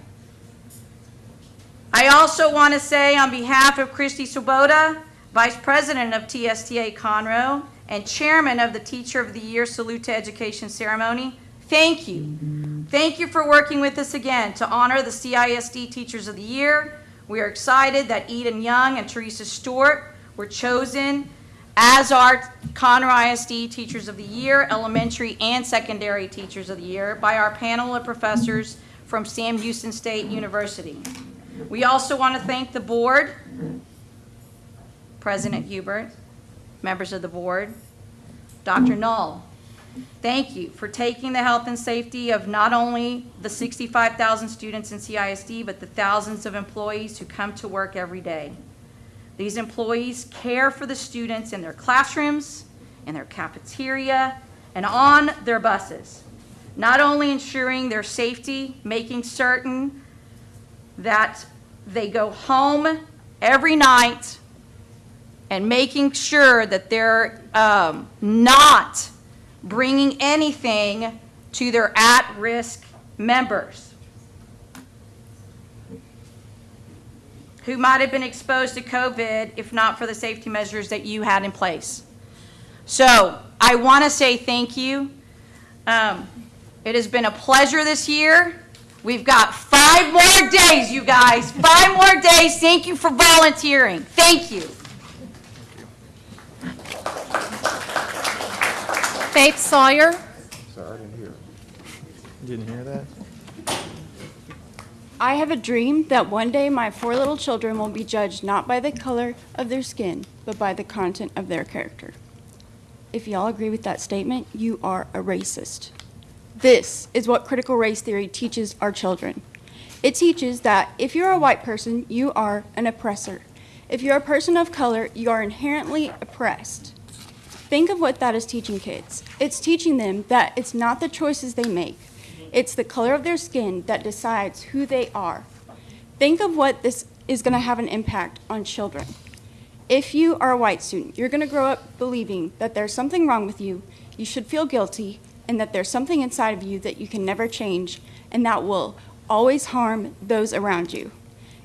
I also want to say on behalf of Christy Swoboda, Vice President of TSTA Conroe and Chairman of the Teacher of the Year Salute to Education Ceremony, thank you. Thank you for working with us again to honor the CISD Teachers of the Year. We are excited that Eden Young and Teresa Stewart were chosen as our Conroe ISD Teachers of the Year, Elementary and Secondary Teachers of the Year by our panel of professors from Sam Houston State University. We also want to thank the board, President Hubert, members of the board, Dr. Null. Thank you for taking the health and safety of not only the 65,000 students in CISD, but the thousands of employees who come to work every day. These employees care for the students in their classrooms, in their cafeteria, and on their buses. Not only ensuring their safety, making certain that they go home every night and making sure that they're um, not bringing anything to their at-risk members who might have been exposed to COVID if not for the safety measures that you had in place. So I want to say thank you. Um, It has been a pleasure this year. We've got five more days, you guys. Five more days. Thank you for volunteering. Thank you. Faith Sawyer. Sorry, I didn't hear. Didn't hear that? I have a dream that one day my four little children will be judged not by the color of their skin, but by the content of their character. If y'all agree with that statement, you are a racist. This is what critical race theory teaches our children. It teaches that if you're a white person, you are an oppressor. If you're a person of color, you are inherently oppressed. Think of what that is teaching kids. It's teaching them that it's not the choices they make, it's the color of their skin that decides who they are. Think of what this is going to have an impact on children. If you are a white student, you're going to grow up believing that there's something wrong with you, you should feel guilty, and that there's something inside of you that you can never change, and that will always harm those around you.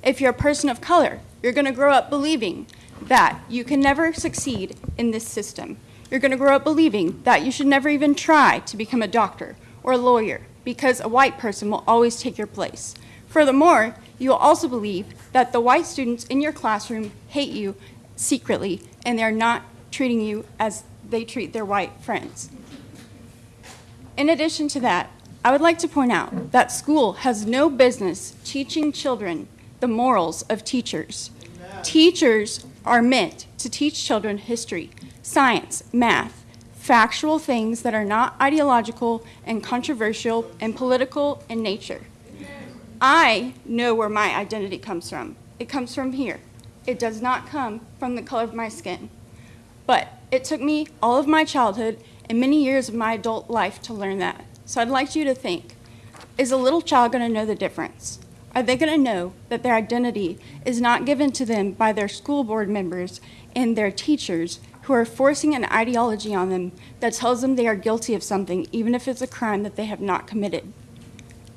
If you're a person of color, you're going to grow up believing that you can never succeed in this system. You're going to grow up believing that you should never even try to become a doctor or a lawyer because a white person will always take your place. Furthermore, you will also believe that the white students in your classroom hate you secretly and they're not treating you as they treat their white friends. In addition to that, I would like to point out that school has no business teaching children the morals of teachers. Teachers are meant to teach children history, science, math, factual things that are not ideological and controversial and political in nature. I know where my identity comes from. It comes from here. It does not come from the color of my skin. But it took me all of my childhood and many years of my adult life to learn that. So I'd like you to think, is a little child going to know the difference? Are they going to know that their identity is not given to them by their school board members and their teachers who are forcing an ideology on them that tells them they are guilty of something, even if it's a crime that they have not committed?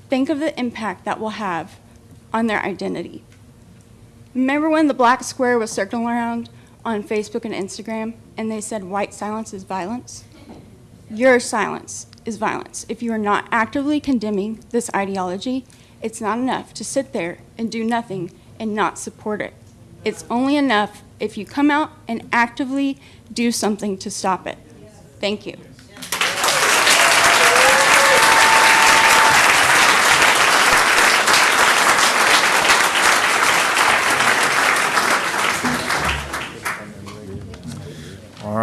Think of the impact that will have on their identity. Remember when the black square was circling around on Facebook and Instagram and they said white silence is violence? Your silence is violence. If you are not actively condemning this ideology, it's not enough to sit there and do nothing and not support it. It's only enough if you come out and actively do something to stop it. Thank you.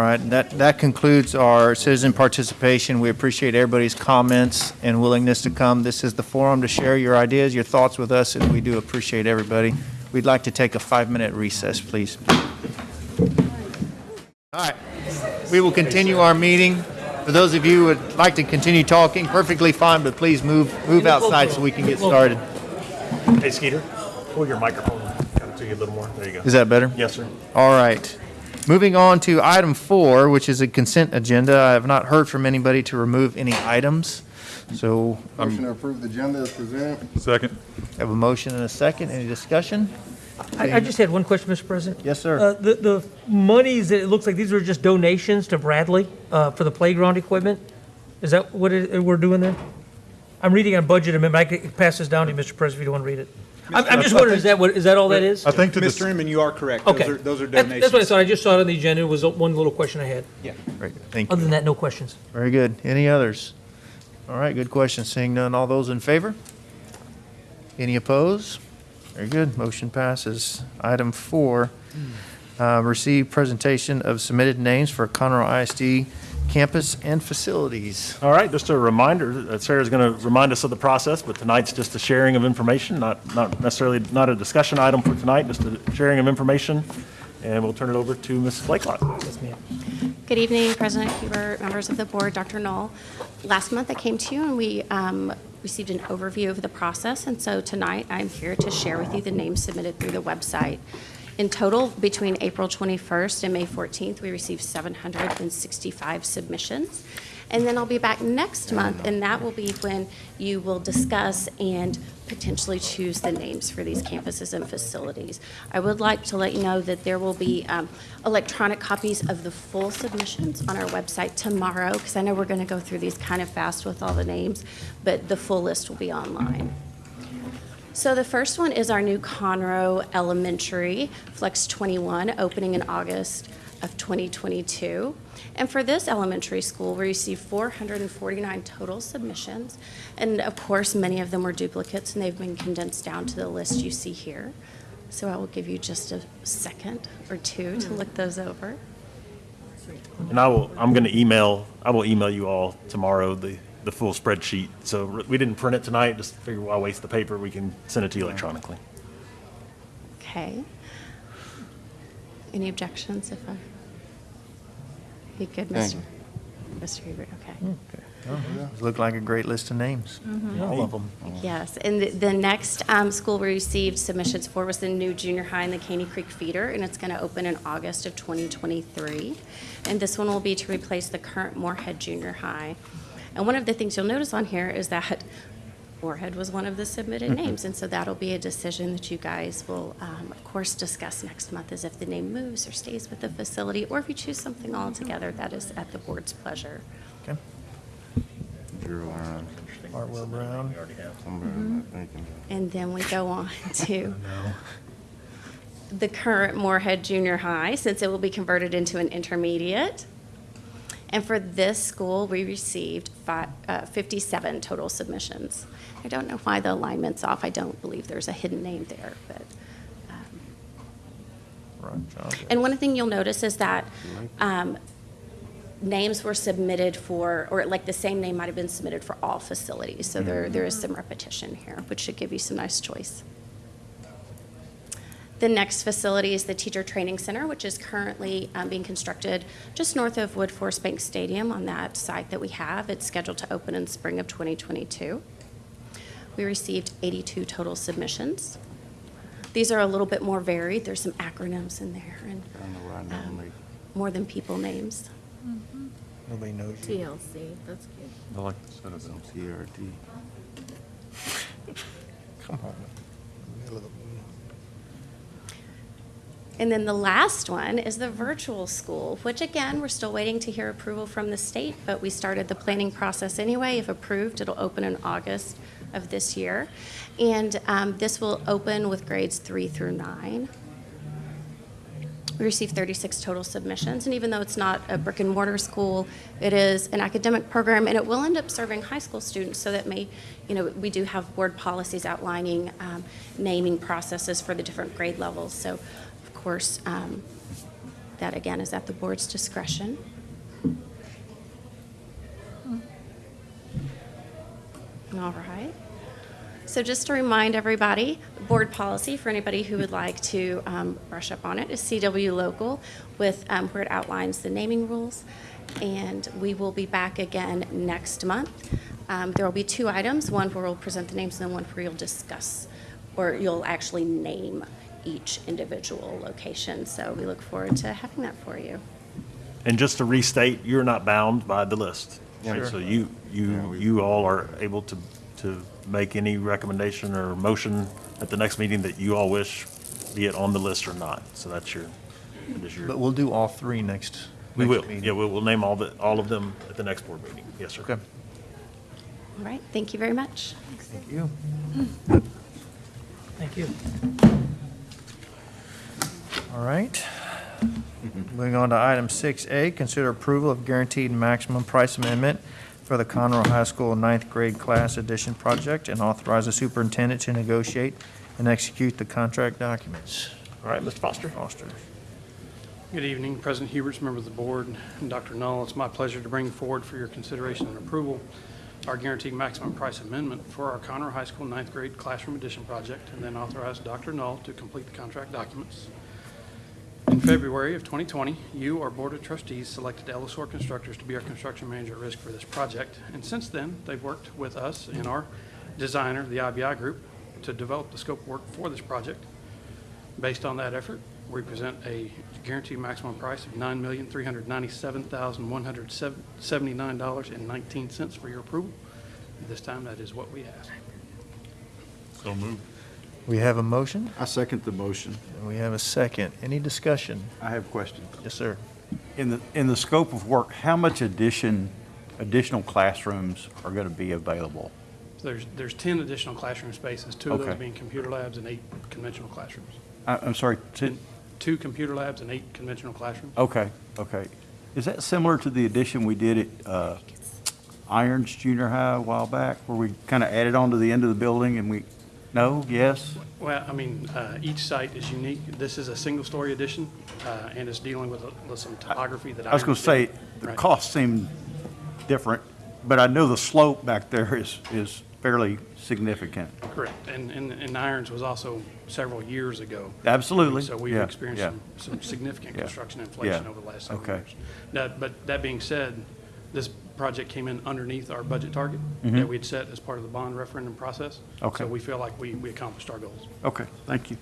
Right, that, that concludes our citizen participation. We appreciate everybody's comments and willingness to come. This is the forum to share your ideas, your thoughts with us, and we do appreciate everybody. We'd like to take a five-minute recess, please. All right, we will continue our meeting. For those of you who would like to continue talking, perfectly fine, but please move, move outside so we can get started. Hey Skeeter, pull your microphone kind of to you a little more. There you go. Is that better? Yes, sir. All right. Moving on to item four, which is a consent agenda. I have not heard from anybody to remove any items, so um, Motion to approve the agenda as presented. Second. Have a motion and a second. Any discussion? I, I just had one question, Mr. President. Yes, sir. Uh, the, the monies, it looks like these are just donations to Bradley, uh, for the playground equipment? Is that what it, we're doing there? I'm reading on budget amendment. I could pass this down to you, Mr. President, if you don't want to read it. I'm, I'm just wondering, is that what, is that all that is? I think that Mr. Inman, you are correct. Those Okay. are, those are That- donations. That's what I thought. I just saw it on the agenda. It was one little question I had. Yeah. Very good. Thank you. Other than that, no questions. Very good. Any others? All right, good question. Seeing none, all those in favor? Any opposed? Very good. Motion passes. Item four, uh, receive presentation of submitted names for Conroe ISD campus and facilities. All right, just a reminder, that Sarah's going to remind us of the process, but tonight's just a sharing of information, not, not necessarily, not a discussion item for tonight, just a sharing of information. And we'll turn it over to Mrs. Blakelock. Yes, ma'am. Good evening, President Hubert, members of the board, Dr. Null. Last month I came to you and we um, received an overview of the process, and so tonight I'm here to share with you the names submitted through the website. In total, between April 21st and May 14th, we received 765 submissions. And then I'll be back next month, and that will be when you will discuss and potentially choose the names for these campuses and facilities. I would like to let you know that there will be um, electronic copies of the full submissions on our website tomorrow, because I know we're going to go through these kind of fast with all the names, but the full list will be online. So the first one is our new Conroe Elementary Flex 21, opening in August of 2022. And for this elementary school, we received 449 total submissions. And of course, many of them were duplicates, and they've been condensed down to the list you see here. So I will give you just a second or two to look those over. And I will, I'm going to email, I will email you all tomorrow the, the full spreadsheet. So we didn't print it tonight, just figure why waste the paper, we can send it to you electronically. Okay. Any objections if I? You good, Mr. you. Mr. Hubert? Okay. Mm, uh-huh. Looked like a great list of names. Mm-hmm. All of them. Yes, and the, the next um, school we received submissions for was the new junior high in the Caney Creek feeder, and it's going to open in August of 2023. And this one will be to replace the current Moorhead Junior High. And one of the things you'll notice on here is that Moorhead was one of the submitted mm-hmm. names, and so that'll be a decision that you guys will, um, of course, discuss next month, is if the name moves or stays with the facility, or if you choose something altogether, mm-hmm. that is at the board's pleasure. Okay. Hartwell Brown. Mm-hmm. And then we go on (laughs) to the current Moorhead Junior High, since it will be converted into an intermediate. And for this school, we received fi- uh, 57 total submissions. I don't know why the alignment's off. I don't believe there's a hidden name there, but. um, And one thing you'll notice is that um, names were submitted for, or like the same name might have been submitted for all facilities. So there, there is some repetition here, which should give you some nice choice. The next facility is the Teacher Training Center, which is currently um, being constructed just north of Woodforest Bank Stadium on that site that we have. It's scheduled to open in spring of 2022. We received 82 total submissions. These are a little bit more varied. There's some acronyms in there and um, more than people names. Nobody knows TLC, that's good. I like the set of them, CRT. Come on. And then the last one is the virtual school, which again, we're still waiting to hear approval from the state, but we started the planning process anyway. If approved, it'll open in August of this year. And um, this will open with grades three through nine. We received 36 total submissions, and even though it's not a brick and mortar school, it is an academic program, and it will end up serving high school students, so that may, you know, we do have board policies outlining um, naming processes for the different grade levels. So, course, um, that again is at the board's discretion. All right. So just to remind everybody, board policy, for anybody who would like to um, brush up on it, is CW Local with, um, where it outlines the naming rules. And we will be back again next month. Um, There will be two items, one where we'll present the names and then one where you'll discuss, or you'll actually name each individual location. So we look forward to having that for you. And just to restate, you're not bound by the list. right? Sure. So you, you, you all are able to, to make any recommendation or motion at the next meeting that you all wish, be it on the list or not. So that's your, that is your. But we'll do all three next. We next will, meeting. yeah, we'll, we'll name all the, all of them at the next board meeting. Yes, sir. Okay. All right, thank you very much. Thanks. Thank you. Thank you. All right. Moving on to item 6A, consider approval of guaranteed maximum price amendment for the Conroe High School ninth grade class addition project and authorize the superintendent to negotiate and execute the contract documents. All right, Mr. Foster. Foster. Good evening, President Huberts, members of the board, and Dr. Null. It's my pleasure to bring forward for your consideration and approval our guaranteed maximum price amendment for our Conroe High School ninth grade classroom addition project, and then authorize Dr. Null to complete the contract documents. In February of 2020, you, our Board of Trustees, selected Ellisor Constructors to be our construction manager at risk for this project. And since then, they've worked with us and our designer, the IBI Group, to develop the scope of work for this project. Based on that effort, we present a guaranteed maximum price of $9,397,179.19 for your approval. At this time, that is what we ask. So moved. We have a motion, I second the motion. and we have a second. Any discussion? I have a question. Yes, sir. In the, in the scope of work, how much addition, additional classrooms are going to be available? So There's, there's 10 additional classroom spaces, two of those Okay. being computer labs and eight conventional classrooms. I- I'm sorry, to- Two computer labs and eight conventional classrooms. okay, okay. Is that similar to the addition we did at uh, Irons Junior High a while back, where we kind of added on to the end of the building and we, no, yes? Well, I mean, uh, each site is unique. This is a single-story addition, uh, and it's dealing with with some topography that I. I was going to say, the Right. costs seem different, but I know the slope back there is, is fairly significant. Correct, and, and, and Irons was also several years ago. Absolutely, So we've yeah, experienced yeah. some, some significant Yeah, construction inflation yeah, over the last several okay. years. Now, but that being said, this project came in underneath our budget target Mhm. that we'd set as part of the bond referendum process. Okay. So we feel like we, we accomplished our goals. Okay, thank you.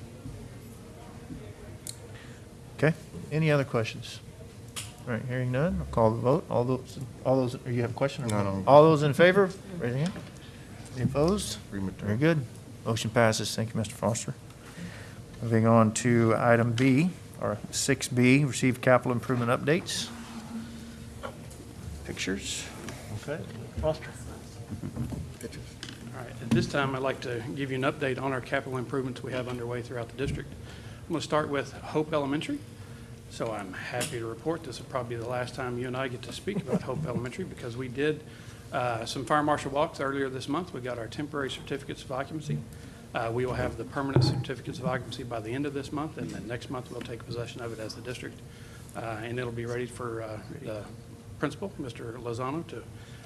Okay, any other questions? All right, hearing none, I'll call the vote. All those, all those, or you have a question? or No, not? no. All those in favor, raise your hand. Any opposed? Very good. Motion passes. Thank you, Mr. Foster. Moving on to item B, or six B, receive capital improvement updates. Pictures. Okay. Foster. Pictures. All right, at this time, I'd like to give you an update on our capital improvements we have underway throughout the district. I'm going to start with Hope Elementary. So I'm happy to report this will probably be the last time you and I get to speak about Hope Elementary because we did uh, some fire marshal walks earlier this month. We got our temporary certificates of occupancy. Uh, We will have the permanent certificates of occupancy by the end of this month, and then next month we'll take possession of it as the district. Uh, And it'll be ready for uh, the principal, Mr. Lozano, to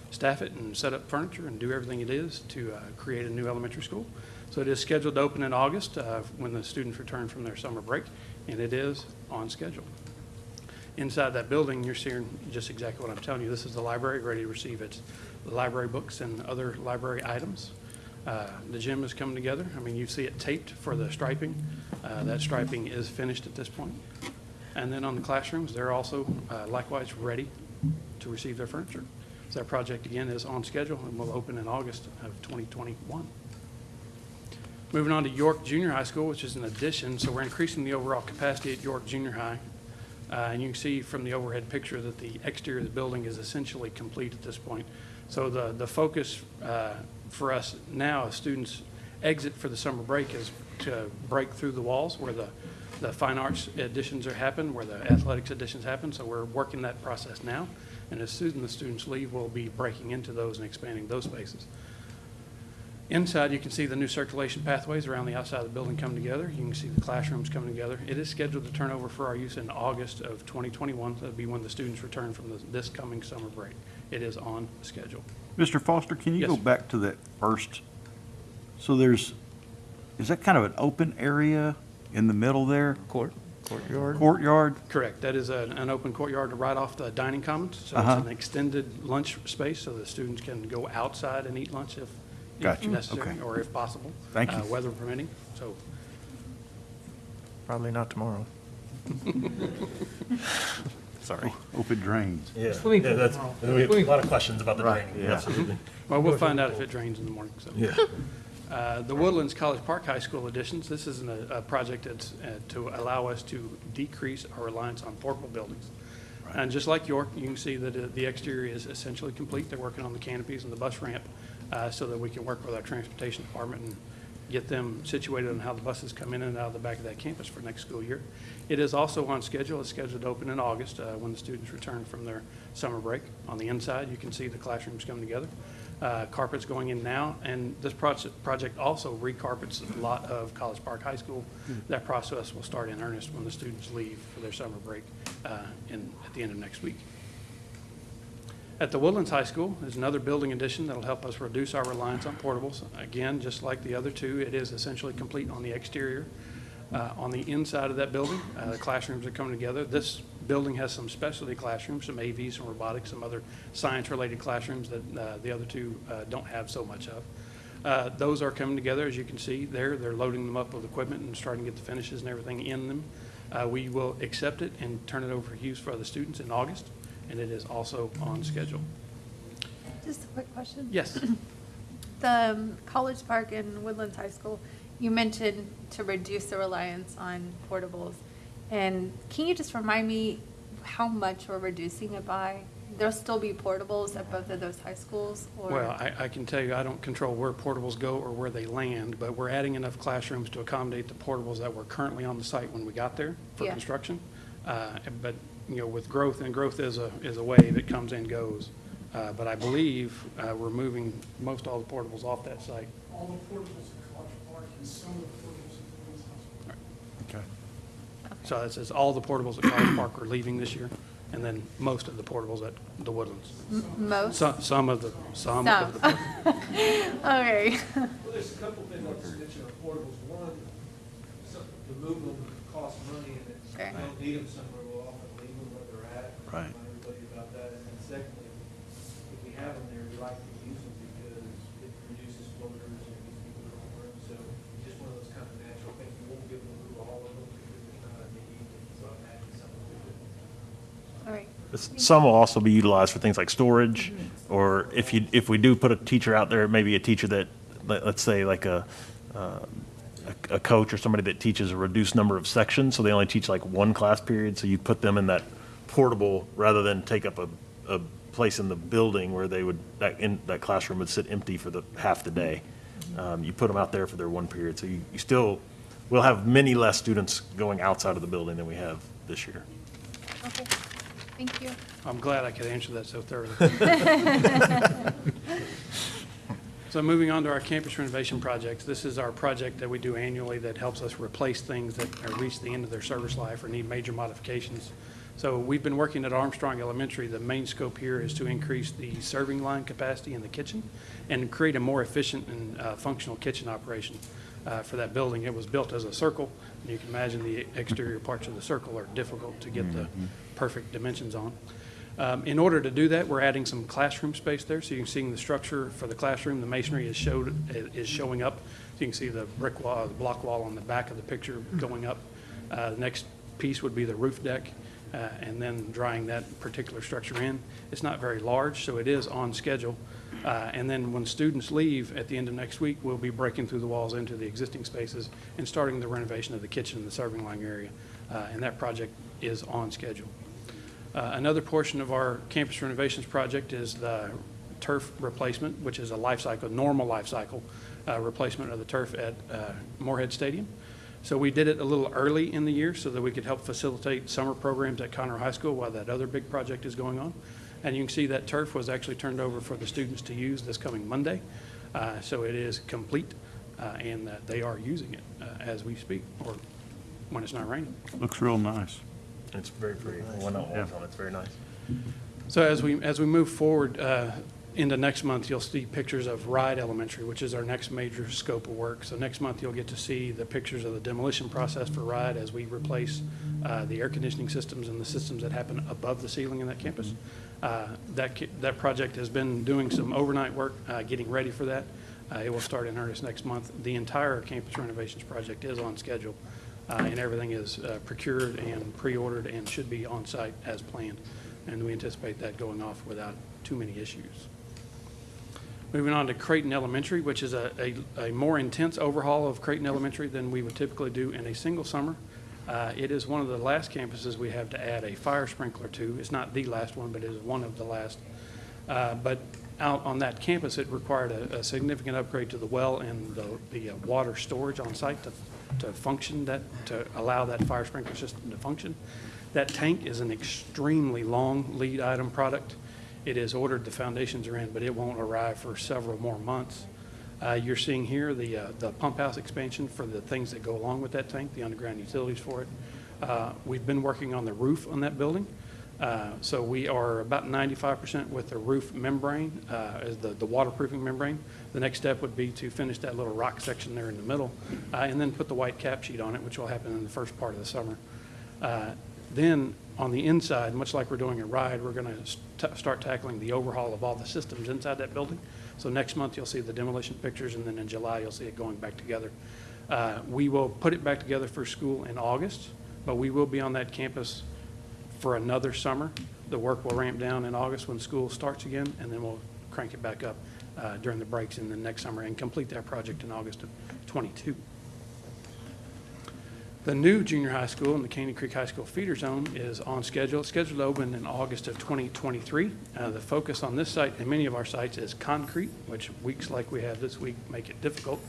staff it and set up furniture and do everything it is to uh, create a new elementary school. So it is scheduled to open in August uh, when the students return from their summer break, and it is on schedule. Inside that building, you're seeing just exactly what I'm telling you. This is the library, ready to receive its library books and other library items. Uh, The gym is coming together. I mean, you see it taped for the striping. Uh, That striping is finished at this point. And then on the classrooms, they're also uh, likewise ready to receive their furniture. So that project, again, is on schedule and will open in August of 2021. Moving on to York Junior High School, which is an addition, so we're increasing the overall capacity at York Junior High. Uh, And you can see from the overhead picture that the exterior of the building is essentially complete at this point. So the, the focus uh, for us now, as students exit for the summer break, is to break through the walls where the, the fine arts additions are happen, where the athletics additions happen. So we're working that process now. And as soon as the students leave, we'll be breaking into those and expanding those spaces. Inside, you can see the new circulation pathways around the outside of the building come together. You can see the classrooms coming together. It is scheduled to turn over for our use in August of 2021. That'll be when the students return from the- this coming summer break. It is on schedule. Mr. Foster, can you Yes, go back to that first? So there's, is that kind of an open area in the middle there? Court, courtyard. Courtyard? Correct. That is an, an open courtyard right off the dining commons. So Uh-huh. it's an extended lunch space so the students can go outside and eat lunch if, if Gotcha. necessary Okay. or if possible. Thank you. uh, Weather permitting. So Probably not tomorrow. (laughs) Sorry. Open drains. Yeah, Swimming yeah, pool that's, we have a lot of questions about the Right, draining, yeah. absolutely. Well, we'll find out if it drains in the morning, so. Yeah. Uh, The Woodlands College Park High School additions, this is an, a project that's uh, to allow us to decrease our reliance on portable buildings. And just like York, you can see that uh, the exterior is essentially complete. They're working on the canopies and the bus ramp uh, so that we can work with our transportation department and get them situated on how the buses come in and out of the back of that campus for next school year. It is also on schedule. It's scheduled to open in August uh, when the students return from their summer break. On the inside, you can see the classrooms come together. Uh, Carpet's going in now, and this project, project also recarpets a lot of College Park High School. That process will start in earnest when the students leave for their summer break uh, in, at the end of next week. At the Woodlands High School is another building addition that'll help us reduce our reliance on portables. Again, just like the other two, it is essentially complete on the exterior. Uh, On the inside of that building, uh, the classrooms are coming together. This building has some specialty classrooms, some AV, some robotics, some other science-related classrooms that uh, the other two uh, don't have so much of. Uh, Those are coming together, as you can see there. They're loading them up with equipment and starting to get the finishes and everything in them. Uh, We will accept it and turn it over for use for other students in August, and it is also on schedule. Just a quick question. Yes. (clears throat) The um, College Park and Woodlands High School, you mentioned to reduce the reliance on portables. And can you just remind me how much we're reducing it by? There'll still be portables at both of those high schools, or? Well, I, I can tell you, I don't control where portables go or where they land, but we're adding enough classrooms to accommodate the portables that were currently on the site when we got there for Yeah. construction. Uh, But, you know, with growth, and growth is a, is a wave, it comes and goes. Uh, But I believe uh, we're moving most all the portables off that site. All the portables Okay. So it says all the portables at College Park are leaving this year, and then most of the portables at the Woodlands. M- Most? Some, some of the, some of the. Some. (laughs) Okay. Well, there's a couple things I'll just portables. One, some, to move costs money, and if Sure. you don't need them somewhere, we'll often leave them where they're at. Right. Remind everybody about that. And then secondly, if we have them there, we like to use them because it reduces floaters and gives people their own room. So just one of those kind of natural things. We won't give them all of them because there's not a need, so I'm adding some of it. All right. Some will also be utilized for things like storage, or if you, if we do put a teacher out there, maybe a teacher that, let- let's say like a, uh, a a coach or somebody that teaches a reduced number of sections, so they only teach like one class period, so you put them in that portable, rather than take up a, a place in the building where they would, that, in, that classroom would sit empty for the, half the day. Um, You put them out there for their one period, so you, you still, we'll have many less students going outside of the building than we have this year. Okay. Thank you. I'm glad I could answer that so thoroughly. (laughs) (laughs) So moving on to our campus renovation projects, this is our project that we do annually that helps us replace things that have reached the end of their service life or need major modifications. So we've been working at Armstrong Elementary. The main scope here is to increase the serving line capacity in the kitchen and create a more efficient and uh, functional kitchen operation uh, for that building. It was built as a circle, and you can imagine the exterior parts of the circle are difficult to get the perfect dimensions on. Um, In order to do that, we're adding some classroom space there, so you can see the structure for the classroom, the masonry is showed, is showing up. So you can see the brick wall, the block wall on the back of the picture going up. Uh, The next piece would be the roof deck, uh, and then drying that particular structure in. It's not very large, so it is on schedule. Uh, And then when students leave at the end of next week, we'll be breaking through the walls into the existing spaces and starting the renovation of the kitchen and the serving line area. Uh, And that project is on schedule. Uh, Another portion of our campus renovations project is the turf replacement, which is a life cycle, normal life cycle uh, replacement of the turf at uh, Moorhead Stadium. So we did it a little early in the year so that we could help facilitate summer programs at Conroe High School while that other big project is going on. And you can see that turf was actually turned over for the students to use this coming Monday. Uh, So it is complete, uh, and they are using it uh, as we speak, or when it's not raining. Looks real nice. It's very pretty. When it walks on, it's very nice. So as we, as we move forward uh, into next month, you'll see pictures of Rice Elementary, which is our next major scope of work. So next month, you'll get to see the pictures of the demolition process for Rice as we replace uh, the air conditioning systems and the systems that happen above the ceiling in that campus. Uh, That, that project has been doing some overnight work, uh, getting ready for that. Uh, It will start in earnest next month. The entire campus renovations project is on schedule, uh, and everything is uh, procured and pre-ordered and should be on site as planned. And we anticipate that going off without too many issues. Moving on to Creighton Elementary, which is a, a, a more intense overhaul of Creighton Elementary than we would typically do in a single summer. Uh, it is one of the last campuses we have to add a fire sprinkler to. It's not the last one, but it is one of the last. Uh, but out on that campus, it required a, a significant upgrade to the well and the, the uh, water storage on site to, to function that, to allow that fire sprinkler system to function. That tank is an extremely long lead item product. It is ordered, the foundations are in, but it won't arrive for several more months. Uh, You're seeing here the, uh, the pump house expansion for the things that go along with that tank, the underground utilities for it. Uh, We've been working on the roof on that building. Uh, So we are about 95% with the roof membrane, uh, as the, the waterproofing membrane. The next step would be to finish that little rock section there in the middle, uh, and then put the white cap sheet on it, which will happen in the first part of the summer. Uh, Then, on the inside, much like we're doing at Rice, we're going to start tackling the overhaul of all the systems inside that building. So next month, you'll see the demolition pictures, and then in July, you'll see it going back together. Uh, We will put it back together for school in August, but we will be on that campus for another summer. The work will ramp down in August when school starts again, and then we'll crank it back up uh, during the breaks in the next summer and complete that project in August of '22. The new junior high school in the Caney Creek High School feeder zone is on schedule, It's scheduled to open in August of 2023. Uh, The focus on this site and many of our sites is concrete, which weeks like we have this week make it difficult.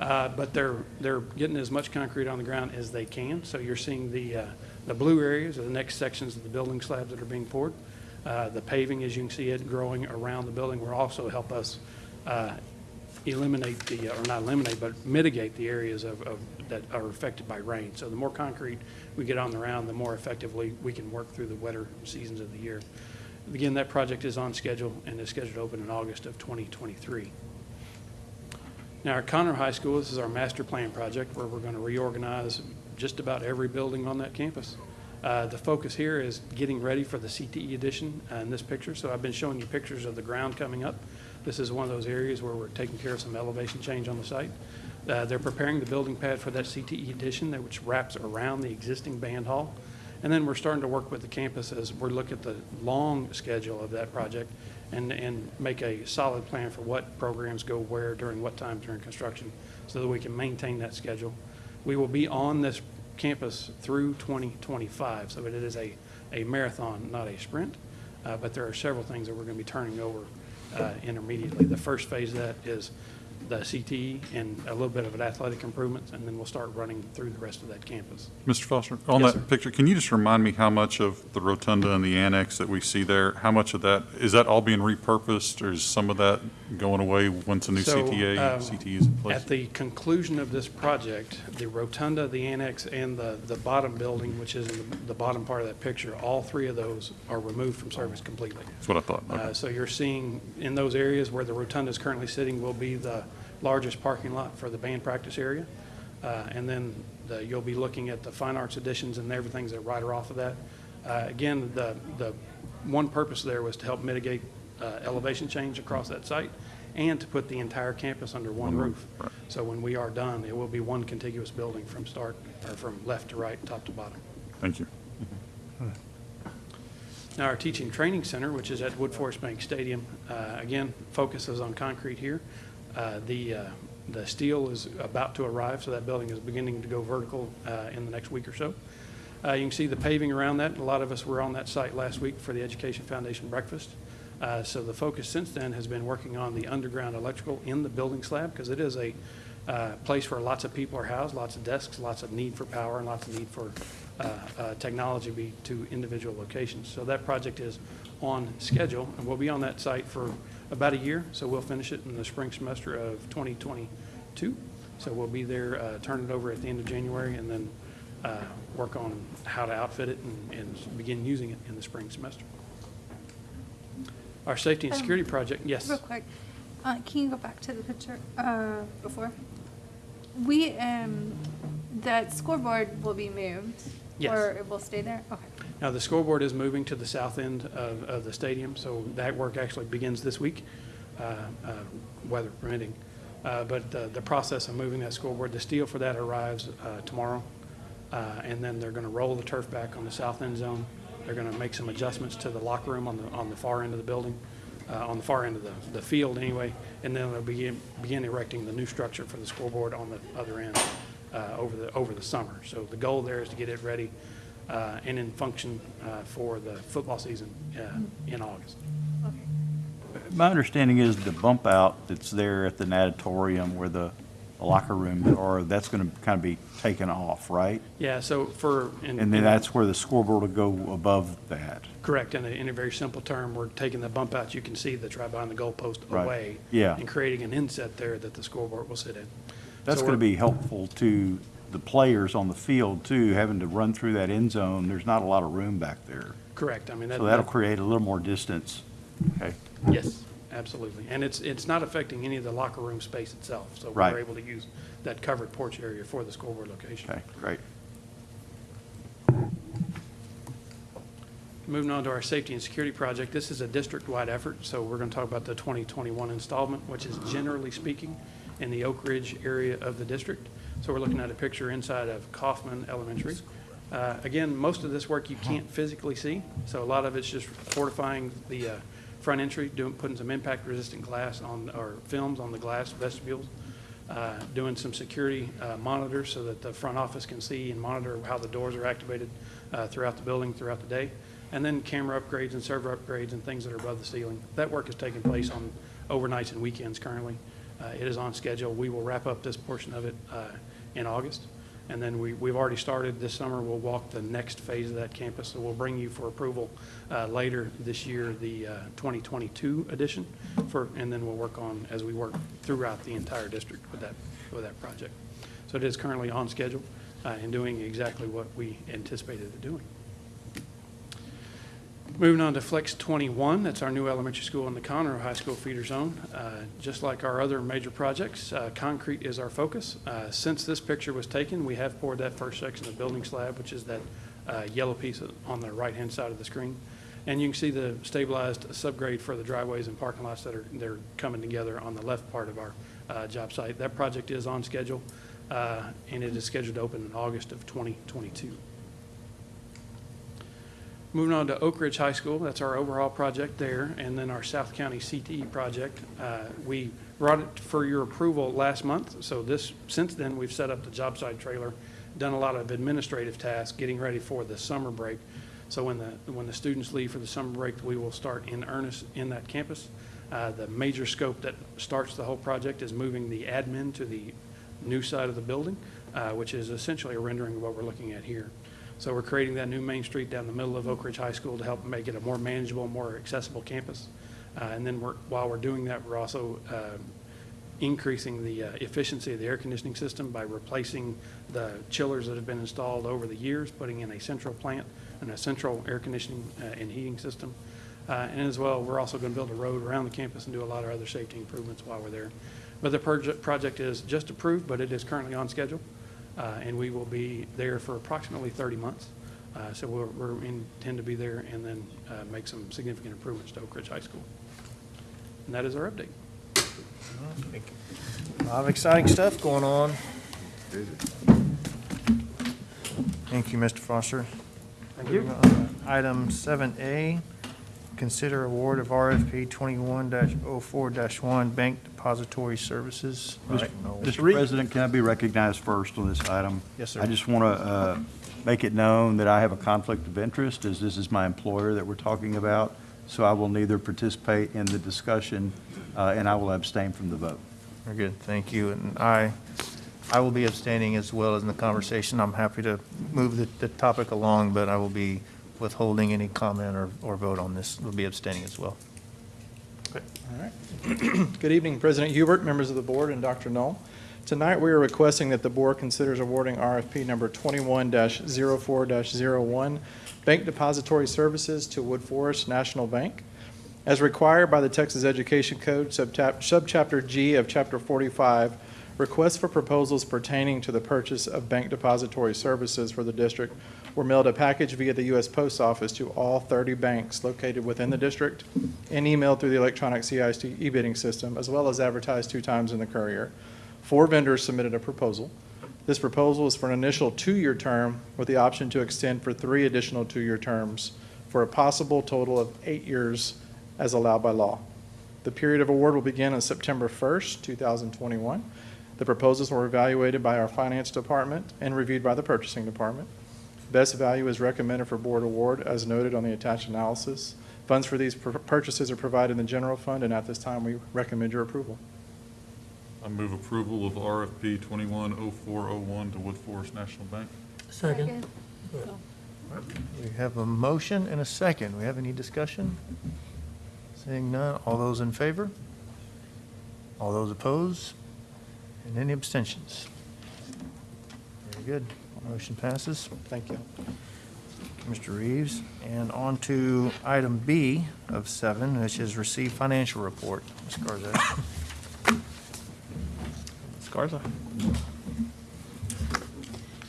Uh, But they're, they're getting as much concrete on the ground as they can. So you're seeing the, uh, the blue areas are the next sections of the building slabs that are being poured. Uh, The paving, as you can see it, growing around the building will also help us uh, eliminate the, or not eliminate, but mitigate the areas of, of, that are affected by rain. So the more concrete we get on the ground, the more effectively we can work through the wetter seasons of the year. Again, that project is on schedule and is scheduled to open in August of 2023. Now, our Conroe High School, this is our master plan project where we're going to reorganize just about every building on that campus. Uh, The focus here is getting ready for the CTE edition uh, in this picture. So I've been showing you pictures of the ground coming up. This is one of those areas where we're taking care of some elevation change on the site. Uh, They're preparing the building pad for that CTE addition, that which wraps around the existing band hall. And then we're starting to work with the campus as we look at the long schedule of that project and, and make a solid plan for what programs go where during what time during construction so that we can maintain that schedule. We will be on this campus through 2025, so it is a, a marathon, not a sprint. Uh, But there are several things that we're going to be turning over uh, intermediately. The first phase of that is the CTE and a little bit of an athletic improvements, and then we'll start running through the rest of that campus. Mr. Foster, on Yes, that sir. picture, can you just remind me how much of the rotunda and the annex that we see there, how much of that, is that all being repurposed, or is some of that going away once a new So, CTA, um, is in place? At the conclusion of this project, the rotunda, the annex, and the, the bottom building, which is in the- the bottom part of that picture, all three of those are removed from service completely. That's what I thought. Okay. Uh, So you're seeing, in those areas where the rotunda is currently sitting will be the largest parking lot for the band practice area. Uh, And then the- you'll be looking at the fine arts additions and everything's that right off of that. Uh, Again, the, the one purpose there was to help mitigate uh, elevation change across that site and to put the entire campus under one roof, right. So when we are done, it will be one contiguous building from start, or from left to right, top to bottom. Thank you. Now, our teaching training center, which is at Woodforest Bank Stadium, uh, again, focuses on concrete here. Uh, The, uh, the steel is about to arrive, so that building is beginning to go vertical uh, in the next week or so. Uh, You can see the paving around that. A lot of us were on that site last week for the Education Foundation breakfast. Uh, So the focus since then has been working on the underground electrical in the building slab, because it is a uh, place where lots of people are housed, lots of desks, lots of need for power, and lots of need for uh, uh, technology be to individual locations. So that project is on schedule, and we'll be on that site for about a year, so we'll finish it in the spring semester of 2022. So we'll be there, uh, turn it over at the end of January, and then uh, work on how to outfit it and- and begin using it in the spring semester. Our safety and Um, security project, yes. Real quick, uh, can you go back to the picture, uh, before? We, um, that scoreboard will be moved? Yes. Or it will stay there? Okay. Now, the scoreboard is moving to the south end of, of the stadium, so that work actually begins this week, uh, uh, weather permitting. Uh, But the, the process of moving that scoreboard, the steel for that arrives uh, tomorrow. Uh, And then they're going to roll the turf back on the south end zone. They're going to make some adjustments to the locker room on the, on the far end of the building, uh, on the far end of the, the field anyway. And then they'll begin, begin erecting the new structure for the scoreboard on the other end uh, over the, over the summer. So the goal there is to get it ready uh, and in function uh, for the football season uh, in August. My understanding is the bump out that's there at the natatorium where the locker room, or that's going to kind of be taken off, right? Yeah, so for. And then that's where the scoreboard will go above that. Correct. In a, in a very simple term, we're taking the bump out, you can see that's right behind the goalpost Right. away. Yeah. And creating an inset there that the scoreboard will sit in. That's So going to we're- be helpful to the players on the field too, having to run through that end zone. There's not a lot of room back there. Correct. I mean, that. So that'll that- create a little more distance. Okay. Yes, absolutely. And it's, it's not affecting any of the locker room space itself. So Right. we're able to use that covered porch area for the scoreboard location. Okay, great. Moving on to our safety and security project, this is a district-wide effort, so we're going to talk about the 2021 installment, which is generally speaking in the Oak Ridge area of the district. So we're looking at a picture inside of Kaufman Elementary. Uh, Again, most of this work you can't physically see, so a lot of it's just fortifying the uh, front entry, doing, putting some impact-resistant glass on, or films on the glass vestibules, uh, doing some security uh, monitors so that the front office can see and monitor how the doors are activated uh, throughout the building, throughout the day, and then camera upgrades and server upgrades and things that are above the ceiling. That work is taking place on overnights and weekends currently. Uh, It is on schedule. We will wrap up this portion of it uh, in August. And then we, we've already started this summer, we'll walk the next phase of that campus. So we'll bring you for approval uh, later this year, the uh, 2022 edition for, and then we'll work on, as we work throughout the entire district with that, with that project. So it is currently on schedule uh, and doing exactly what we anticipated it doing. Moving on to Flex 21, that's our new elementary school in the Conroe High School feeder zone. Uh, Just like our other major projects, uh, concrete is our focus. Uh, Since this picture was taken, we have poured that first section of building slab, which is that uh, yellow piece on the right-hand side of the screen. And you can see the stabilized subgrade for the driveways and parking lots that are, they're coming together on the left part of our uh, job site. That project is on schedule, uh, and it is scheduled to open in August of 2022. Moving on to Oak Ridge High School, that's our overall project there, and then our South County CTE project. Uh, We brought it for your approval last month, so this, since then, we've set up the job site trailer, done a lot of administrative tasks, getting ready for the summer break. So when the, when the students leave for the summer break, we will start in earnest in that campus. Uh, The major scope that starts the whole project is moving the admin to the new side of the building, uh, which is essentially a rendering of what we're looking at here. So we're creating that new main street down the middle of Oak Ridge High School to help make it a more manageable, more accessible campus. Uh, And then we're, while we're doing that, we're also uh, increasing the uh, efficiency of the air conditioning system by replacing the chillers that have been installed over the years, putting in a central plant and a central air conditioning uh, and heating system. Uh, And as well, we're also going to build a road around the campus and do a lot of other safety improvements while we're there. But the project, project is just approved, but it is currently on schedule. Uh, And we will be there for approximately 30 months. Uh, So we're, we're intend to be there and then uh, make some significant improvements to Oak Ridge High School. And that is our update. A lot of exciting stuff going on. Thank you, Mr. Foster. Thank you. Item 7A, consider award of RFP 21-04-1 Bank Depository Services. Mr. Mr. President, can I be recognized first on this item? Yes, sir. I just want to make it known that I have a conflict of interest, as this is my employer that we're talking about, so I will neither participate in the discussion, uh, and I will abstain from the vote. Very good, thank you. And I, I will be abstaining as well as in the conversation. I'm happy to move the, the topic along, but I will be withholding any comment or, or vote on this. Will be abstaining as well. Okay. All right. (clears throat) Good evening, President Hubert, members of the board, and Dr. Null. Tonight, we are requesting that the board considers awarding RFP number 21-04-01, Bank Depository Services to Woodforest National Bank. As required by the Texas Education Code, subchapter G of Chapter 45, requests for proposals pertaining to the purchase of bank depository services for the district were mailed a package via the U.S. Post Office to all 30 banks located within the district and emailed through the electronic CISD e-bidding system, as well as advertised two times in the Courier. Four vendors submitted a proposal. This proposal is for an initial two-year term with the option to extend for three additional two-year terms for a possible total of eight years as allowed by law. The period of award will begin on September 1st, 2021. The proposals were evaluated by our finance department and reviewed by the purchasing department. Best value is recommended for board award as noted on the attached analysis. Funds for these pur- purchases are provided in the general fund, and at this time, we recommend your approval. I move approval of RFP 210401 to Woodforest National Bank. Second. We have a motion and a second. We have any discussion? Seeing none, all those in favor? All those opposed? And any abstentions? Very good. Motion passes. Thank you. Mr. Reeves. And on to item B of seven, which is receive financial report. Ms. Garza. Ms. Garza.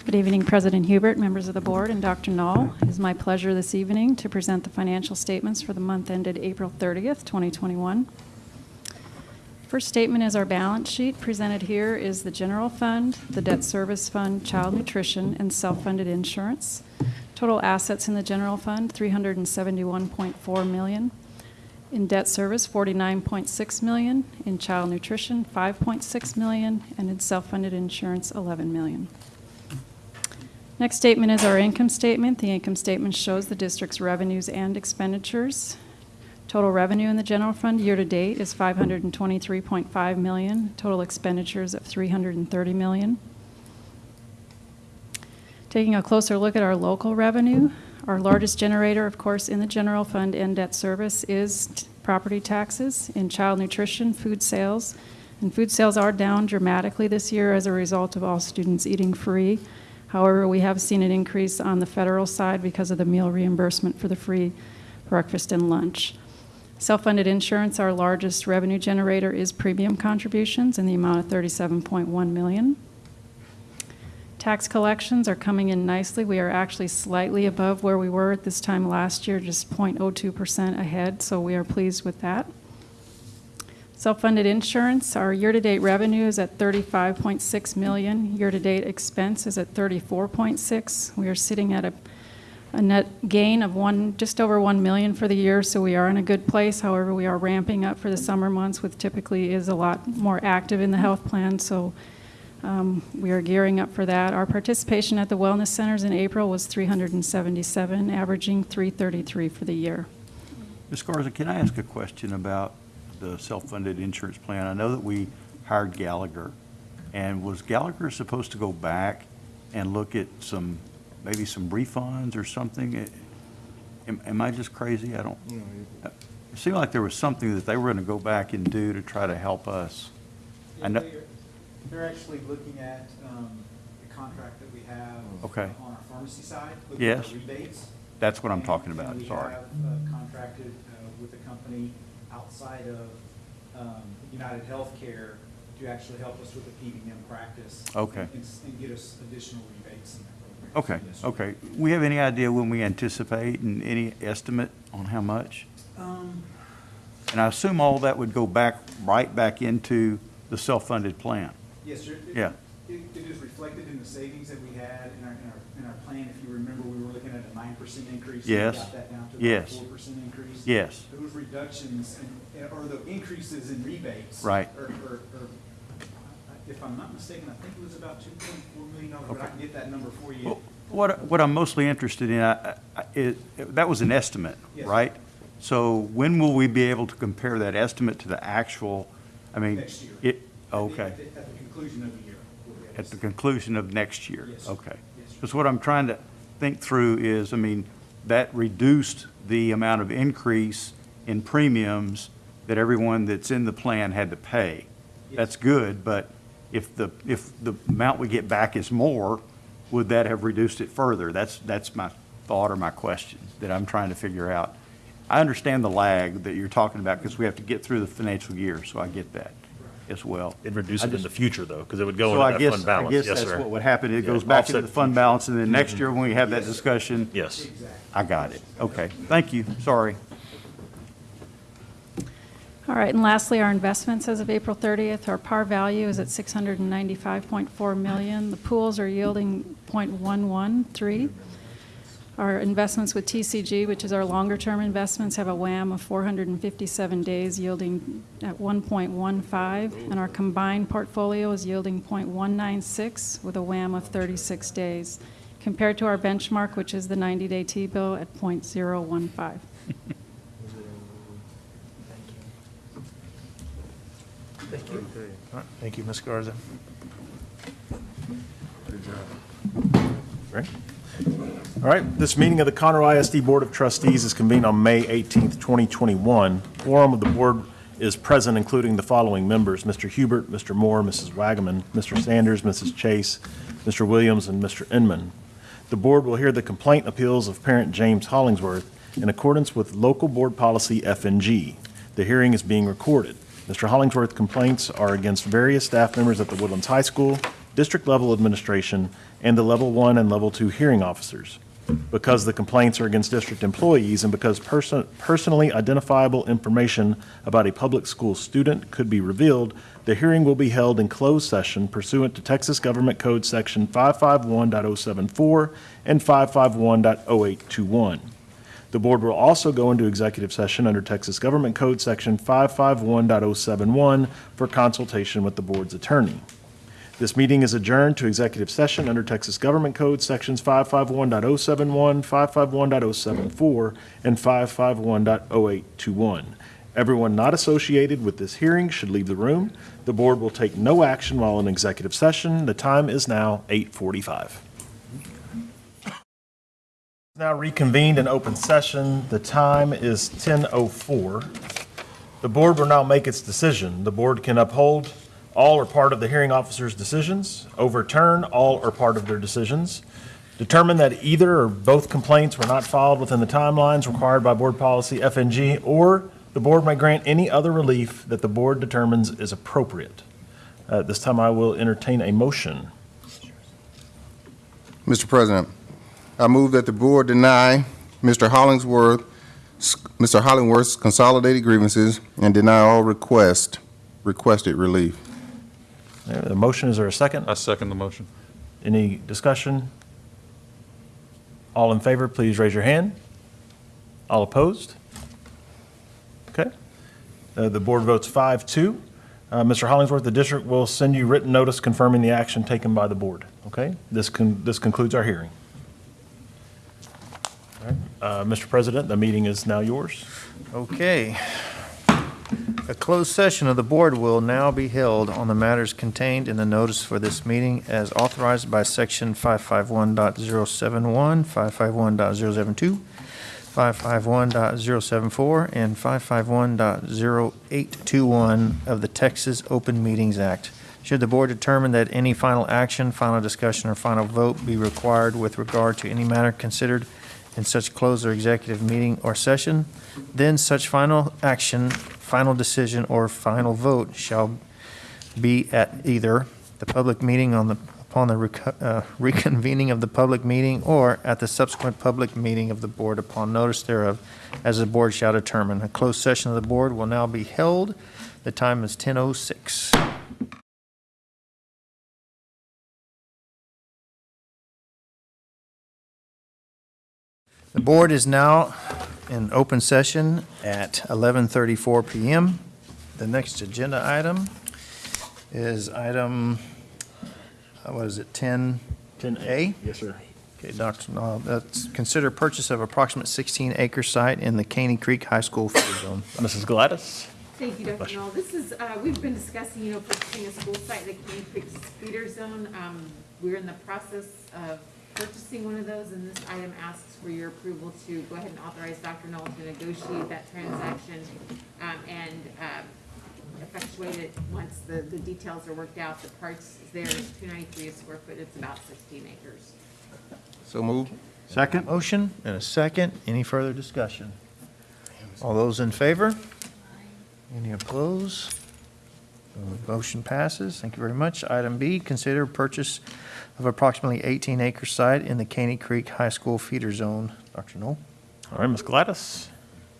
Good evening, President Hubert, members of the board, and Dr. Null. It is my pleasure this evening to present the financial statements for the month ended April 30th, 2021. First statement is our balance sheet. Presented here is the general fund, the debt service fund, child nutrition, and self-funded insurance. Total assets in the general fund, 371.4 million. In debt service, 49.6 million. In child nutrition, 5.6 million. And in self-funded insurance, 11 million. Next statement is our income statement. The income statement shows the district's revenues and expenditures. Total revenue in the general fund year-to-date is 523.5 million. Total expenditures of 330 million. Taking a closer look at our local revenue, our largest generator, of course, in the general fund and debt service is property taxes. In child nutrition, food sales. And food sales are down dramatically this year as a result of all students eating free. However, we have seen an increase on the federal side because of the meal reimbursement for the free breakfast and lunch. Self-funded insurance, our largest revenue generator, is premium contributions in the amount of 37.1 million. Tax collections are coming in nicely. We are actually slightly above where we were at this time last year, just 0.02% ahead, so we are pleased with that. Self-funded insurance, our year-to-date revenue is at 35.6 million. Year-to-date expense is at 34.6. We are sitting at a, a net gain of one, just over 1 million for the year, so we are in a good place. However, we are ramping up for the summer months, which typically is a lot more active in the health plan, so um, we are gearing up for that. Our participation at the wellness centers in April was 377, averaging 333 for the year. Ms. Garza, can I ask a question about the self-funded insurance plan? I know that we hired Gallagher, and was Gallagher supposed to go back and look at some, maybe some refunds or something? Am, am I just crazy? I don't, it seemed like there was something that they were going to go back and do to try to help us. I know, They're- They're actually looking at um, the contract that we have Okay. on our pharmacy side. looking at Yes. Rebates. That's what I'm And- talking about, and sorry. we have uh, contracted uh, with a company outside of um, United Healthcare to actually help us with the PBM practice. Okay. And s- and get us additional rebates in that Okay. Yes, okay. We have any idea when we anticipate and any estimate on how much? Um, And I assume all that would go back, right back into the self-funded plan? Yes, sir. It- Yeah. It, it is reflected in the savings that we had in our, in our, in our plan. If you remember, we were looking at a nine percent increase. we Yes. Got that down to Yes. about a four percent increase. Yes. Those reductions, and- or the increases in rebates. Right. Or, or, or, if I'm not mistaken, I think it was about two point four million dollars, but I can get that number for you. Well, What, what I'm mostly interested in, I- I- is, that was an estimate, Yes. right? So when will we be able to compare that estimate to the actual, I mean? Next year. It, At the- okay. At the, at the conclusion of the year. we'll be able to At the see. conclusion of next year? Yes. Okay. Yes, sir. Because what I'm trying to think through is, I mean, that reduced the amount of increase in premiums that everyone that's in the plan had to pay. That's good, but if the, if the amount we get back is more, would that have reduced it further? That's, that's my thought or my question that I'm trying to figure out. I understand the lag that you're talking about because we have to get through the financial year, so I get that as well. It'd reduce I it in just- the future, though, because it would go so into I that guess- fund balance. I guess Yes, that's sir. what would happen. It Yeah, goes back into offset the fund balance, and then next Mhm. year, when we have that discussion. Yes. I got it. Okay. Thank you. Sorry. All right, and lastly, our investments as of April 30th, our par value is at 695.4 million. The pools are yielding .113. Our investments with TCG, which is our longer-term investments, have a WAM of 457 days yielding at 1.15, and our combined portfolio is yielding .196 with a WAM of 36 days, compared to our benchmark, which is the 90-day T-bill at .015. Thank you. All right, Thank you, Ms. Garza. Good job. Great. All right, this meeting of the Conroe ISD Board of Trustees is convened on May 18th, 2021. Quorum of the board is present, including the following members: Mr. Hubert, Mr. Moore, Mrs. Wagaman, Mr. Sanders, Mrs. Chase, Mr. Williams, and Mr. Inman. The board will hear the complaint appeals of parent James Hollingsworth in accordance with local board policy FNG. The hearing is being recorded. Mr. Hollingsworth complaints are against various staff members at the Woodlands High School, district-level administration, and the Level 1 and Level 2 hearing officers. Because the complaints are against district employees and because person- personally identifiable information about a public school student could be revealed, the hearing will be held in closed session pursuant to Texas Government Code Section 551.074 and 551.0821. The board will also go into executive session under Texas Government Code Section 551.071 for consultation with the board's attorney. This meeting is adjourned to executive session under Texas Government Code Sections 551.071, 551.074, and 551.0821. Everyone not associated with this hearing should leave the room. The board will take no action while in executive session. The time is now 8:45. Now reconvened in open session. The time is 10:04. The board will now make its decision. The board can uphold all or part of the hearing officer's decisions, overturn all or part of their decisions, determine that either or both complaints were not filed within the timelines required by Board Policy FNG, or the board may grant any other relief that the board determines is appropriate. At this time, I will entertain a motion. Mr. President, I move that the board deny Mr. Hollingsworth, Mr. Hollingworth's consolidated grievances and deny all request, requested relief. The motion, is there a second? I second the motion. Any discussion? All in favor, please raise your hand. All opposed? Okay. Uh, The board votes 5-2. Uh, Mr. Hollingsworth, the district will send you written notice confirming the action taken by the board. Okay? This con- this concludes our hearing. Uh, Mr. President, the meeting is now yours. Okay. A closed session of the board will now be held on the matters contained in the notice for this meeting as authorized by Section 551.071, 551.072, 551.074, and 551.0821 of the Texas Open Meetings Act. Should the board determine that any final action, final discussion, or final vote be required with regard to any matter considered in such closed or executive meeting or session, then such final action, final decision, or final vote shall be at either the public meeting on the, upon the uh, (laughs) reconvening of the public meeting, or at the subsequent public meeting of the board upon notice thereof, as the board shall determine. A closed session of the board will now be held. The time is 10:06. The board is now in open session at 11:34 PM. The next agenda item is item, uh, what is it, 10? 10A? Yes, sir. Okay, Dr. Null, that's consider purchase of approximate 16 acre site in the Caney Creek High School field zone. Mrs. Gladys? Thank you, Dr. Null. This is, uh, we've been discussing, you know, purchasing a school site, in the Caney Creek feeder Zone. Um, we're in the process of purchasing one of those, and this item asks for your approval to go ahead and authorize Dr. Null to negotiate that transaction, um, and, um, effectuate it once the, the details are worked out. The parts is there, it's two ninety-three a square foot, it's about sixteen acres. So move. Second? Motion and a second. Any further discussion? All those in favor? Any opposed? Uh, Motion passes. Thank you very much. Item B, consider purchase of approximately 18 acre site in the Caney Creek High School feeder zone. Dr. Null? All right, Ms. Gladys?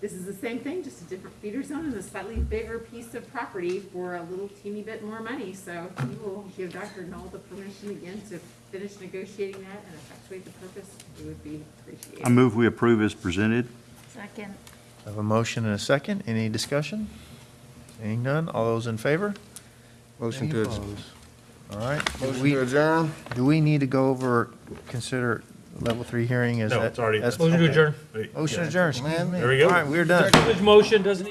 This is the same thing, just a different feeder zone and a slightly bigger piece of property for a little teeny bit more money. So we will give Dr. Null the permission again to finish negotiating that and effectuate the purpose. It would be appreciated. I move we approve as presented. Second. I have a motion and a second. Any discussion? Seeing none. All those in favor? Motion Any to opposed? All right. Do Motion we- to adjourn? Do we need to go over, consider level three hearing? Is No, that- it's already- that's- Motion to okay. adjourn. Motion adjourned. There we go. All right, we're done. Motion doesn't